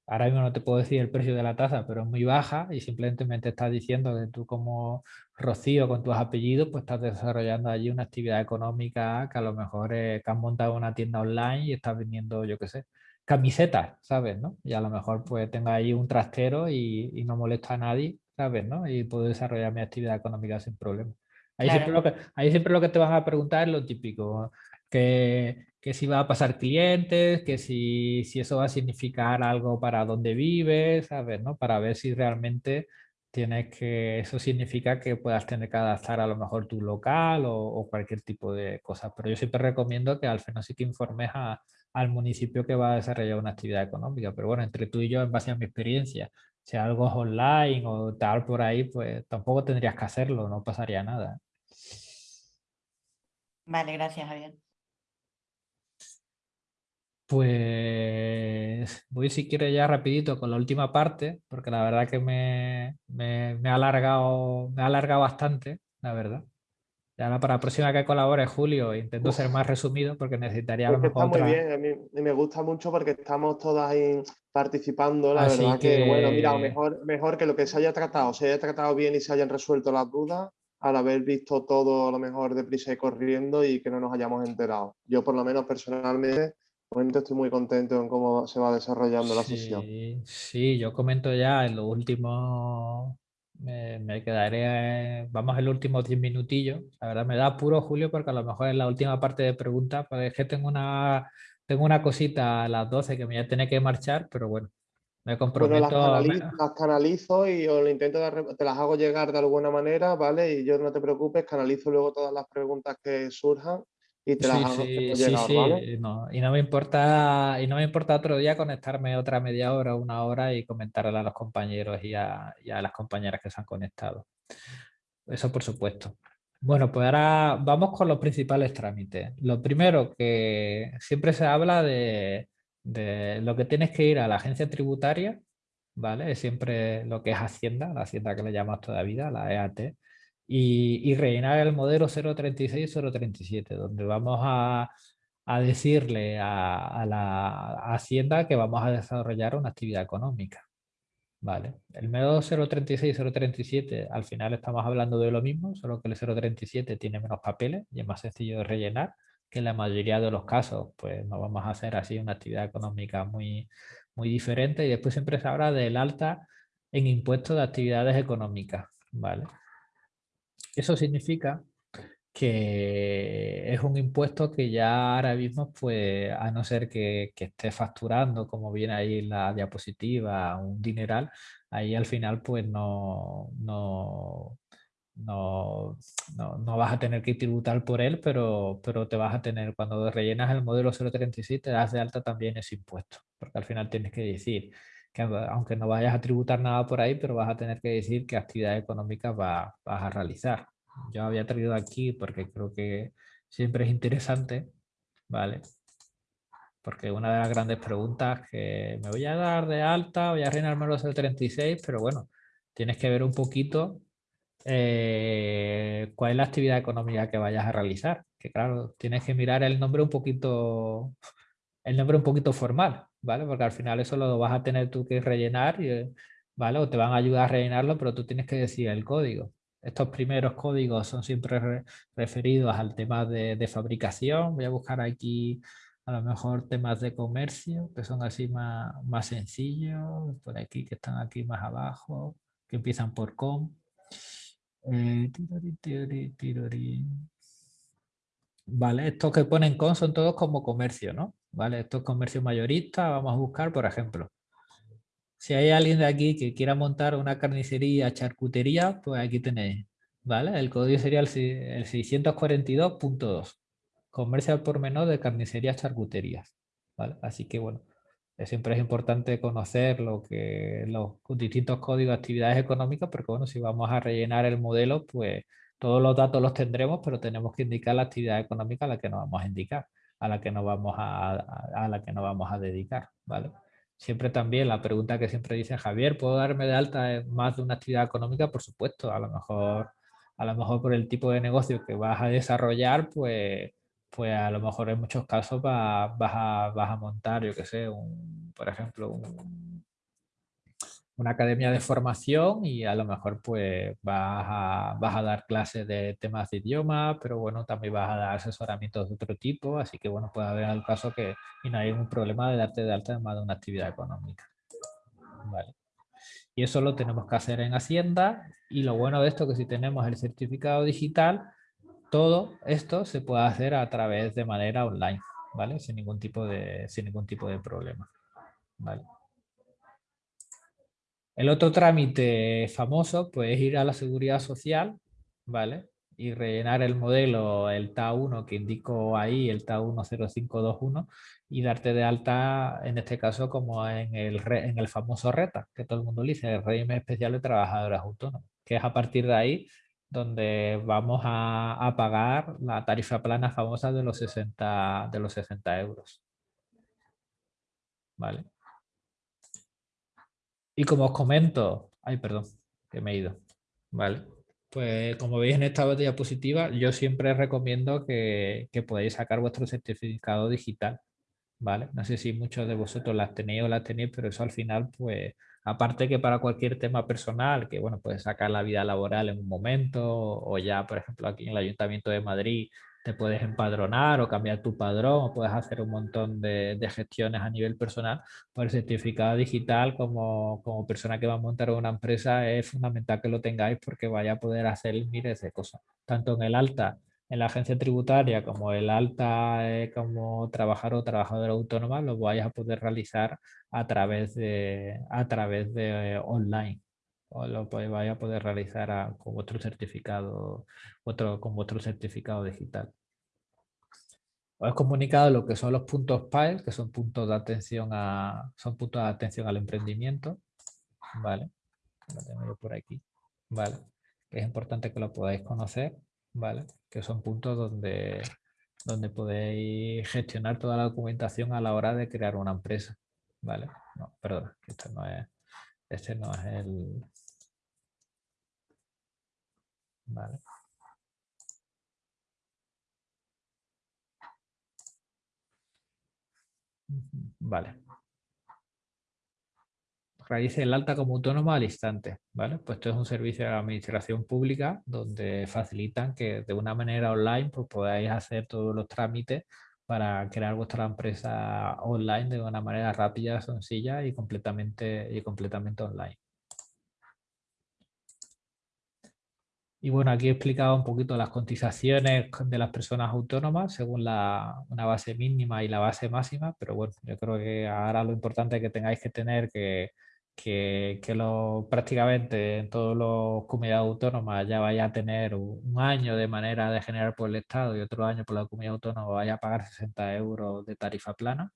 ahora mismo no te puedo decir el precio de la taza, pero es muy baja y simplemente me estás diciendo que tú como Rocío con tus apellidos, pues estás desarrollando allí una actividad económica que a lo mejor es que has montado una tienda online y estás vendiendo, yo qué sé, camisetas, ¿sabes? ¿no? Y a lo mejor pues tenga ahí un trastero y, no molesta a nadie, ¿sabes? ¿no? Y puedo desarrollar mi actividad económica sin problema. Ahí, siempre lo que, ahí siempre lo que te van a preguntar es lo típico que, que si va a pasar clientes, que si, si eso va a significar algo para donde vives, ¿sabes? ¿no? Para ver si realmente tienes que, eso significa que puedas tener que adaptar a lo mejor tu local o, cualquier tipo de cosas. Pero yo siempre recomiendo que al final sí que informes al municipio que va a desarrollar una actividad económica. Pero bueno, entre tú y yo, en base a mi experiencia, si algo es online o tal por ahí, pues tampoco tendrías que hacerlo, no pasaría nada. Vale, gracias Javier. Pues voy si quiere ya rapidito con la última parte, porque la verdad que me, me, ha, alargado, me ha alargado bastante, la verdad. Ya para la próxima que colabore, Julio, intento ser más resumido porque necesitaría a Está muy bien, a mí me gusta mucho porque estamos todas ahí participando, la verdad que... bueno, mira, mejor, mejor que lo que se haya tratado, se haya tratado bien y se hayan resuelto las dudas, al haber visto todo a lo mejor deprisa y corriendo y que no nos hayamos enterado. Yo por lo menos personalmente estoy muy contento en cómo se va desarrollando la sesión. Sí, yo comento ya en lo último, me, quedaré, vamos en los últimos 10 minutillos. La verdad me da puro Julio porque a lo mejor en la última parte de preguntas, pues es que tengo una, tengo una cosita a las 12 que me voy a tener que marchar, pero bueno, me comprometo. las, canalizo, las, canalizo, y o intento, te las hago llegar de alguna manera, ¿vale? Y yo no te preocupes, canalizo luego todas las preguntas que surjan y te las sí, sí, sí, No, y no me importa y no me importa otro día conectarme otra media hora una hora y comentarle a los compañeros y a, las compañeras que se han conectado. Eso por supuesto. Bueno pues ahora vamos con los principales trámites. Lo primero que siempre se habla de, de lo que tienes que ir a la agencia tributaria vale es siempre lo que es hacienda la hacienda que le llamamos todavía la EAT y, rellenar el modelo 036 037, donde vamos a, decirle a, la Hacienda que vamos a desarrollar una actividad económica. Vale. El método 036 037 al final estamos hablando de lo mismo, solo que el 037 tiene menos papeles y es más sencillo de rellenar, que en la mayoría de los casos pues no vamos a hacer así una actividad económica muy, muy diferente y después siempre se habla del alta en impuestos de actividades económicas. ¿vale? Eso significa que es un impuesto que ya ahora mismo, pues, a no ser que, esté facturando, como viene ahí en la diapositiva, un dineral, ahí al final pues no, no, no, no, vas a tener que tributar por él, pero, pero te vas a tener, cuando rellenas el modelo 037, te das de alta también ese impuesto, porque al final tienes que decir que aunque no vayas a tributar nada por ahí, pero vas a tener que decir qué actividad económica vas a realizar. Yo había traído aquí porque creo que siempre es interesante, ¿vale? Porque una de las grandes preguntas que me voy a dar de alta, voy a rellenarme los del 36, pero bueno, tienes que ver un poquito eh, cuál es la actividad económica que vayas a realizar. Que claro, tienes que mirar el nombre un poquito, el nombre un poquito formal, ¿vale? Porque al final eso lo vas a tener tú que rellenar, y, ¿vale? O te van a ayudar a rellenarlo, pero tú tienes que decir el código. Estos primeros códigos son siempre referidos al tema de, fabricación. Voy a buscar aquí a lo mejor temas de comercio, que son así más, más sencillos, por aquí que están aquí más abajo, que empiezan por com. Eh, vale, estos que ponen con son todos como comercio, ¿no? ¿Vale? Esto es comercio mayorista, vamos a buscar, por ejemplo, si hay alguien de aquí que quiera montar una carnicería, charcutería, pues aquí tenéis, ¿vale? El código sería el, 642.2, comercio al por menor de carnicerías, charcuterías, ¿vale? Así que, bueno, siempre es importante conocer lo que los distintos códigos de actividades económicas, porque, bueno, si vamos a rellenar el modelo, pues todos los datos los tendremos, pero tenemos que indicar la actividad económica a la que nos vamos a indicar a la que nos vamos a, a, la que vamos a dedicar, ¿vale? Siempre también la pregunta que siempre dice Javier, ¿puedo darme de alta más de una actividad económica? Por supuesto, a lo mejor, a lo mejor por el tipo de negocio que vas a desarrollar, pues, pues a lo mejor en muchos casos vas, a, vas a montar, yo qué sé, un, por ejemplo, un, una academia de formación y a lo mejor pues vas a, vas a dar clases de temas de idioma, pero bueno, también vas a dar asesoramientos de otro tipo, así que bueno, puede haber el caso que no hay ningún problema de darte de alta más de una actividad económica. Vale. Y eso lo tenemos que hacer en Hacienda y lo bueno de esto es que si tenemos el certificado digital, todo esto se puede hacer a través de manera online, ¿vale? Sin ningún tipo de, sin ningún tipo de problema, ¿vale? El otro trámite famoso pues, es ir a la seguridad social, ¿vale? Y rellenar el modelo, el TA1 que indico ahí, el TA10521, y darte de alta, en este caso, como en el, en el famoso RETA, que todo el mundo dice, el régimen especial de trabajadores autónomos, que es a partir de ahí donde vamos a, a pagar la tarifa plana famosa de los 60, de los 60 euros. ¿Vale? Y como os comento, ay, perdón, que me he ido. Vale. Pues como veis en esta diapositiva, yo siempre recomiendo que, que podáis sacar vuestro certificado digital. ¿Vale? No sé si muchos de vosotros las tenéis o las tenéis, pero eso al final, pues, aparte que para cualquier tema personal, que bueno, puedes sacar la vida laboral en un momento, o ya, por ejemplo, aquí en el Ayuntamiento de Madrid, te puedes empadronar o cambiar tu padrón o puedes hacer un montón de, gestiones a nivel personal, pues el certificado digital como, como, persona que va a montar una empresa es fundamental que lo tengáis porque vaya a poder hacer miles de cosas, tanto en el alta en la agencia tributaria como el alta eh, como trabajador o trabajadora autónoma lo vais a poder realizar a través de, a través de online o lo vais a poder realizar con vuestro certificado otro, con vuestro certificado digital. Os he comunicado lo que son los puntos PAES, que son puntos de atención a son puntos de atención al emprendimiento. Vale, lo tengo yo por aquí. Vale, es importante que lo podáis conocer. Vale, que son puntos donde, donde podéis gestionar toda la documentación a la hora de crear una empresa. Vale, no, perdón, este no es, este no es el, Vale. Vale. Realice el alta como autónomo al instante. ¿vale? Pues esto es un servicio de administración pública donde facilitan que de una manera online pues, podáis hacer todos los trámites para crear vuestra empresa online de una manera rápida, sencilla y completamente, y completamente online. Y bueno, aquí he explicado un poquito las cotizaciones de las personas autónomas según la, una base mínima y la base máxima, pero bueno, yo creo que ahora lo importante que tengáis que tener que, que, que lo, prácticamente en todos los comunidades autónomas ya vaya a tener un, año de manera de generar por el Estado y otro año por la comunidad autónoma vaya a pagar 60 euros de tarifa plana.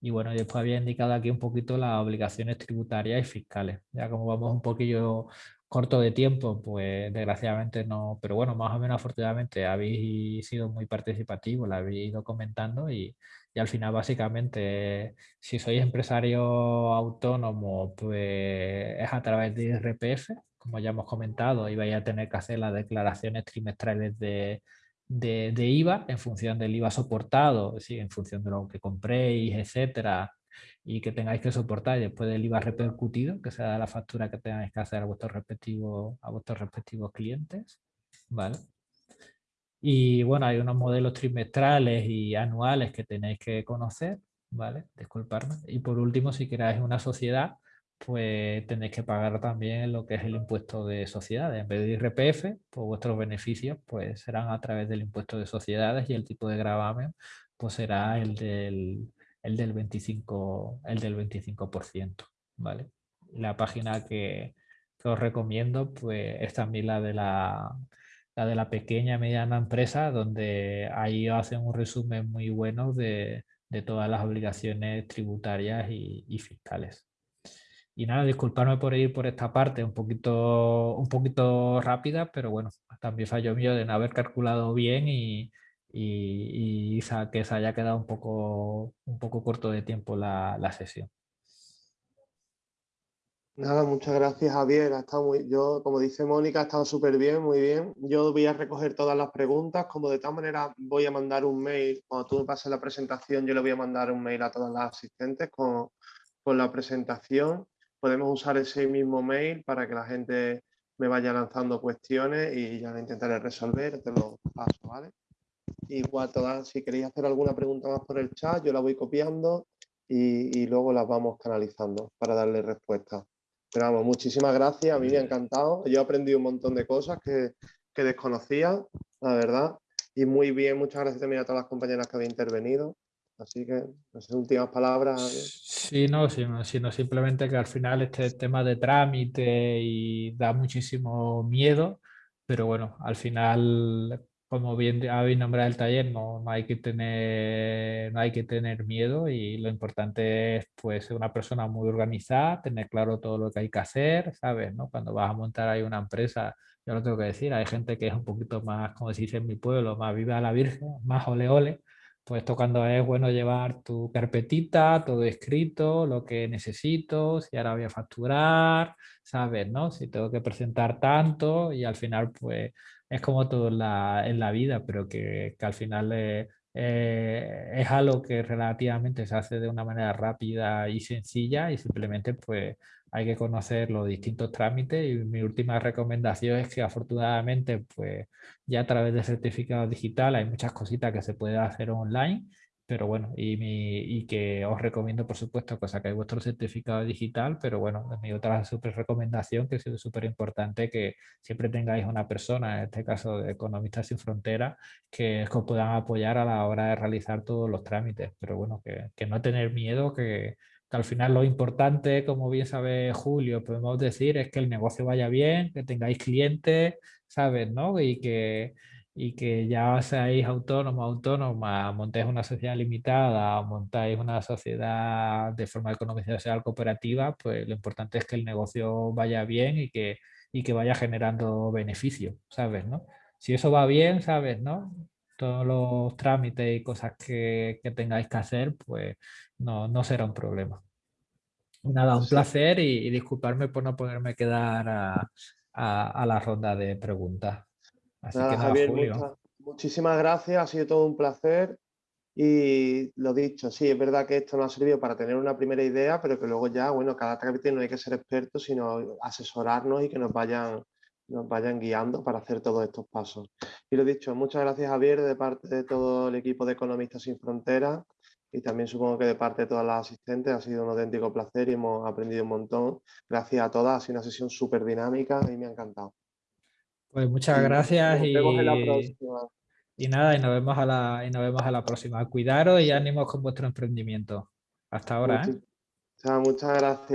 Y bueno, después había indicado aquí un poquito las obligaciones tributarias y fiscales. Ya como vamos un poquillo corto de tiempo, pues desgraciadamente no, pero bueno, más o menos afortunadamente habéis sido muy participativos, lo habéis ido comentando y, y al final básicamente si sois empresario autónomo, pues es a través de IRPF, como ya hemos comentado, y vais a tener que hacer las declaraciones trimestrales de, de, de IVA en función del IVA soportado, sí, en función de lo que compréis, etcétera, y que tengáis que soportar después del IVA repercutido, que sea la factura que tengáis que hacer a vuestros respectivos, a vuestros respectivos clientes. ¿vale? Y bueno, hay unos modelos trimestrales y anuales que tenéis que conocer, ¿vale? Disculparme. Y por último, si queráis una sociedad, pues tenéis que pagar también lo que es el impuesto de sociedades. En vez de IRPF, pues vuestros beneficios pues serán a través del impuesto de sociedades y el tipo de gravamen pues será el del, el del 25%, el del 25%, ¿vale? La página que, os recomiendo pues, es también la de la, la de la pequeña y mediana empresa, donde ahí hacen un resumen muy bueno de, todas las obligaciones tributarias y, fiscales. Y nada, disculparme por ir por esta parte un poquito, un poquito rápida, pero bueno, también fallo mío de no haber calculado bien y, y, que se haya quedado un poco, un poco corto de tiempo la, sesión. Nada, muchas gracias Javier. Ha estado muy, yo, como dice Mónica, ha estado súper bien, muy bien. Yo voy a recoger todas las preguntas, como de tal manera voy a mandar un mail, cuando tú me pases la presentación, yo le voy a mandar un mail a todas las asistentes con, con la presentación. Podemos usar ese mismo mail para que la gente me vaya lanzando cuestiones y ya lo intentaré resolver, te lo paso, ¿vale? Igual todas, si queréis hacer alguna pregunta más por el chat, yo la voy copiando y, luego las vamos canalizando para darle respuesta. Pero vamos, muchísimas gracias, a mí me ha encantado. Yo he aprendido un montón de cosas que, desconocía, la verdad. y muy bien, muchas gracias también a todas las compañeras que habían intervenido. Así que, no sé, últimas palabras. Sí, no, sino, sino simplemente que al final este tema de trámite y da muchísimo miedo, pero bueno, al final, como bien habéis nombrado el taller, no, no, hay que tener, no hay que tener miedo y lo importante es pues ser una persona muy organizada, tener claro todo lo que hay que hacer, ¿sabes? ¿no? Cuando vas a montar ahí una empresa, yo lo tengo que decir, hay gente que es un poquito más, como se dice en mi pueblo, más viva la virgen, más ole ole, pues esto cuando es bueno llevar tu carpetita, todo escrito, lo que necesito, si ahora voy a facturar, sabes, ¿no? Si tengo que presentar tanto y al final pues es como todo en la, vida, pero que, al final eh, es algo que relativamente se hace de una manera rápida y sencilla y simplemente pues hay que conocer los distintos trámites. Y mi última recomendación es que afortunadamente pues ya a través de certificado digital hay muchas cositas que se puede hacer online pero bueno, y, mi, y que os recomiendo por supuesto que sacáis vuestro certificado digital, pero bueno, mi otra super recomendación que es súper importante que siempre tengáis una persona, en este caso de Economistas Sin Fronteras, que os puedan apoyar a la hora de realizar todos los trámites, pero bueno, que, que no tener miedo, que, al final lo importante, como bien sabe Julio, podemos decir es que el negocio vaya bien, que tengáis clientes, ¿sabes? ¿no? Y que, y que ya seáis autónomos, autónomas, montéis una sociedad limitada o montáis una sociedad de forma económica social cooperativa, pues lo importante es que el negocio vaya bien y que, y que vaya generando beneficio, ¿sabes? ¿no? Si eso va bien, ¿sabes? ¿no? Todos los trámites y cosas que, que tengáis que hacer, pues no, no será un problema. Nada, un placer y, disculparme por no poderme quedar a, a, la ronda de preguntas. Así que nada, Julio. muchísimas gracias, ha sido todo un placer. Y lo dicho, sí, es verdad que esto nos ha servido para tener una primera idea, pero que luego ya, bueno, cada trámite no hay que ser expertos, sino asesorarnos y que nos vayan, nos vayan guiando para hacer todos estos pasos. Y lo dicho, muchas gracias Javier de parte de todo el equipo de Economistas Sin Fronteras y también supongo que de parte de todas las asistentes ha sido un auténtico placer y hemos aprendido un montón. Gracias a todas, ha sido una sesión súper dinámica y me ha encantado. Pues muchas gracias y, y nada, y nos, vemos a la, y nos vemos a la próxima. Cuidaros y ánimos con vuestro emprendimiento. Hasta ahora. ¿eh? muchas gracias.